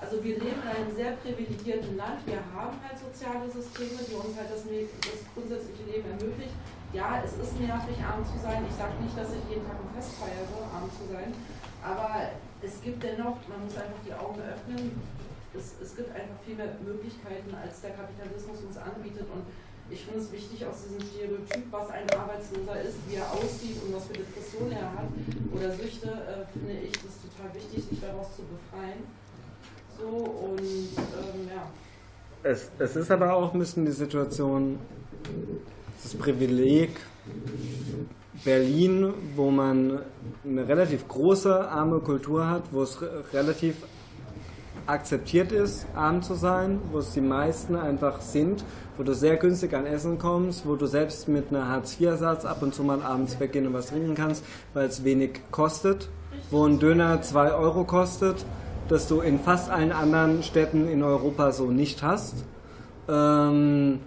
Also wir leben in einem sehr privilegierten Land, wir haben halt soziale Systeme, die uns halt das, das grundsätzliche Leben ermöglichen. Ja, es ist nervig, arm zu sein. Ich sage nicht, dass ich jeden Tag ein Fest feiere, arm zu sein. Aber es gibt dennoch, man muss einfach die Augen öffnen, es, es gibt einfach viel mehr Möglichkeiten, als der Kapitalismus uns anbietet. Und ich finde es wichtig, aus diesem Stereotyp, was ein Arbeitsloser ist, wie er aussieht und was für Depressionen er hat oder Süchte, äh, finde ich das total wichtig, sich daraus zu befreien. So und ähm, ja. Es, es ist aber auch ein bisschen die Situation, das Privileg Berlin, wo man eine relativ große arme Kultur hat, wo es re relativ akzeptiert ist, arm zu sein, wo es die meisten einfach sind, wo du sehr günstig an Essen kommst, wo du selbst mit einer Hartz-IV-Satz ab und zu mal abends weggehen und was trinken kannst, weil es wenig kostet, wo ein Döner 2 Euro kostet, das du in fast allen anderen Städten in Europa so nicht hast. Ähm,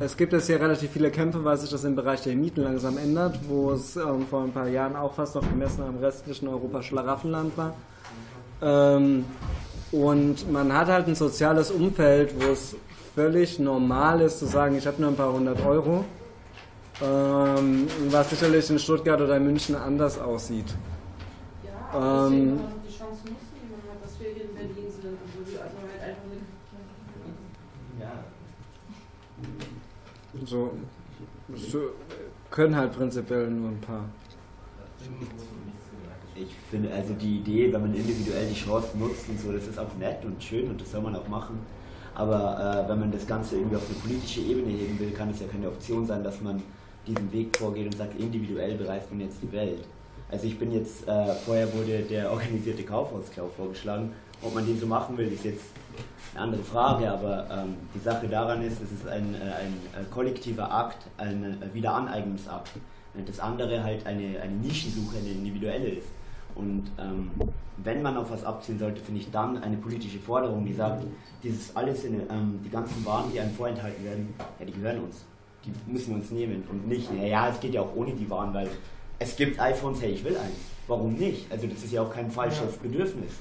es gibt jetzt hier relativ viele Kämpfe, weil sich das im Bereich der Mieten langsam ändert, wo es ähm, vor ein paar Jahren auch fast noch gemessen am restlichen Europa Schlaraffenland war. Ähm, und man hat halt ein soziales Umfeld, wo es völlig normal ist zu sagen, ich habe nur ein paar hundert Euro, ähm, was sicherlich in Stuttgart oder in München anders aussieht. Ja, ähm, die Chance nutzen, die man hat, dass wir hier in Berlin sind. Also, halt einfach. Ja. So, so können halt prinzipiell nur ein paar. Ich finde also die Idee, wenn man individuell die Chance nutzt und so, das ist auch nett und schön und das soll man auch machen. Aber äh, wenn man das Ganze irgendwie auf eine politische Ebene heben will, kann es ja keine Option sein, dass man diesen Weg vorgeht und sagt, individuell bereist man jetzt die Welt. Also ich bin jetzt, äh, vorher wurde der organisierte Kaufhausklau vorgeschlagen. Ob man den so machen will, ist jetzt eine andere Frage, aber ähm, die Sache daran ist, es ist ein, äh, ein, ein kollektiver Akt, ein Wiederaneignungsakt. Das andere halt eine, eine Nischensuche, eine individuelle ist. Und ähm, wenn man auf was abzielen sollte, finde ich dann eine politische Forderung, die sagt, dieses alles, in, ähm, die ganzen Waren, die einem vorenthalten werden, ja, die gehören uns. Die müssen wir uns nehmen und nicht, naja, es geht ja auch ohne die Waren, weil es gibt iPhones, hey, ich will eins. Warum nicht? Also das ist ja auch kein falsches ja. Bedürfnis.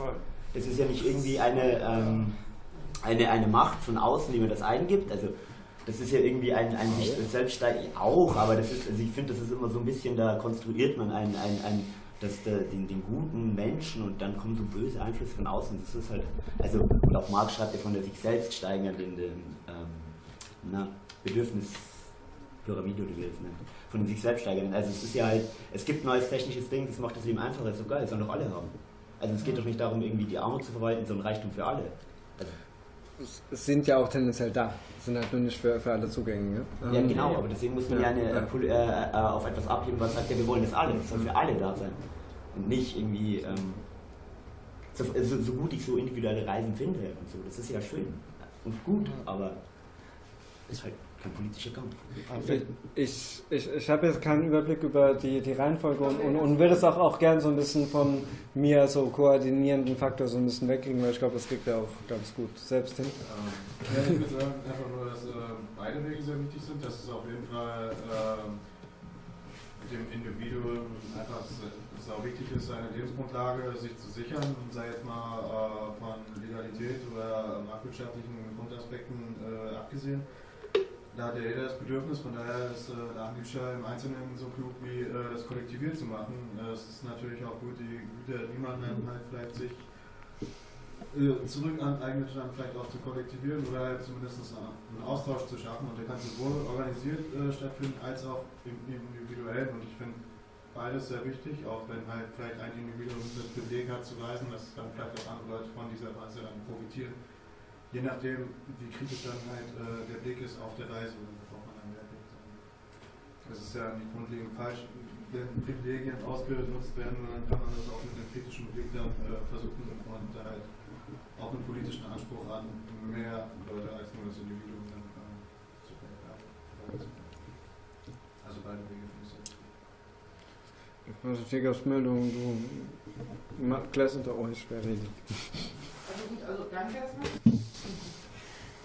Es ist ja nicht irgendwie eine, ähm, eine, eine Macht von außen, die mir das eingibt. Also das ist ja irgendwie ein, ein sich selbst auch, aber das ist, also ich finde, das ist immer so ein bisschen, da konstruiert man ein, ein, ein dass der, den, den guten Menschen und dann kommen so böse Einflüsse von außen. Das ist halt, also, und auch Marx schreibt ja von der sich selbst steigernden ähm, Bedürfnispyramide oder wie das nennt. Von den sich selbst steigernden. Also es ist ja halt, es gibt neues technisches Ding, das macht das Leben einfacher, ist so geil, das sollen doch alle haben. Also es geht doch nicht darum, irgendwie die Armut zu verwalten, sondern Reichtum für alle. Also, es sind ja auch tendenziell da, sind halt nur nicht für, für alle zugänglich. Ja, ähm, genau, aber deswegen muss man ja, eine, ja. Äh, äh, auf etwas abheben, was sagt, ja, wir wollen das alle, das soll für alle da sein. Und nicht irgendwie, ähm, so, so, so, gut ich so individuelle Reisen finde und so, das ist ja schön und gut, aber ist halt kein politischer Kampf. Ich, ich, ich habe jetzt keinen Überblick über die, die Reihenfolge und, und, und will das auch, auch gern so ein bisschen von mir so koordinierenden Faktor so ein bisschen wegkriegen, weil ich glaube, das kriegt er auch ganz gut selbst hin. Ja, ich würde sagen einfach nur, dass äh, beide Wege sehr wichtig sind, dass es auf jeden Fall äh, mit dem Individuum einfach es auch wichtig ist, seine Lebensgrundlage sich zu sichern, sei jetzt mal äh, von Legalität oder marktwirtschaftlichen Grundaspekten äh, abgesehen da hat ja jeder das Bedürfnis, von daher ist äh, der Anbieter im Einzelnen so klug wie äh, das kollektiviert zu machen. Äh, es ist natürlich auch gut, die Güter, die man dann halt vielleicht sich äh, zurück aneignet, dann vielleicht auch zu kollektivieren oder halt zumindest einen Austausch zu schaffen. Und der kann sowohl organisiert äh, stattfinden als auch im, im individuellen. Und ich finde beides sehr wichtig, auch wenn halt vielleicht ein Individuum das Beleg hat zu reisen, dass dann vielleicht auch andere Leute von dieser Reise dann profitieren je nachdem, wie kritisch dann halt äh, der Blick ist auf der Reise, worauf man dann Wert legt. Das ist ja nicht grundlegend falsch, wenn Privilegien ausgenutzt werden, dann kann man das auch mit einem kritischen Blick dann äh, versuchen und da halt auch einen politischen Anspruch an mehr Leute als nur das Individuum dann äh, zu verändern. Also beide Wege finde ich sehr wichtig. Also Tigersmeldung, du klärst unter euch, wer redet. Also gut, also danke erstmal.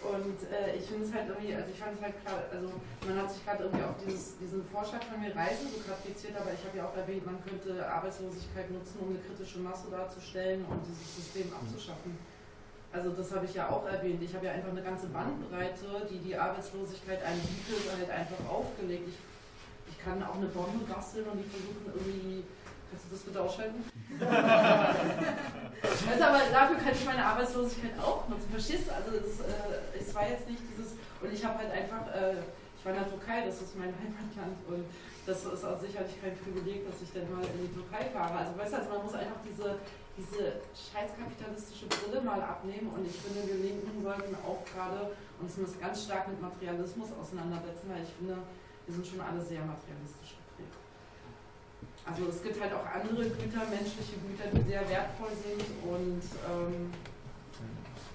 Und äh, ich finde es halt irgendwie, also ich fand es halt klar, also man hat sich gerade irgendwie auf dieses, diesen Vorschlag von mir Reisen so kapriziert, aber ich habe ja auch erwähnt, man könnte Arbeitslosigkeit nutzen, um eine kritische Masse darzustellen und dieses System abzuschaffen. Also das habe ich ja auch erwähnt. Ich habe ja einfach eine ganze Bandbreite, die die Arbeitslosigkeit einem bietet, halt einfach aufgelegt. Ich, ich kann auch eine Bombe basteln und die versuchen irgendwie Kannst du das bitte ausschalten? also, aber dafür kann ich meine Arbeitslosigkeit auch nutzen. Verstehst du? Also es, äh, es war jetzt nicht dieses, und ich habe halt einfach, äh, ich war in der Türkei, das ist mein Heimatland und das ist auch sicherlich kein Privileg, dass ich dann mal in die Türkei fahre. Also weißt du, also man muss einfach diese, diese scheiß Brille mal abnehmen und ich finde, wir Linken sollten auch gerade uns ganz stark mit Materialismus auseinandersetzen, weil ich finde, wir sind schon alle sehr materialistisch also es gibt halt auch andere Güter, menschliche Güter, die sehr wertvoll sind und ähm,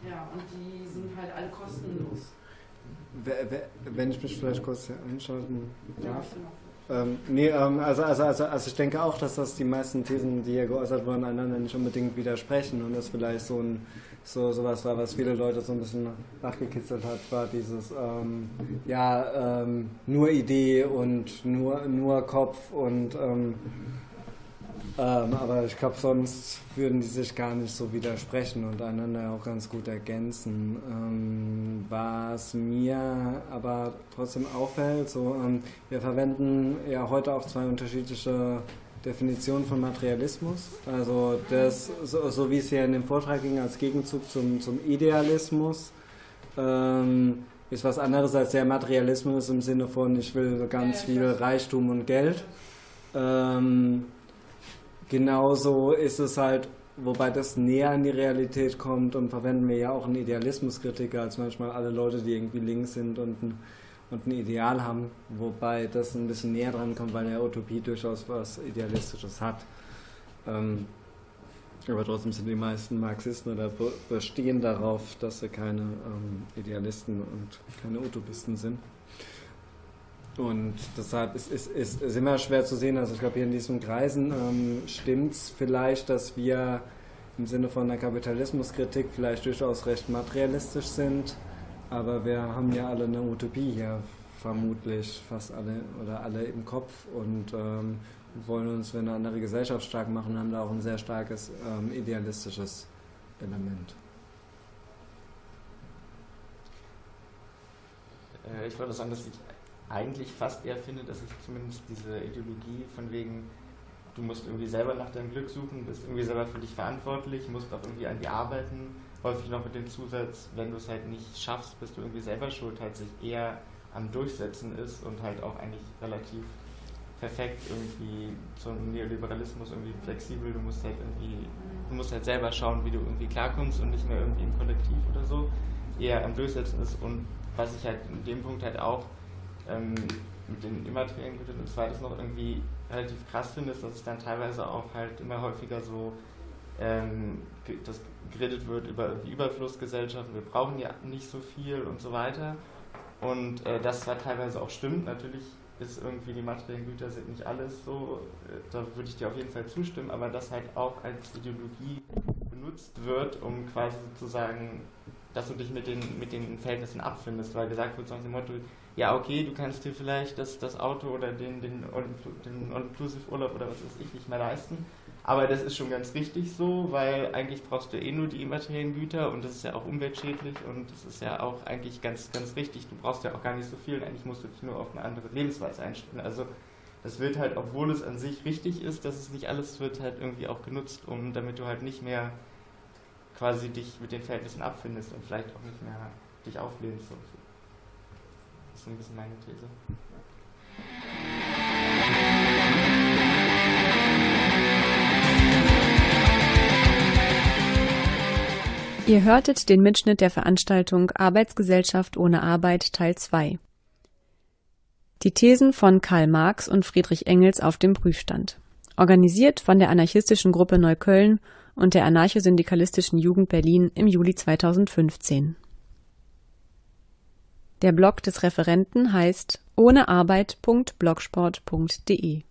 ja, und die sind halt alle kostenlos. Wenn ich mich vielleicht kurz einschalten darf. Ähm, nee, ähm, also, also, also, also ich denke auch, dass das die meisten Thesen, die hier geäußert wurden, einander nicht unbedingt widersprechen und das vielleicht so ein so sowas war, was viele Leute so ein bisschen nachgekitzelt hat, war dieses ähm, ja ähm, nur Idee und nur nur Kopf und ähm, ähm, aber ich glaube, sonst würden die sich gar nicht so widersprechen und einander auch ganz gut ergänzen. Ähm, was mir aber trotzdem auffällt, so, ähm, wir verwenden ja heute auch zwei unterschiedliche Definitionen von Materialismus. Also das, so, so wie es hier in dem Vortrag ging, als Gegenzug zum, zum Idealismus. Ähm, ist was anderes als der Materialismus im Sinne von, ich will ganz viel Reichtum und Geld. Ähm, genauso ist es halt, wobei das näher an die Realität kommt und verwenden wir ja auch einen Idealismuskritiker als manchmal alle Leute, die irgendwie links sind und ein, und ein Ideal haben, wobei das ein bisschen näher dran kommt, weil der Utopie durchaus was Idealistisches hat. Ähm, aber trotzdem sind die meisten Marxisten oder bestehen darauf, dass sie keine ähm, Idealisten und keine Utopisten sind. Und deshalb ist, ist, ist, ist immer schwer zu sehen. Also ich glaube, hier in diesen Kreisen ähm, stimmt es vielleicht, dass wir im Sinne von der Kapitalismuskritik vielleicht durchaus recht materialistisch sind. Aber wir haben ja alle eine Utopie hier, vermutlich fast alle oder alle im Kopf und ähm, wollen uns für eine andere Gesellschaft stark machen, haben da auch ein sehr starkes ähm, idealistisches Element. Äh, ich wollte sagen, dass ich eigentlich fast eher finde, dass ich zumindest diese Ideologie von wegen, du musst irgendwie selber nach deinem Glück suchen, bist irgendwie selber für dich verantwortlich, musst auch irgendwie an dir arbeiten, häufig noch mit dem Zusatz, wenn du es halt nicht schaffst, bist du irgendwie selber schuld, halt sich eher am Durchsetzen ist und halt auch eigentlich relativ perfekt irgendwie zum Neoliberalismus irgendwie flexibel, du musst halt irgendwie, du musst halt selber schauen, wie du irgendwie klarkommst und nicht mehr irgendwie im Kollektiv oder so, eher am Durchsetzen ist und was ich halt in dem Punkt halt auch ähm, mit den immateriellen Gütern und zweites noch irgendwie relativ krass finde, ist, dass es dann teilweise auch halt immer häufiger so ähm, das geredet wird über Überflussgesellschaften, wir brauchen ja nicht so viel und so weiter. Und äh, das zwar teilweise auch stimmt, natürlich ist irgendwie die materiellen Güter sind nicht alles so, äh, da würde ich dir auf jeden Fall zustimmen, aber das halt auch als Ideologie benutzt wird, um quasi sozusagen, dass du dich mit den, mit den Verhältnissen abfindest, weil gesagt wird, so nach dem Motto, ja, okay, du kannst dir vielleicht das, das Auto oder den, den, den All-Inclusive-Urlaub oder was weiß ich nicht mehr leisten. Aber das ist schon ganz richtig so, weil eigentlich brauchst du eh nur die immateriellen Güter und das ist ja auch umweltschädlich und das ist ja auch eigentlich ganz, ganz richtig. Du brauchst ja auch gar nicht so viel, eigentlich musst du dich nur auf eine andere Lebensweise einstellen. Also das wird halt, obwohl es an sich richtig ist, dass es nicht alles wird halt irgendwie auch genutzt, um damit du halt nicht mehr quasi dich mit den Verhältnissen abfindest und vielleicht auch nicht mehr dich auflehnst. So ist ein bisschen meine These. Ihr hörtet den Mitschnitt der Veranstaltung Arbeitsgesellschaft ohne Arbeit Teil 2. Die Thesen von Karl Marx und Friedrich Engels auf dem Prüfstand. Organisiert von der anarchistischen Gruppe Neukölln und der anarchosyndikalistischen Jugend Berlin im Juli 2015. Der Blog des Referenten heißt ohnearbeit.blogsport.de